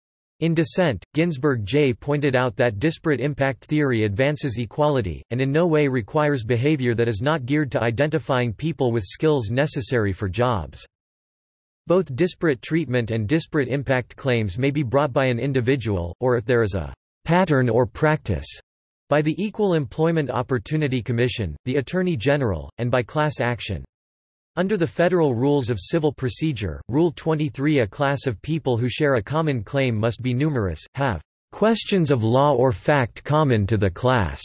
In dissent, Ginsburg J. pointed out that disparate impact theory advances equality, and in no way requires behavior that is not geared to identifying people with skills necessary for jobs. Both disparate treatment and disparate impact claims may be brought by an individual, or if there is a pattern or practice, by the Equal Employment Opportunity Commission, the Attorney General, and by class action. Under the Federal Rules of Civil Procedure, Rule 23 a class of people who share a common claim must be numerous, have questions of law or fact common to the class,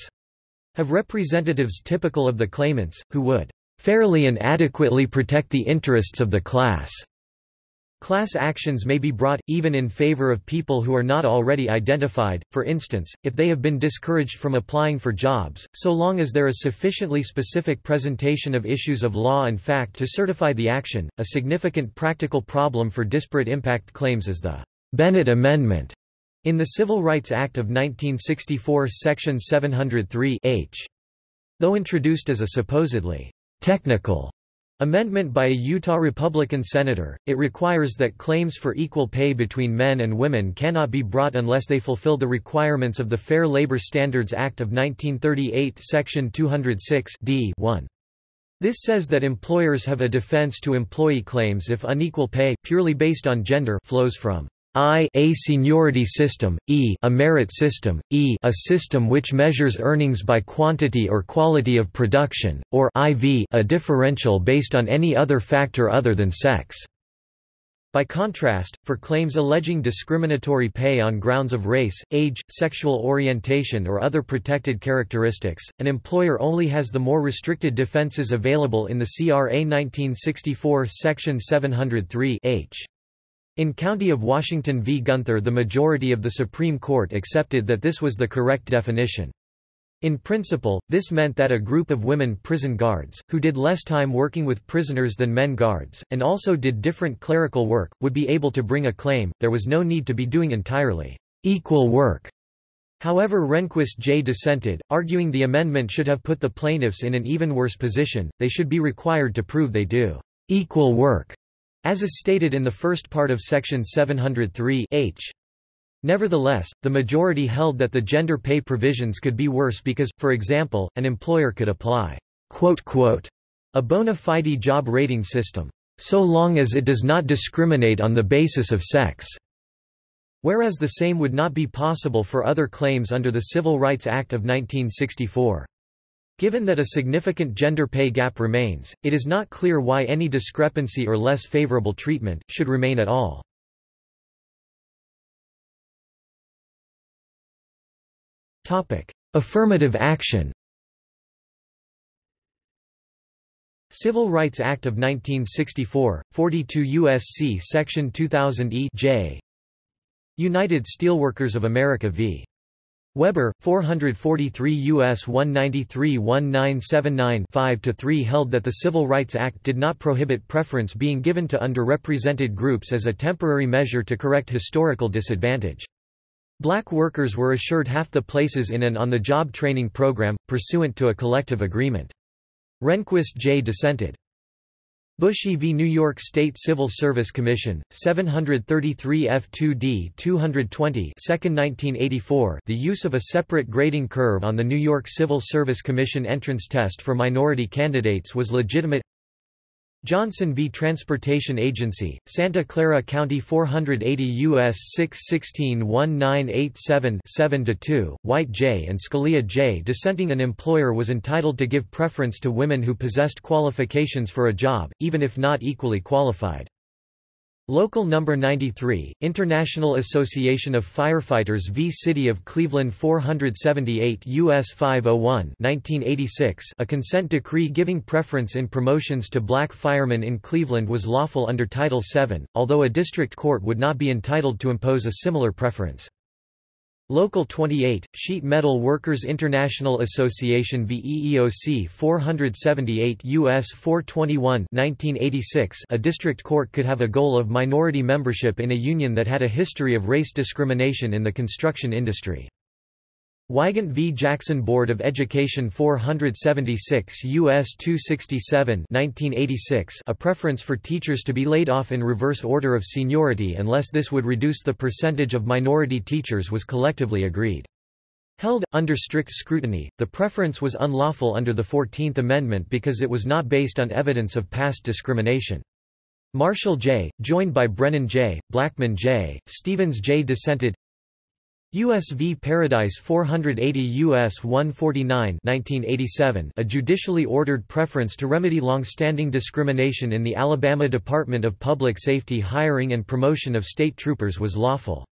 have representatives typical of the claimants, who would fairly and adequately protect the interests of the class. Class actions may be brought, even in favor of people who are not already identified, for instance, if they have been discouraged from applying for jobs, so long as there is sufficiently specific presentation of issues of law and fact to certify the action. A significant practical problem for disparate impact claims is the Bennett Amendment in the Civil Rights Act of 1964 Section 703 H. Though introduced as a supposedly technical Amendment by a Utah Republican senator, it requires that claims for equal pay between men and women cannot be brought unless they fulfill the requirements of the Fair Labor Standards Act of 1938 Section 206 D 1. This says that employers have a defense to employee claims if unequal pay purely based on gender flows from I a seniority system, e a merit system, e a system which measures earnings by quantity or quality of production, or iv a differential based on any other factor other than sex. By contrast, for claims alleging discriminatory pay on grounds of race, age, sexual orientation or other protected characteristics, an employer only has the more restricted defenses available in the CRA 1964 Section 703 H. In County of Washington v. Gunther the majority of the Supreme Court accepted that this was the correct definition. In principle, this meant that a group of women prison guards, who did less time working with prisoners than men guards, and also did different clerical work, would be able to bring a claim, there was no need to be doing entirely equal work. However Rehnquist J. dissented, arguing the amendment should have put the plaintiffs in an even worse position, they should be required to prove they do equal work as is stated in the first part of section 703 h. Nevertheless, the majority held that the gender pay provisions could be worse because, for example, an employer could apply a bona fide job rating system, so long as it does not discriminate on the basis of sex, whereas the same would not be possible for other claims under the Civil Rights Act of 1964. Given that a significant gender pay gap remains, it is not clear why any discrepancy or less favorable treatment, should remain at all. Topic: Affirmative action Civil Rights Act of 1964, 42 U.S.C. Section 2000 E J. United Steelworkers of America v. Weber, 443 U.S. 193-1979-5-3 held that the Civil Rights Act did not prohibit preference being given to underrepresented groups as a temporary measure to correct historical disadvantage. Black workers were assured half the places in an on-the-job training program, pursuant to a collective agreement. Rehnquist J. dissented. Bushey v. New York State Civil Service Commission, 733 F2D 220 2nd 1984 The use of a separate grading curve on the New York Civil Service Commission entrance test for minority candidates was legitimate Johnson v. Transportation Agency, Santa Clara County 480 U.S. 616-1987-7-2, White J. and Scalia J. dissenting an employer was entitled to give preference to women who possessed qualifications for a job, even if not equally qualified. Local Number 93, International Association of Firefighters v. City of Cleveland 478 U.S. 501 1986 A consent decree giving preference in promotions to black firemen in Cleveland was lawful under Title VII, although a district court would not be entitled to impose a similar preference. Local 28, Sheet Metal Workers International Association VEEOC 478 U.S. 421 1986 A district court could have a goal of minority membership in a union that had a history of race discrimination in the construction industry. Wygant v. Jackson Board of Education 476 U.S. 267 1986 A preference for teachers to be laid off in reverse order of seniority unless this would reduce the percentage of minority teachers was collectively agreed. Held, under strict scrutiny, the preference was unlawful under the Fourteenth Amendment because it was not based on evidence of past discrimination. Marshall J., joined by Brennan J., Blackmun J., Stevens J. dissented U.S. v. Paradise 480 U.S. 149 1987 a judicially ordered preference to remedy long-standing discrimination in the Alabama Department of Public Safety hiring and promotion of state troopers was lawful.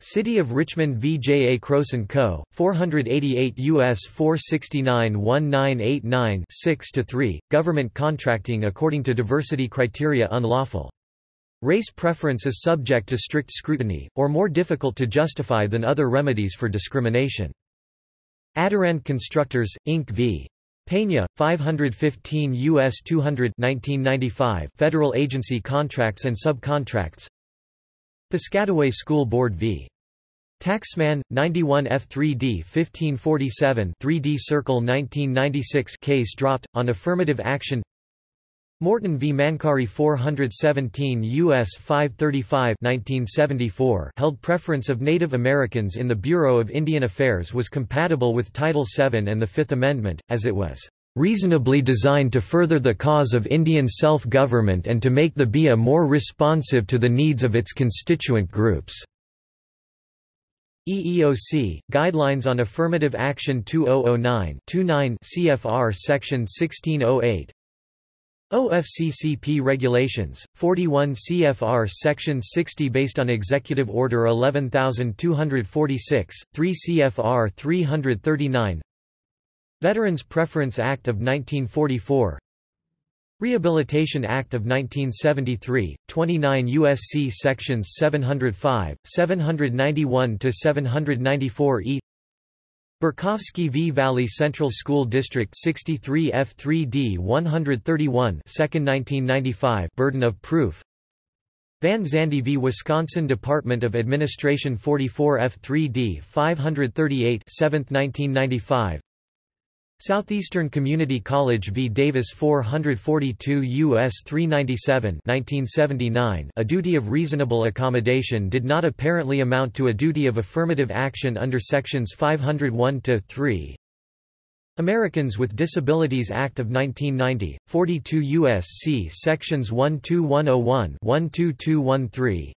City of Richmond v. J. A. Croce & Co., 488 U.S. 469-1989 6-3, government contracting according to diversity criteria unlawful. Race preference is subject to strict scrutiny, or more difficult to justify than other remedies for discrimination. Adarand Constructors, Inc. v. Pena, 515 U.S. 200 1995 Federal Agency Contracts and Subcontracts Piscataway School Board v. Taxman, 91 F3D 1547 3D Circle 1996 case dropped, on affirmative action Morton v. Mancari 417 U.S. 535 1974 held preference of Native Americans in the Bureau of Indian Affairs was compatible with Title VII and the Fifth Amendment, as it was reasonably designed to further the cause of Indian self-government and to make the BIA more responsive to the needs of its constituent groups." EEOC, Guidelines on Affirmative Action 2009-29 CFR Section 1608 OFCCP Regulations, 41 CFR Section 60 based on Executive Order 11246, 3 CFR 339 Veterans Preference Act of 1944 Rehabilitation Act of 1973, 29 U.S.C. Sections 705, 791–794e Borkowski v. Valley Central School District 63 F3D 131 2nd 1995 Burden of proof Van Zande v. Wisconsin Department of Administration 44 F3D 538 7th 1995 Southeastern Community College v. Davis 442 U.S. 397 1979 A duty of reasonable accommodation did not apparently amount to a duty of affirmative action under Sections 501-3 Americans with Disabilities Act of 1990, 42 U.S.C. Sections 12101 12213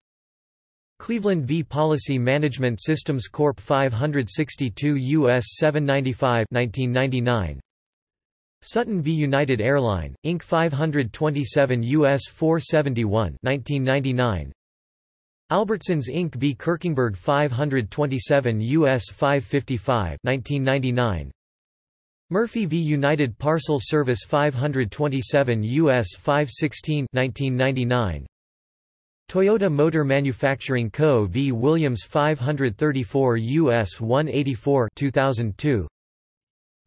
Cleveland v. Policy Management Systems Corp. 562 U.S. 795 1999. Sutton v. United Airline, Inc. 527 U.S. 471 1999. Albertsons Inc. v. Kirkingburg 527 U.S. 555 1999. Murphy v. United Parcel Service 527 U.S. 516 1999. Toyota Motor Manufacturing Co. v. Williams 534 U.S. 184 2002.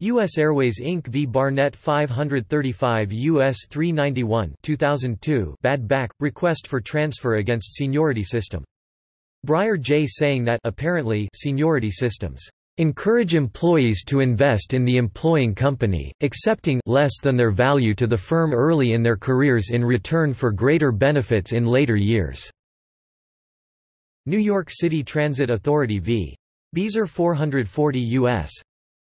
U.S. Airways Inc. v. Barnett 535 U.S. 391 2002 bad back, request for transfer against seniority system. Breyer J. saying that apparently seniority systems encourage employees to invest in the employing company, accepting less than their value to the firm early in their careers in return for greater benefits in later years. New York City Transit Authority v. Beazer 440 U.S.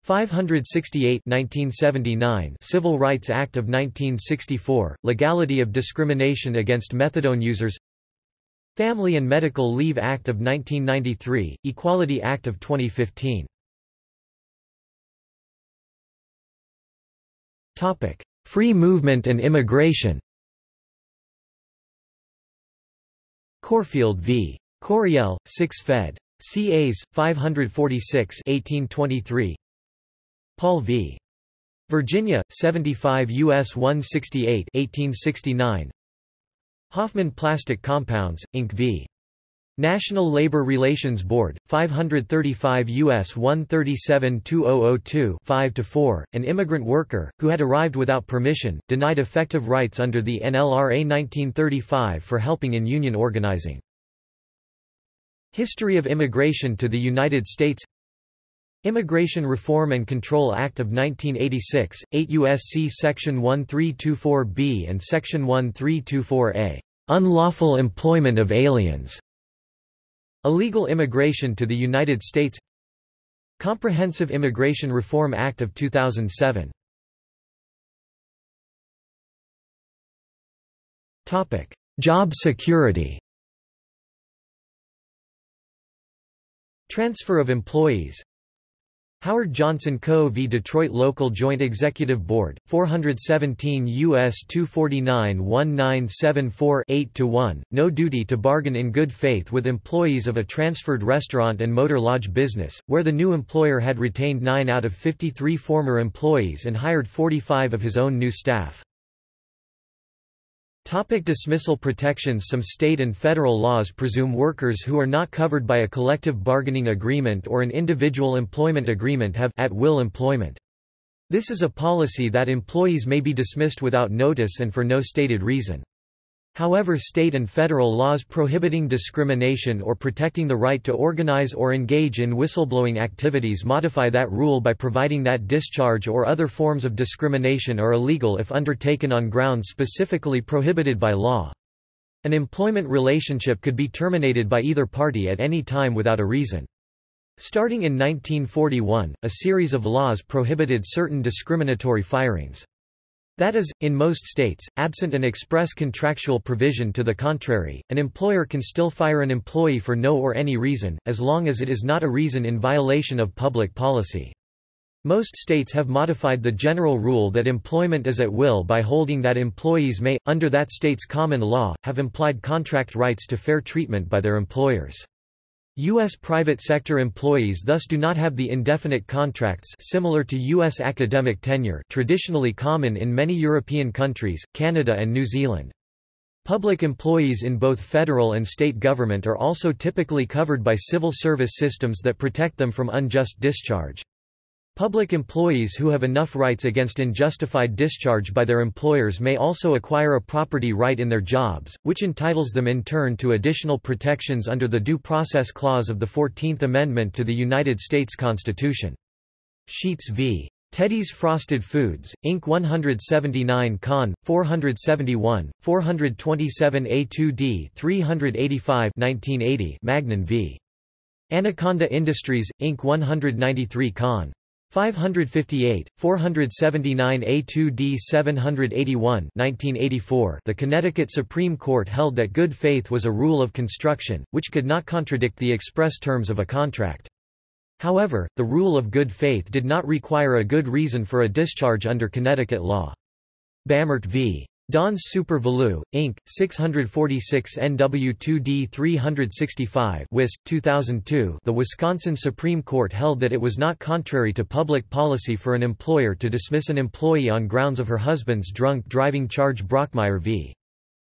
568 1979 Civil Rights Act of 1964, Legality of Discrimination Against Methadone Users Family and Medical Leave Act of 1993, Equality Act of 2015 Topic: Free movement and immigration. Corfield v. Coryell, 6 Fed. CAs 546 1823. Paul v. Virginia 75 US 168 1869. Hoffman Plastic Compounds Inc v. National Labor Relations Board, 535 U.S. 137-2002 5-4, an immigrant worker, who had arrived without permission, denied effective rights under the NLRA 1935 for helping in union organizing. History of immigration to the United States Immigration Reform and Control Act of 1986, 8 U.S.C. Section 1324b and Section 1324a. Unlawful employment of aliens Illegal immigration to the United States Comprehensive Immigration Reform Act of 2007 Topic: Job security. Transfer of employees Howard Johnson Co. v. Detroit Local Joint Executive Board, 417 U.S. 249-1974-8-1, no duty to bargain in good faith with employees of a transferred restaurant and motor lodge business, where the new employer had retained 9 out of 53 former employees and hired 45 of his own new staff. Topic dismissal protections Some state and federal laws presume workers who are not covered by a collective bargaining agreement or an individual employment agreement have at-will employment. This is a policy that employees may be dismissed without notice and for no stated reason. However state and federal laws prohibiting discrimination or protecting the right to organize or engage in whistleblowing activities modify that rule by providing that discharge or other forms of discrimination are illegal if undertaken on grounds specifically prohibited by law. An employment relationship could be terminated by either party at any time without a reason. Starting in 1941, a series of laws prohibited certain discriminatory firings. That is, in most states, absent an express contractual provision to the contrary, an employer can still fire an employee for no or any reason, as long as it is not a reason in violation of public policy. Most states have modified the general rule that employment is at will by holding that employees may, under that state's common law, have implied contract rights to fair treatment by their employers. U.S. private sector employees thus do not have the indefinite contracts similar to U.S. academic tenure traditionally common in many European countries, Canada and New Zealand. Public employees in both federal and state government are also typically covered by civil service systems that protect them from unjust discharge. Public employees who have enough rights against unjustified discharge by their employers may also acquire a property right in their jobs, which entitles them in turn to additional protections under the Due Process Clause of the Fourteenth Amendment to the United States Constitution. Sheets v. Teddy's Frosted Foods, Inc. 179 Con. 471, 427 A2D 385 1980 Magnan v. Anaconda Industries, Inc. 193 Con. 558, 479 A2D 781 1984 The Connecticut Supreme Court held that good faith was a rule of construction, which could not contradict the express terms of a contract. However, the rule of good faith did not require a good reason for a discharge under Connecticut law. Bamert v. Don's Super Valu, Inc., 646 NW2D 365 WIS, 2002 The Wisconsin Supreme Court held that it was not contrary to public policy for an employer to dismiss an employee on grounds of her husband's drunk driving charge Brockmeyer v.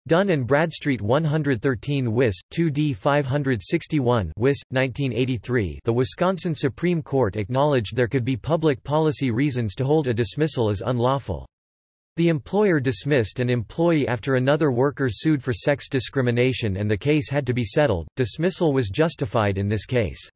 Dun and Bradstreet 113 WIS, 2D 561 WIS, 1983 The Wisconsin Supreme Court acknowledged there could be public policy reasons to hold a dismissal as unlawful. The employer dismissed an employee after another worker sued for sex discrimination and the case had to be settled. Dismissal was justified in this case.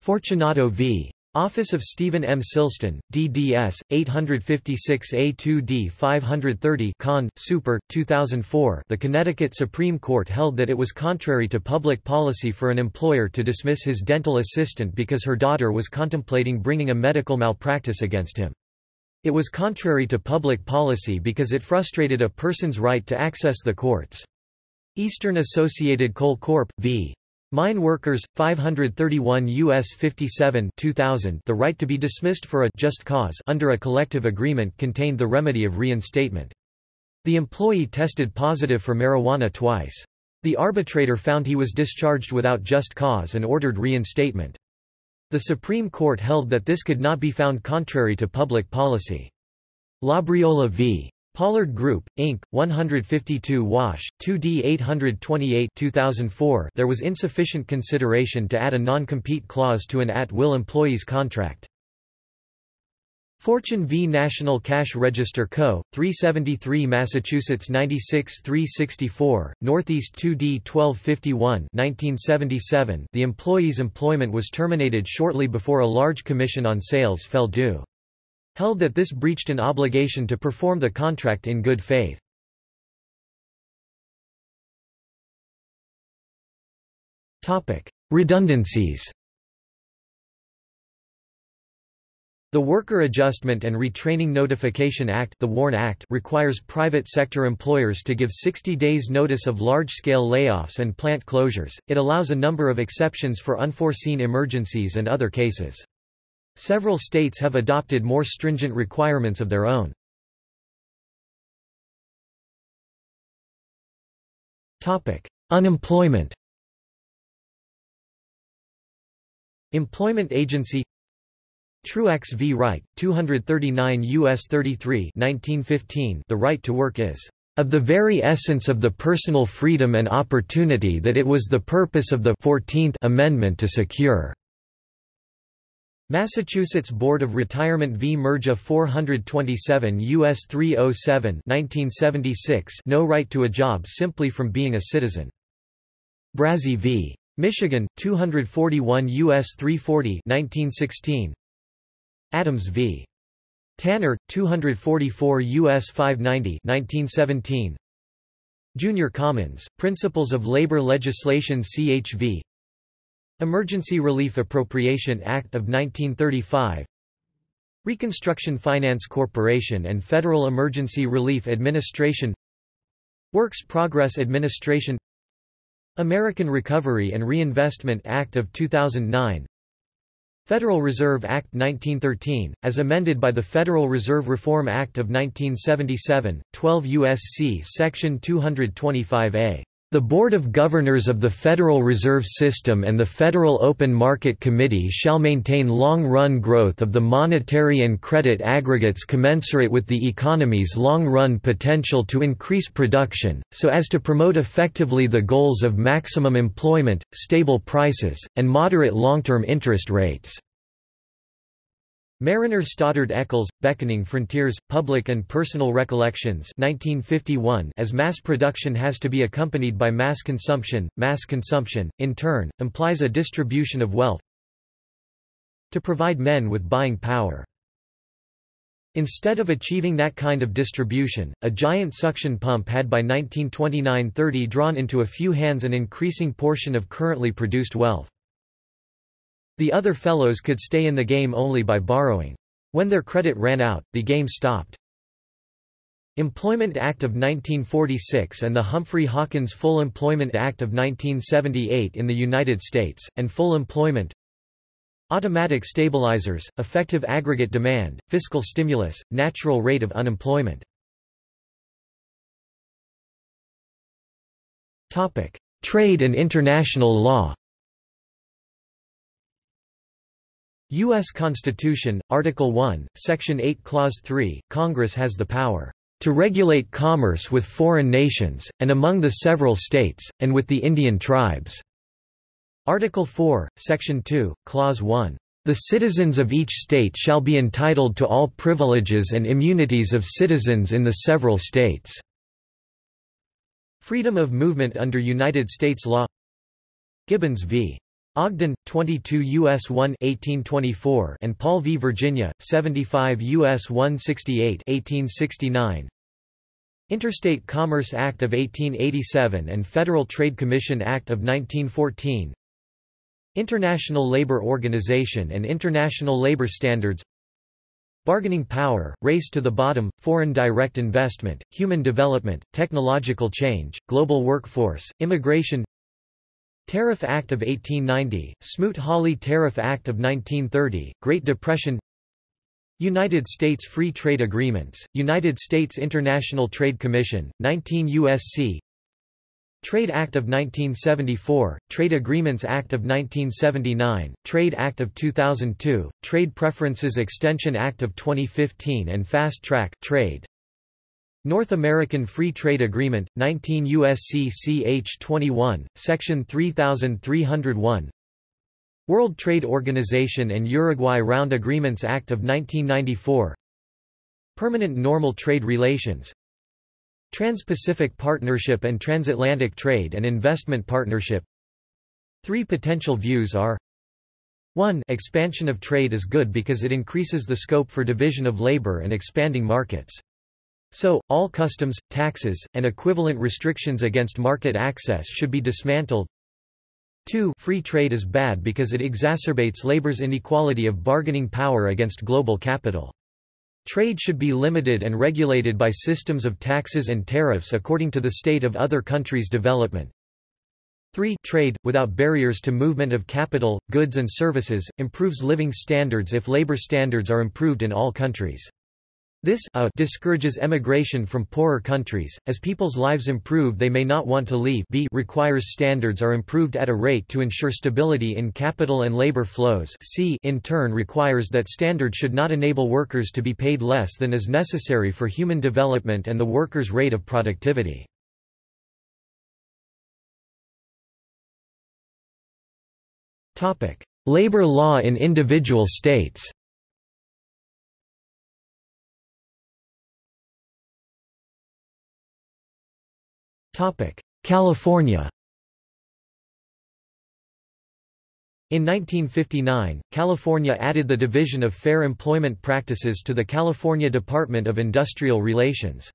Fortunato v. Office of Stephen M. Silston, DDS, 856 A2D 530 Con. Super, 2004 The Connecticut Supreme Court held that it was contrary to public policy for an employer to dismiss his dental assistant because her daughter was contemplating bringing a medical malpractice against him. It was contrary to public policy because it frustrated a person's right to access the courts. Eastern Associated Coal Corp. v. Mine Workers, 531 U.S. 57 2000 The right to be dismissed for a just cause under a collective agreement contained the remedy of reinstatement. The employee tested positive for marijuana twice. The arbitrator found he was discharged without just cause and ordered reinstatement. The Supreme Court held that this could not be found contrary to public policy. Labriola v. Pollard Group, Inc., 152 Wash, 2D 828 2004 There was insufficient consideration to add a non-compete clause to an at-will employee's contract. Fortune v. National Cash Register Co., 373 Massachusetts 96 364, Northeast 2D 1251 1977 The employee's employment was terminated shortly before a large commission on sales fell due held that this breached an obligation to perform the contract in good faith. Redundancies The Worker Adjustment and Retraining Notification Act, the WARN Act requires private sector employers to give 60 days notice of large-scale layoffs and plant closures. It allows a number of exceptions for unforeseen emergencies and other cases. Several states have adopted more stringent requirements of their own. Topic: Unemployment Employment Agency Truax v. Wright, 239 U.S. 33 1915 The right to work is of the very essence of the personal freedom and opportunity that it was the purpose of the 14th Amendment to secure. Massachusetts Board of Retirement v. Murgia 427 U.S. 307 1976 No right to a job simply from being a citizen. Brazee v. Michigan, 241 U.S. 340 1916 Adams v. Tanner, 244 U.S. 590 1917 Junior Commons, Principles of Labor Legislation CHV Emergency Relief Appropriation Act of 1935 Reconstruction Finance Corporation and Federal Emergency Relief Administration. Works Progress Administration. American Recovery and Reinvestment Act of 2009 Federal Reserve Act 1913, as amended by the Federal Reserve Reform Act of 1977, 12 U.S.C. Section 225A the Board of Governors of the Federal Reserve System and the Federal Open Market Committee shall maintain long-run growth of the monetary and credit aggregates commensurate with the economy's long-run potential to increase production, so as to promote effectively the goals of maximum employment, stable prices, and moderate long-term interest rates. Mariner Stoddard Eccles, Beckoning Frontiers, Public and Personal Recollections 1951 As mass production has to be accompanied by mass consumption, mass consumption, in turn, implies a distribution of wealth to provide men with buying power. Instead of achieving that kind of distribution, a giant suction pump had by 1929–30 drawn into a few hands an increasing portion of currently produced wealth. The other fellows could stay in the game only by borrowing. When their credit ran out, the game stopped. Employment Act of 1946 and the Humphrey Hawkins Full Employment Act of 1978 in the United States, and full employment Automatic stabilizers, effective aggregate demand, fiscal stimulus, natural rate of unemployment. Trade and international law U.S. Constitution, Article 1, Section 8 Clause 3, Congress has the power to regulate commerce with foreign nations, and among the several states, and with the Indian tribes." Article 4, Section 2, Clause 1. The citizens of each state shall be entitled to all privileges and immunities of citizens in the several states." Freedom of movement under United States law Gibbons v. Ogden, 22 U.S. 1 1824 and Paul v. Virginia, 75 U.S. 168 1869 Interstate Commerce Act of 1887 and Federal Trade Commission Act of 1914 International Labour Organization and International Labour Standards Bargaining power, race to the bottom, foreign direct investment, human development, technological change, global workforce, immigration Tariff Act of 1890, Smoot-Hawley Tariff Act of 1930, Great Depression United States Free Trade Agreements, United States International Trade Commission, 19 U.S.C. Trade Act of 1974, Trade Agreements Act of 1979, Trade Act of 2002, Trade Preferences Extension Act of 2015 and Fast Track Trade. North American Free Trade Agreement, 19 U.S.C. Ch. 21, Section 3301 World Trade Organization and Uruguay Round Agreements Act of 1994 Permanent Normal Trade Relations Trans-Pacific Partnership and Transatlantic Trade and Investment Partnership Three potential views are 1 Expansion of trade is good because it increases the scope for division of labor and expanding markets. So, all customs, taxes, and equivalent restrictions against market access should be dismantled. 2 Free trade is bad because it exacerbates labor's inequality of bargaining power against global capital. Trade should be limited and regulated by systems of taxes and tariffs according to the state of other countries' development. 3 Trade, without barriers to movement of capital, goods and services, improves living standards if labor standards are improved in all countries. This a discourages emigration from poorer countries, as people's lives improve they may not want to leave. B requires standards are improved at a rate to ensure stability in capital and labor flows. C in turn requires that standards should not enable workers to be paid less than is necessary for human development and the workers' rate of productivity. Labor law in individual states California In 1959, California added the Division of Fair Employment Practices to the California Department of Industrial Relations.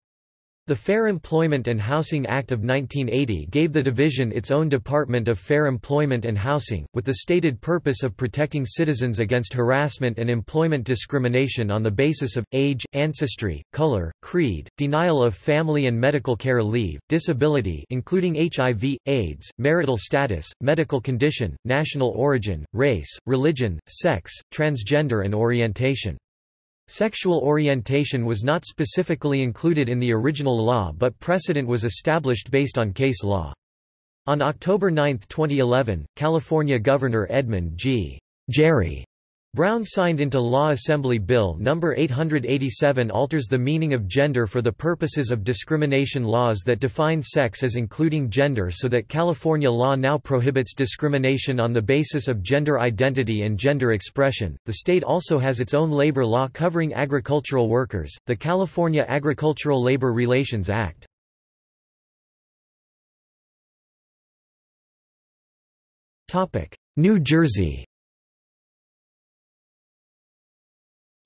The Fair Employment and Housing Act of 1980 gave the division its own Department of Fair Employment and Housing, with the stated purpose of protecting citizens against harassment and employment discrimination on the basis of, age, ancestry, color, creed, denial of family and medical care leave, disability including HIV, AIDS, marital status, medical condition, national origin, race, religion, sex, transgender and orientation. Sexual orientation was not specifically included in the original law but precedent was established based on case law. On October 9, 2011, California Governor Edmund G. Jerry Brown signed into law Assembly Bill No. 887 alters the meaning of gender for the purposes of discrimination laws that define sex as including gender so that California law now prohibits discrimination on the basis of gender identity and gender expression. The state also has its own labor law covering agricultural workers, the California Agricultural Labor Relations Act. New Jersey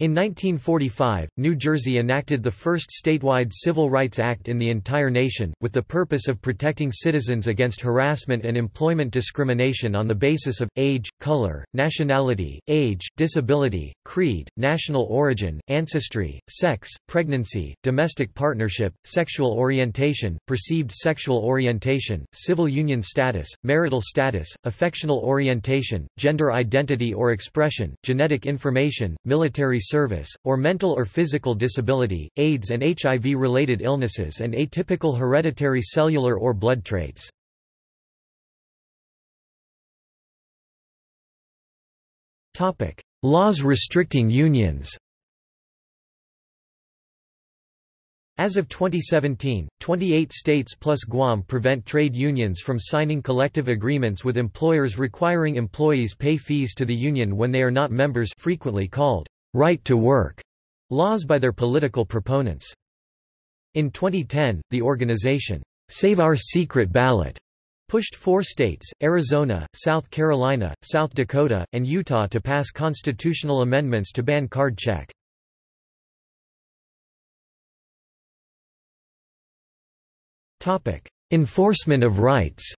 In 1945, New Jersey enacted the first statewide Civil Rights Act in the entire nation, with the purpose of protecting citizens against harassment and employment discrimination on the basis of, age, color, nationality, age, disability, creed, national origin, ancestry, sex, pregnancy, domestic partnership, sexual orientation, perceived sexual orientation, civil union status, marital status, affectional orientation, gender identity or expression, genetic information, military service, or mental or physical disability, AIDS and HIV-related illnesses and atypical hereditary cellular or blood traits. Laws restricting unions As of 2017, 28 states plus Guam prevent trade unions from signing collective agreements with employers requiring employees pay fees to the union when they are not members frequently called right to work laws by their political proponents. In 2010, the organization Save Our Secret Ballot pushed four states, Arizona, South Carolina, South Dakota, and Utah to pass constitutional amendments to ban card check. Enforcement of rights.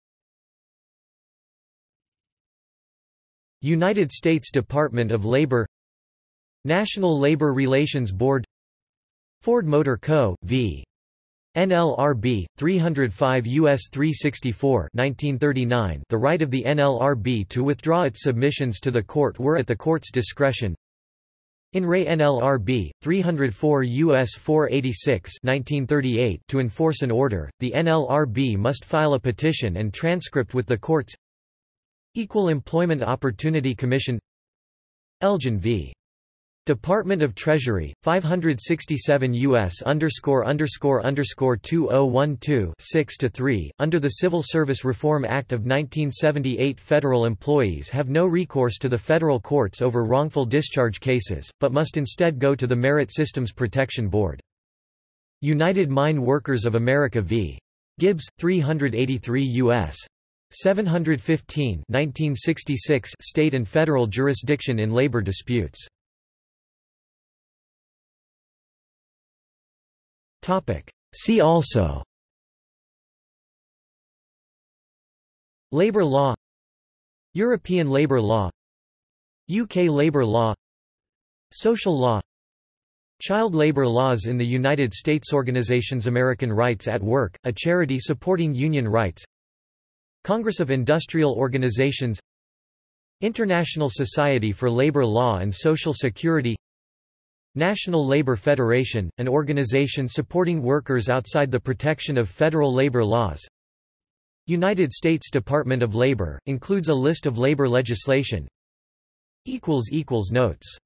United States Department of Labor National Labor Relations Board Ford Motor Co. v. NLRB 305 US 364 1939 The right of the NLRB to withdraw its submissions to the court were at the court's discretion in Re NLRB 304 US 486 1938 to enforce an order, the NLRB must file a petition and transcript with the courts. Equal Employment Opportunity Commission Elgin v. Department of Treasury, 567 U.S. underscore underscore underscore 2012 6 to 3. Under the Civil Service Reform Act of 1978, federal employees have no recourse to the federal courts over wrongful discharge cases, but must instead go to the Merit Systems Protection Board. United Mine Workers of America v. Gibbs, 383 U.S. 715 1966 state and federal jurisdiction in labor disputes. See also. Labour law. European labour law. UK labour law. Social law. Child labor laws in the United States Organizations American Rights at Work, a charity supporting union rights. Congress of Industrial Organizations. International Society for Labor Law and Social Security National Labor Federation, an organization supporting workers outside the protection of federal labor laws. United States Department of Labor, includes a list of labor legislation. Notes